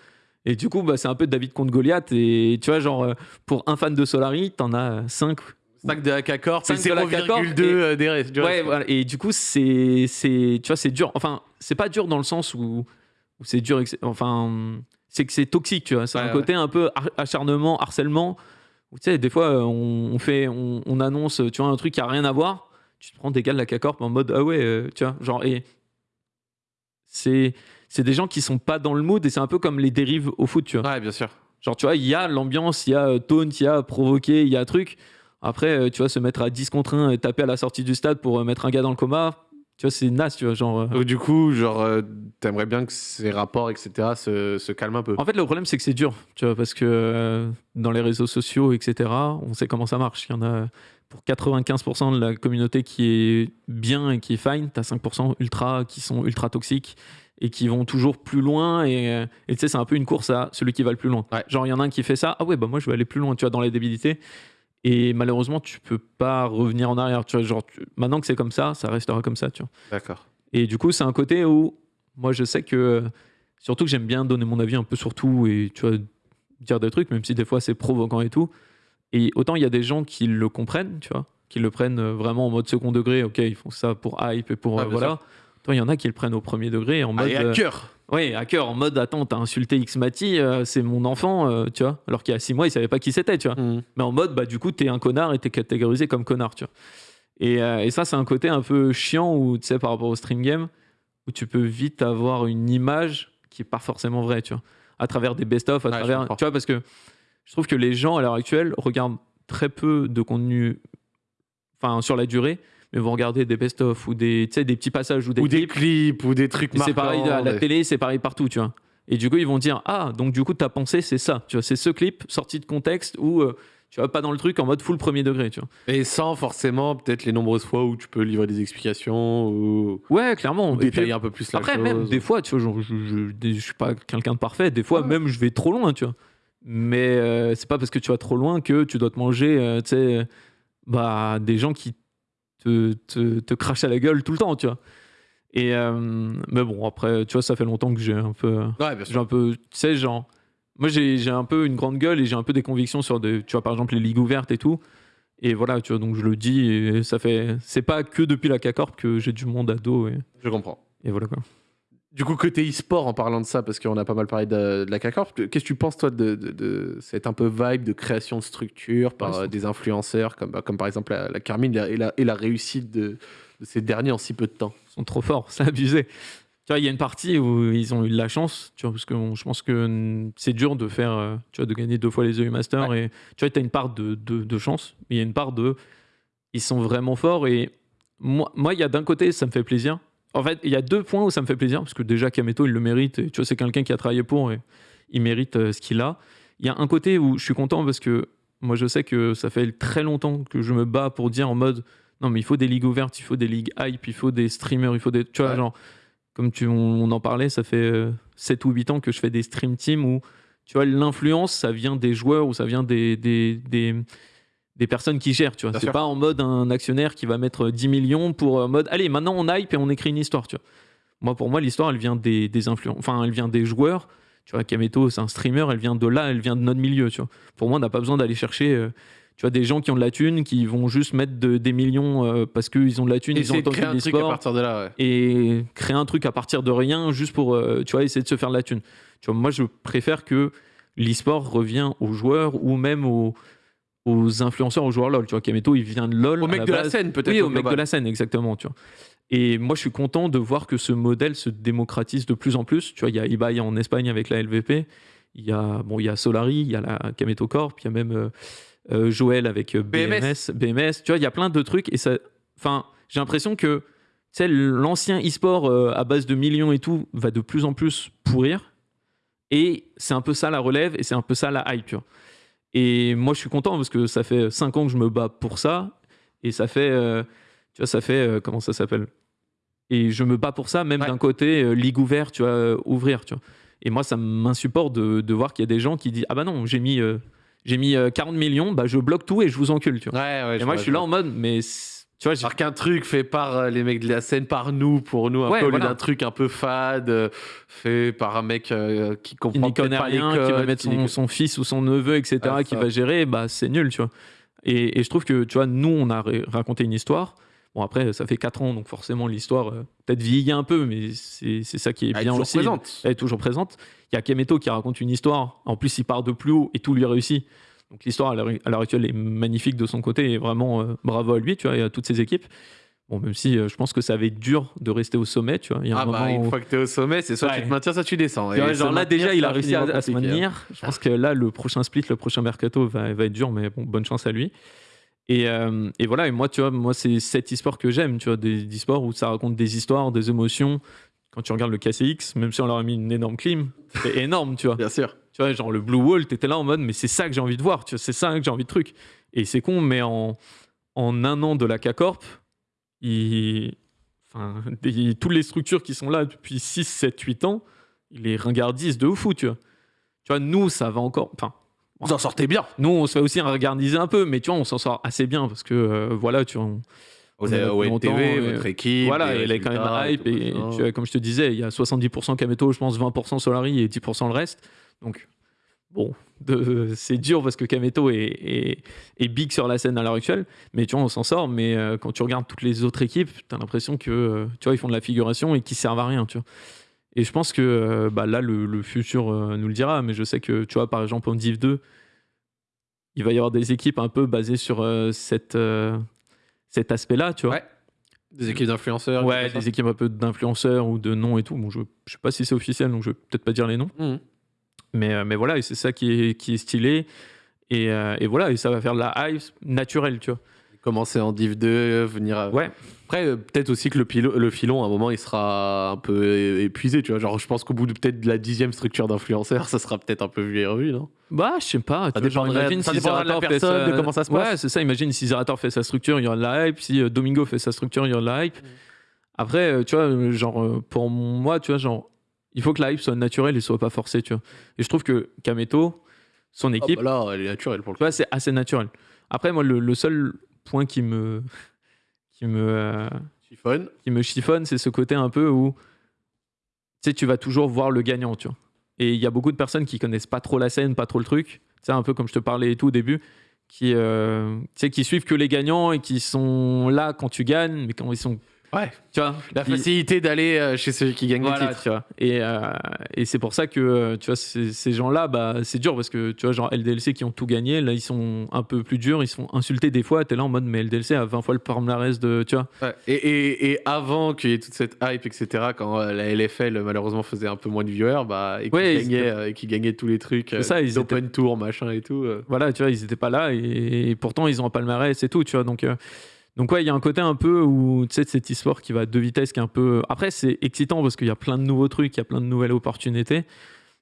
Et du coup, bah, c'est un peu David contre Goliath. Et tu vois, genre, euh, pour un fan de Solari, t'en as 5. 5 de K-Corp, Cinq c'est de la K-Corp 0,2 et- euh, des restes. Ouais, voilà. Et du coup, c'est, c'est, tu vois, c'est dur. Enfin, c'est pas dur dans le sens où, où c'est dur. Enfin, c'est que c'est toxique, tu vois. C'est Ouais, un ouais. côté un peu har- acharnement, harcèlement. Où, tu sais, des fois, euh, on, fait, on, on annonce, tu vois, un truc qui a rien à voir. Tu te prends des gars de la CACORP en mode, ah ouais, euh, tu vois, genre, et c'est, c'est des gens qui sont pas dans le mood et c'est un peu comme les dérives au foot, tu vois. Ouais, bien sûr. Genre, tu vois, il y a l'ambiance, il y a euh, taunt, il y a provoqué, il y a truc. Après, euh, tu vois, se mettre à 10 contre 1 et taper à la sortie du stade pour euh, mettre un gars dans le coma, tu vois, c'est naze, tu vois. Genre, euh. Du coup, genre, euh, t'aimerais bien que ces rapports, etc., se, se calment un peu. En fait, le problème, c'est que c'est dur, tu vois, parce que euh, dans les réseaux sociaux, etc., on sait comment ça marche. Il y en a pour 95% de la communauté qui est bien et qui est fine, t'as 5% ultra qui sont ultra toxiques et qui vont toujours plus loin. Et euh, et tu sais, c'est un peu une course à celui qui va le plus loin. Ouais. Genre, il y en a un qui fait ça, ah ouais, bah moi, je vais aller plus loin, tu vois, dans les débilités. Et malheureusement, tu peux pas revenir en arrière. Tu vois, genre, tu- maintenant que c'est comme ça, ça restera comme ça, tu vois. D'accord. Et du coup, c'est un côté où moi, je sais que surtout que j'aime bien donner mon avis un peu sur tout et tu vois dire des trucs, même si des fois c'est provoquant et tout. Et autant il y a des gens qui le comprennent, tu vois, qui le prennent vraiment en mode second degré. Ok, ils font ça pour hype et pour euh, voilà. Toi, il y en a qui le prennent au premier degré en mode. et à euh, cœur. Ouais, à cœur, en mode attends, t'as insulté X-Mati, euh, c'est mon enfant, euh, tu vois. Alors qu'il y a six mois, il savait pas qui c'était, tu vois Mhm. mais en mode bah du coup t'es un connard et t'es catégorisé comme connard tu vois et, euh, et ça c'est un côté un peu chiant où tu sais par rapport au stream game où tu peux vite avoir une image qui est pas forcément vraie tu vois à travers des best of à Ouais, travers tu vois parce que je trouve que les gens à l'heure actuelle regardent très peu de contenu enfin sur la durée mais vont regarder des best of ou des des petits passages ou des Ou des clips clips, ou des trucs et c'est pareil à marquants, la télé, c'est pareil partout, tu vois. Et du coup, ils vont dire Ah, donc du coup, ta pensée, c'est ça. Tu vois, c'est ce clip sorti de contexte où euh, tu vas pas dans le truc en mode full premier degré, tu vois. Et sans forcément, peut-être les nombreuses fois où tu peux livrer des explications ou, Ouais, clairement. ou puis, détailler un peu plus la après, chose. même des fois, tu vois, genre, je, je, je suis pas quelqu'un de parfait. Des fois, Ouais. même, je vais trop loin, tu vois. Mais euh, c'est pas parce que tu vas trop loin que tu dois te manger, euh, tu sais, bah, des gens qui te, te, te crachent à la gueule tout le temps, tu vois. Et euh, mais bon, après, tu vois, ça fait longtemps que j'ai un peu. Ouais, J'ai un peu, tu sais, genre, moi j'ai j'ai un peu une grande gueule et j'ai un peu des convictions sur des, tu vois, par exemple les ligues ouvertes et tout. Et voilà, tu vois, donc je le dis et ça fait, c'est pas que depuis la CACORP que j'ai du monde à dos et, Je comprends. et voilà quoi. Du coup, côté e-sport, en parlant de ça, parce qu'on a pas mal parlé de, de la CACORP, qu'est-ce que tu penses, toi, de, de, de cette un peu vibe de création de structure par Ouais, euh, des influenceurs, comme, comme par exemple la, la Carmine et la, et la réussite de, ces derniers en si peu de temps? Ils sont trop forts, c'est abusé. tu vois, il y a une partie où ils ont eu de la chance, tu vois, parce que bon, je pense que c'est dur de faire, euh, tu vois, de gagner deux fois les EU Masters. Et tu vois, tu as une part de chance, mais il y a une part de. Ils sont vraiment forts. Et moi, moi, il y a d'un côté, ça me fait plaisir. En fait, il y a deux points où ça me fait plaisir, parce que déjà, Kameto, il le mérite. Et, tu vois, c'est quelqu'un qui a travaillé pour et il mérite euh, ce qu'il a. Il y a un côté où je suis content parce que moi, je sais que ça fait très longtemps que je me bats pour dire en mode non, mais il faut des ligues ouvertes, il faut des ligues hype, il faut des streamers, il faut des. Tu vois, Ouais. genre comme tu, on, on en parlait, ça fait euh, 7 ou 8 ans que je fais des stream teams où, tu vois, l'influence, ça vient des joueurs ou ça vient des, des, des, des personnes qui gèrent, tu vois. C'est pas en mode un actionnaire qui va mettre 10 millions pour euh, mode, allez, maintenant on hype et on écrit une histoire, tu vois. Moi, pour moi, l'histoire, elle vient des, des influences, enfin, elle vient des joueurs. Tu vois, Kameto, c'est un streamer, elle vient de là, elle vient de notre milieu, tu vois. Pour moi, on n'a pas besoin d'aller chercher, euh, tu vois, des gens qui ont de la thune, qui vont juste mettre de- des millions euh, parce qu'ils ont de la thune, ils ont entendu créer un truc à partir de là, ouais. et créer un truc à partir de rien juste pour euh, tu vois essayer de se faire de la thune. Tu vois, moi je préfère que l'e-sport revient aux joueurs ou même aux, aux influenceurs, aux joueurs LoL. Tu vois, Kameto il vient de LoL. Au mec la de la scène, peut-être. Oui, au au mec de la scène, exactement. Tu vois. Et moi je suis content de voir que ce modèle se démocratise de plus en plus. Tu vois, il y a Ibai en Espagne avec la LVP. Il y a bon, il y a Solari, il y a la Kameto Corp, il y a même euh, euh, Joël avec euh, BMS. BMS, BMS. Tu vois, il y a plein de trucs et ça. Enfin, j'ai l'impression que l'ancien e-sport euh, à base de millions et tout va de plus en plus pourrir. Et c'est un peu ça la relève et c'est un peu ça la hype. tu vois. Et moi, je suis content parce que ça fait 5 ans que je me bats pour ça. Et ça fait, euh, tu vois, ça fait, euh, comment ça s'appelle? Et je me bats pour ça, même Ouais. d'un côté, euh, ligue ouverte, tu vois, ouvrir, tu vois. Et moi, ça m'insupporte de, de voir qu'il y a des gens qui disent Ah bah non, j'ai mis, j'ai mis euh, 40 millions, bah je bloque tout et je vous encule, tu vois. Ouais, ouais. et moi, je suis là en mode, mais tu vois, Alors qu'un truc fait par euh, les mecs de la scène, par nous, pour nous, un Ouais, peu au lieu voilà. d'un truc un peu fade, euh, fait par un mec euh, qui qui comprend peut-être pas les rien, qui va mettre qui son, fils ou son neveu, etc., Ah, qui va gérer, bah c'est nul, tu vois. Et, et je trouve que, tu vois, nous, on a raconté une histoire. Bon, après, ça fait 4 ans, donc forcément, l'histoire euh, peut-être vieillit un peu, mais c'est ça qui est Elle est bien toujours aussi. présente. Elle est toujours présente. Il y a Kemeto qui raconte une histoire. En plus, il part de plus haut et tout lui réussit. Donc l'histoire à l'heure actuelle est magnifique de son côté et vraiment euh, bravo à lui, tu vois, et à toutes ses équipes. Bon, même si euh, je pense que ça va être dur de rester au sommet, tu vois. Il y a un Ah bah, moment une où- fois que t'es au sommet, c'est soit Ouais. tu te maintiens, soit tu descends. tu Et genre là déjà il a réussi à, se hein. maintenir. Je pense que là le prochain split, le prochain mercato va, va être dur, mais bon, bonne chance à lui. Et, euh, et voilà, et moi tu vois, moi c'est cet e-sport que j'aime, tu vois, des, des e-sports où ça raconte des histoires, des émotions. Quand tu regardes le KCX, même si on leur a mis une énorme clim, c'est énorme, tu vois. Bien sûr. Tu vois, genre le Blue Wall, t'étais là en mode, mais c'est ça que j'ai envie de voir, tu vois, c'est ça que j'ai envie de truc. Et c'est con, mais en, en un an de la K-Corp, il... enfin, des- toutes les structures qui sont là depuis 6, 7, 8 ans, ils les ringardisent de fou, tu vois. Tu vois, nous, ça va encore. Enfin, Vous en sortez bien. nous, on se fait aussi regardiser un peu, mais tu vois, on s'en sort assez bien parce que, euh, voilà, tu vois. on- Longtemps, et- votre équipe. voilà, il est quand même hype. Et tu vois, comme je te disais, il y a 70% Kameto, je pense 20% Solari et 10% le reste. Donc, bon, c'est dur parce que Kameto est, est- est big sur la scène à l'heure actuelle. Mais tu vois, on s'en sort. Mais euh, quand tu regardes toutes les autres équipes, tu as l'impression que, euh, tu vois, ils font de la figuration et qu'ils servent à rien, tu vois. Et je pense que euh, bah, là, le, le futur nous le dira. Mais je sais que, tu vois, par exemple, en Div 2, il va y avoir des équipes un peu basées sur euh, cette, euh, cet aspect-là, tu vois. Ouais. Des équipes d'influenceurs. Ouais, des équipes un peu d'influenceurs ou de noms et tout. Bon, je, je sais pas si c'est officiel, donc je vais peut-être pas dire les noms. Mhm. Mais, euh, mais voilà, et c'est ça qui est, qui est stylé. Et, euh, et voilà, et ça va faire de la hype naturelle, tu vois. Commencer en Div 2, euh, venir. à- Ouais. Après, euh, peut-être aussi que le, pilo- le filon, à un moment, il sera un peu épuisé, tu vois. Genre, je pense qu'au bout de peut-être de la dixième structure d'influenceurs, ça sera peut-être un peu vu et revu, non? Bah, je sais pas. tu vois, genre, imagine ça si dépendra de la Zerator fait personne, sa- de comment ça se passe. Ouais, c'est ça. Imagine si Zerator fait sa structure, il y aura de la hype. Si euh, Domingo fait sa structure, il y aura de la hype. Mm. Après, tu vois, genre, pour moi, tu vois, genre, il faut que la hype soit naturelle et soit pas forcée, tu vois. Et je trouve que Kameto, son Ah équipe, bah là, elle est naturelle pour le Tu coup. vois, c'est assez naturel. Après, moi, le, le seul point qui me, qui me, euh, Chiffon. qui me chiffonne, c'est ce côté un peu où, tu sais, tu vas toujours voir le gagnant, tu vois. Et il y a beaucoup de personnes qui connaissent pas trop la scène, pas trop le truc. Tu sais, un peu comme je te parlais et tout au début, qui, euh, tu sais, qui suivent que les gagnants et qui sont là quand tu gagnes, mais quand ils sont Ouais. Tu vois La facilité d'aller euh, chez celui qui gagne le Voilà, titre. tu vois. Et, euh, et c'est pour ça que, euh, tu vois, ces, ces gens-là, bah, c'est dur parce que, tu vois, genre LDLC qui ont tout gagné, là, ils sont un peu plus durs, ils sont insultés des fois. T'es là en mode, mais LDLC a 20 fois le palmarès de, tu vois. Ouais. Et, et, et avant qu'il y ait toute cette hype, etc., quand euh, la LFL malheureusement faisait un peu moins de viewers, bah, et qui Ouais, gagnait, étaient- euh, qui gagnait tous les trucs, ça, ils open tour, machin et tout. Voilà, tu vois, ils étaient pas là et, et pourtant, ils ont un palmarès et tout, tu vois. Donc, donc ouais, il y a un côté un peu où, tu sais, de cet e-sport qui va à deux vitesses, qui est un peu. Après, c'est excitant parce qu'il y a plein de nouveaux trucs, il y a plein de nouvelles opportunités,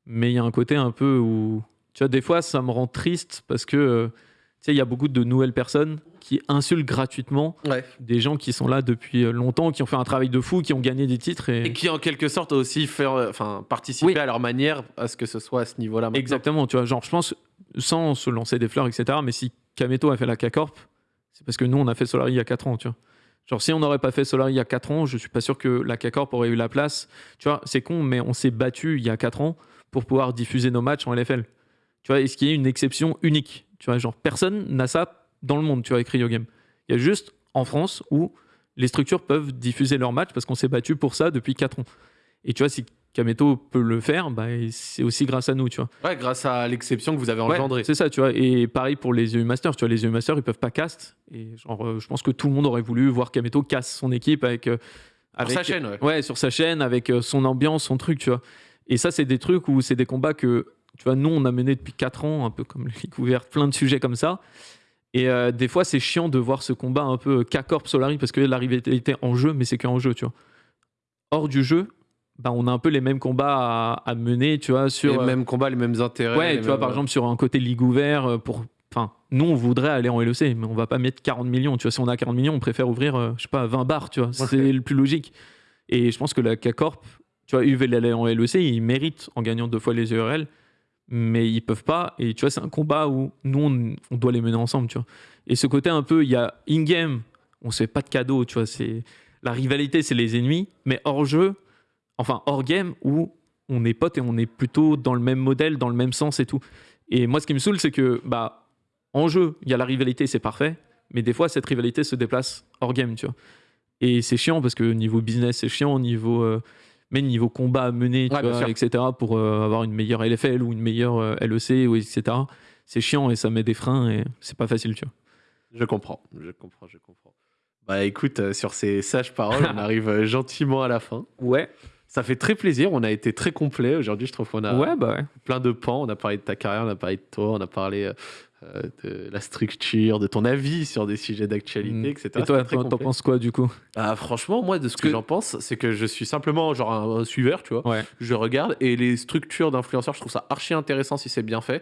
mais il y a un côté un peu où, tu vois, des fois, ça me rend triste parce que, euh, tu sais, il y a beaucoup de nouvelles personnes qui insultent gratuitement Ouais. des gens qui sont là depuis euh, longtemps, qui ont fait un travail de fou, qui ont gagné des titres. Et... Et qui en quelque sorte aussi faire, euh, enfin, participer Oui. à leur manière à ce que ce soit à ce niveau-là. maintenant. Exactement, tu vois, genre, je pense, sans se lancer des fleurs, etc., mais si Kameto a fait la K-Corp, c'est parce que nous, on a fait Solari il y a 4 ans, tu vois. Genre, si on n'aurait pas fait Solari il y a 4 ans, je suis pas sûr que la K-Corp aurait eu la place. Tu vois, c'est con, mais on s'est battu il y a 4 ans pour pouvoir diffuser nos matchs en LFL. Tu vois, et ce qui est une exception unique? Tu vois, genre, personne n'a ça dans le monde, tu vois, avec Rio. Il y a juste en France où les structures peuvent diffuser leurs matchs parce qu'on s'est battu pour ça depuis 4 ans. Et tu vois, si Kameto peut le faire, bah, c'est aussi grâce à nous, tu vois. Ouais, grâce à l'exception que vous avez Ouais, engendrée. c'est ça, tu vois. Et pareil pour les EU Masters, tu vois, les EU Masters, ils peuvent pas cast. Et genre, euh, je pense que tout le monde aurait voulu voir Kameto casse son équipe avec. euh, Sur sa chaîne, ouais. Ouais, sur sa chaîne, avec euh, son ambiance, son truc, tu vois. Et ça, c'est des trucs où c'est des combats que, tu vois, nous, on a mené depuis 4 ans, un peu comme les Ligue ouverte, plein de sujets comme ça. Et euh, des fois, c'est chiant de voir ce combat un peu K-Corp Solari parce que la rivalité en jeu, mais c'est qu'en jeu, tu vois. Hors du jeu, bah, on a un peu les mêmes combats à, à mener, tu vois, sur. les euh, mêmes combats, les mêmes intérêts. Ouais, tu vois, par exemple, sur un côté Ligue ouvert, euh, pour. Enfin, nous, on voudrait aller en LEC, mais on va pas mettre 40 millions. Tu vois, si on a 40 millions, on préfère ouvrir, euh, je sais pas, 20 bars, tu vois. C'est le plus logique. Et je pense que la K-Corp, tu vois, UVL en LEC, ils méritent en gagnant deux fois les URL, mais ils peuvent pas. Et tu vois, c'est un combat où nous, on, on doit les mener ensemble, tu vois. Et ce côté un peu, il y a in-game, on se fait pas de cadeaux, tu vois. C'est la rivalité, c'est les ennemis, mais hors jeu, enfin hors game, où on est potes et on est plutôt dans le même modèle, dans le même sens et tout. Et moi, ce qui me saoule, c'est que, bah, en jeu, il y a la rivalité, c'est parfait, mais des fois, cette rivalité se déplace hors game, tu vois. Et c'est chiant parce que niveau business, c'est chiant, niveau, euh, mais niveau combat à mener, tu Ouais, vois, etc., pour euh, avoir une meilleure LFL ou une meilleure euh, LEC, ou etc., c'est chiant et ça met des freins et c'est pas facile, tu vois. Je comprends, je comprends, je comprends. Bah écoute, sur ces sages paroles, on arrive gentiment à la fin. Ouais. Ça fait très plaisir, on a été très complet aujourd'hui, je trouve qu'on a Ouais, bah ouais. plein de pans, on a parlé de ta carrière, on a parlé de toi, on a parlé euh, euh, de la structure, de ton avis sur des sujets d'actualité, Mm. etc. Et toi, t'en penses quoi du coup? Ah, franchement, moi, de ce que, que- j'en pense, c'est que je suis simplement genre un, un suiveur, tu vois. Ouais. Je regarde et les structures d'influenceurs, je trouve ça archi intéressant si c'est bien fait.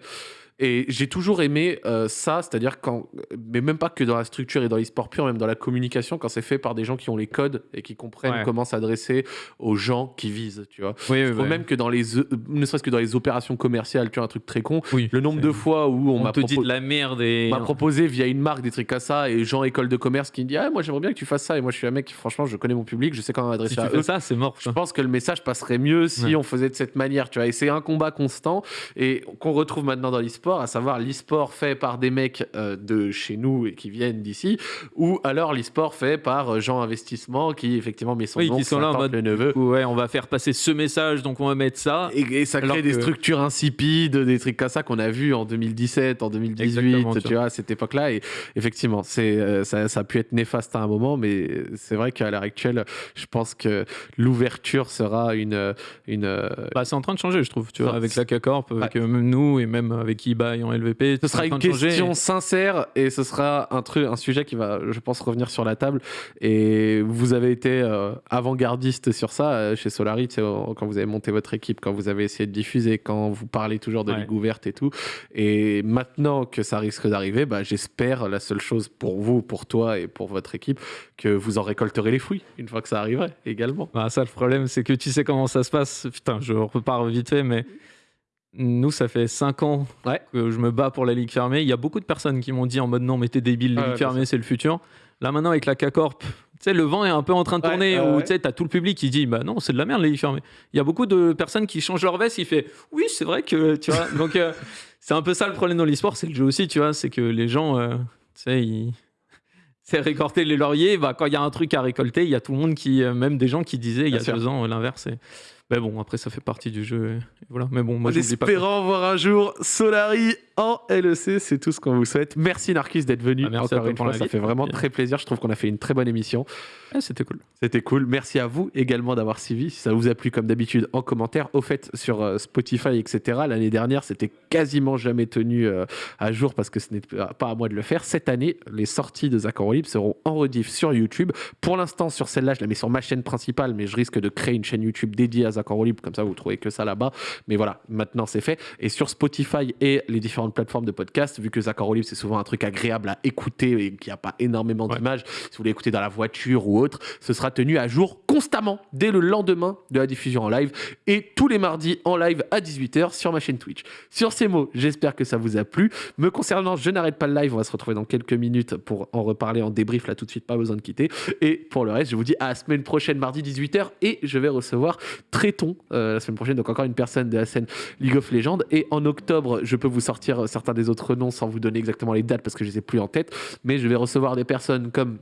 Et j'ai toujours aimé euh, ça, c'est-à-dire quand, mais même pas que dans la structure et dans l'e-sport pur, même dans la communication, quand c'est fait par des gens qui ont les codes et qui comprennent Ouais. comment s'adresser aux gens qui visent, tu vois. Oui, Je trouve même que dans les, euh, ne serait-ce que dans les opérations commerciales, tu vois, un truc très con, oui. le nombre de fois où on, on m'a te dit de la merde et. m'a proposé via une marque des trucs à ça et gens école de commerce qui me dit ah moi j'aimerais bien que tu fasses ça et moi je suis un mec franchement je connais mon public je sais comment Si m'adresser tu à fais eux ça, c'est mort. je pense que le message passerait mieux si Ouais. on faisait de cette manière, tu vois. Et c'est un combat constant et qu'on retrouve maintenant dans l'e-sport, à savoir l'e-sport fait par des mecs euh, de chez nous et qui viennent d'ici, ou alors l'e-sport fait par euh, Jean Investissement qui effectivement met son Oui, nom, qui sont là en mode. le neveu. coup, ouais, on va faire passer ce message, donc on va mettre ça. Et, et ça Alors crée des que- structures insipides, des trucs comme ça qu'on a vu en 2017, en 2018, Exactement, tu vois, à cette époque-là. Et effectivement, c'est euh, ça, ça a pu être néfaste à un moment, mais c'est vrai qu'à l'heure actuelle, je pense que l'ouverture sera une, une, Bah, c'est en train de changer, je trouve, tu vois, avec la avec Ouais. euh, même nous et même avec eBay en LVP. Ce sera une question sincère et ce sera un truc, un sujet qui va, je pense, revenir sur la table. Et vous avez été euh, avant-gardiste sur ça euh, chez Solari, quand vous avez monté votre équipe, quand vous avez essayé de diffuser, quand vous parlez toujours de Ouais. ligue ouverte et tout. Et maintenant que ça risque d'arriver, bah, j'espère la seule chose pour vous, pour toi et pour votre équipe, que vous en récolterez les fruits une fois que ça arriverait également. Bah, ça, le problème, c'est que tu sais comment ça se passe. Putain, je repars vite fait, mais nous, ça fait 5 ans Ouais. que je me bats pour la Ligue fermée. Il y a beaucoup de personnes qui m'ont dit en mode non, mais t'es débile, la Ouais, Ligue fermée, c'est le futur. Là, maintenant, avec la K-Corp, le vent est un peu en train de Ouais, tourner, où tu t'as tout le public qui dit bah non, c'est de la merde, la Ligue fermée. Il y a beaucoup de personnes qui changent leur veste, ils font oui, c'est vrai que, tu vois. Donc, euh, c'est un peu ça le problème dans l'e-sport, c'est le jeu aussi, tu vois, c'est que les gens, euh, tu sais, ils. c'est récolter les lauriers. Bah, quand il y a un truc à récolter, il y a tout le monde qui, euh, même des gens qui disaient il y a sûr. deux ans l'inverse. et- Mais bon, après, ça fait partie du jeu. et voilà. Mais bon, moi, En pas. voir un jour Solari en LEC, c'est tout ce qu'on vous souhaite. Merci Narcus d'être venu Ah, merci encore une fois, ça fait vraiment très plaisir. Je trouve qu'on a fait une très bonne émission. Ah, C'était cool. C'était cool. Merci à vous également d'avoir suivi. Si ça vous a plu, comme d'habitude, en commentaire. Au fait, sur euh, Spotify, etc., l'année dernière, c'était quasiment jamais tenu euh, à jour parce que ce n'est pas à moi de le faire. Cette année, les sorties de Zach en Libre seront en rediff sur YouTube. Pour l'instant, sur celle-là, je la mets sur ma chaîne principale, mais je risque de créer une chaîne YouTube dédiée à Zach en Libre. Comme ça, vous trouvez que ça là-bas. Mais voilà, maintenant, c'est fait. Et sur Spotify et les différentes plateformes de podcast, vu que Zach en c'est souvent un truc agréable à écouter et qu'il n'y a pas énormément Ouais. d'images, si vous voulez écouter dans la voiture ou autre, ce sera tenu à jour constamment dès le lendemain de la diffusion en live et tous les mardis en live à 18h sur ma chaîne Twitch. Sur ces mots, j'espère que ça vous a plu. Me concernant, je n'arrête pas le live. On va se retrouver dans quelques minutes pour en reparler en débrief là tout de suite, pas besoin de quitter. Et pour le reste, je vous dis à la semaine prochaine, mardi 18h, et je vais recevoir Tréton euh, la semaine prochaine, donc encore une personne de la scène League of Legends. Et en octobre, je peux vous sortir euh, certains des autres noms sans vous donner exactement les dates parce que je les ai plus en tête, mais je vais recevoir des personnes comme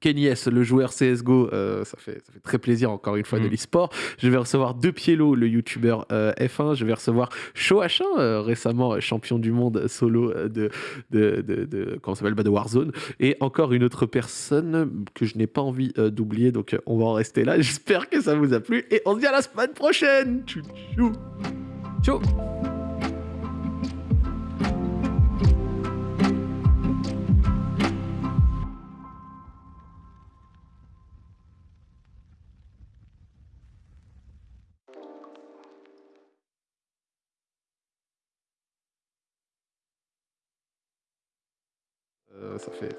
Kenny S, le joueur CSGO, euh, ça, fait, ça fait très plaisir encore une fois de Mm. l'e-sport. Je vais recevoir De Pielo, le youtubeur euh, F1. Je vais recevoir Shoh1, euh, récemment champion du monde solo de, de, de, de- comment s'appelle bah, de Warzone. Et encore une autre personne que je n'ai pas envie d'oublier, donc on va en rester là. J'espère que ça vous a plu et on se dit à la semaine prochaine. Tchou, tchou. Ciao ça fait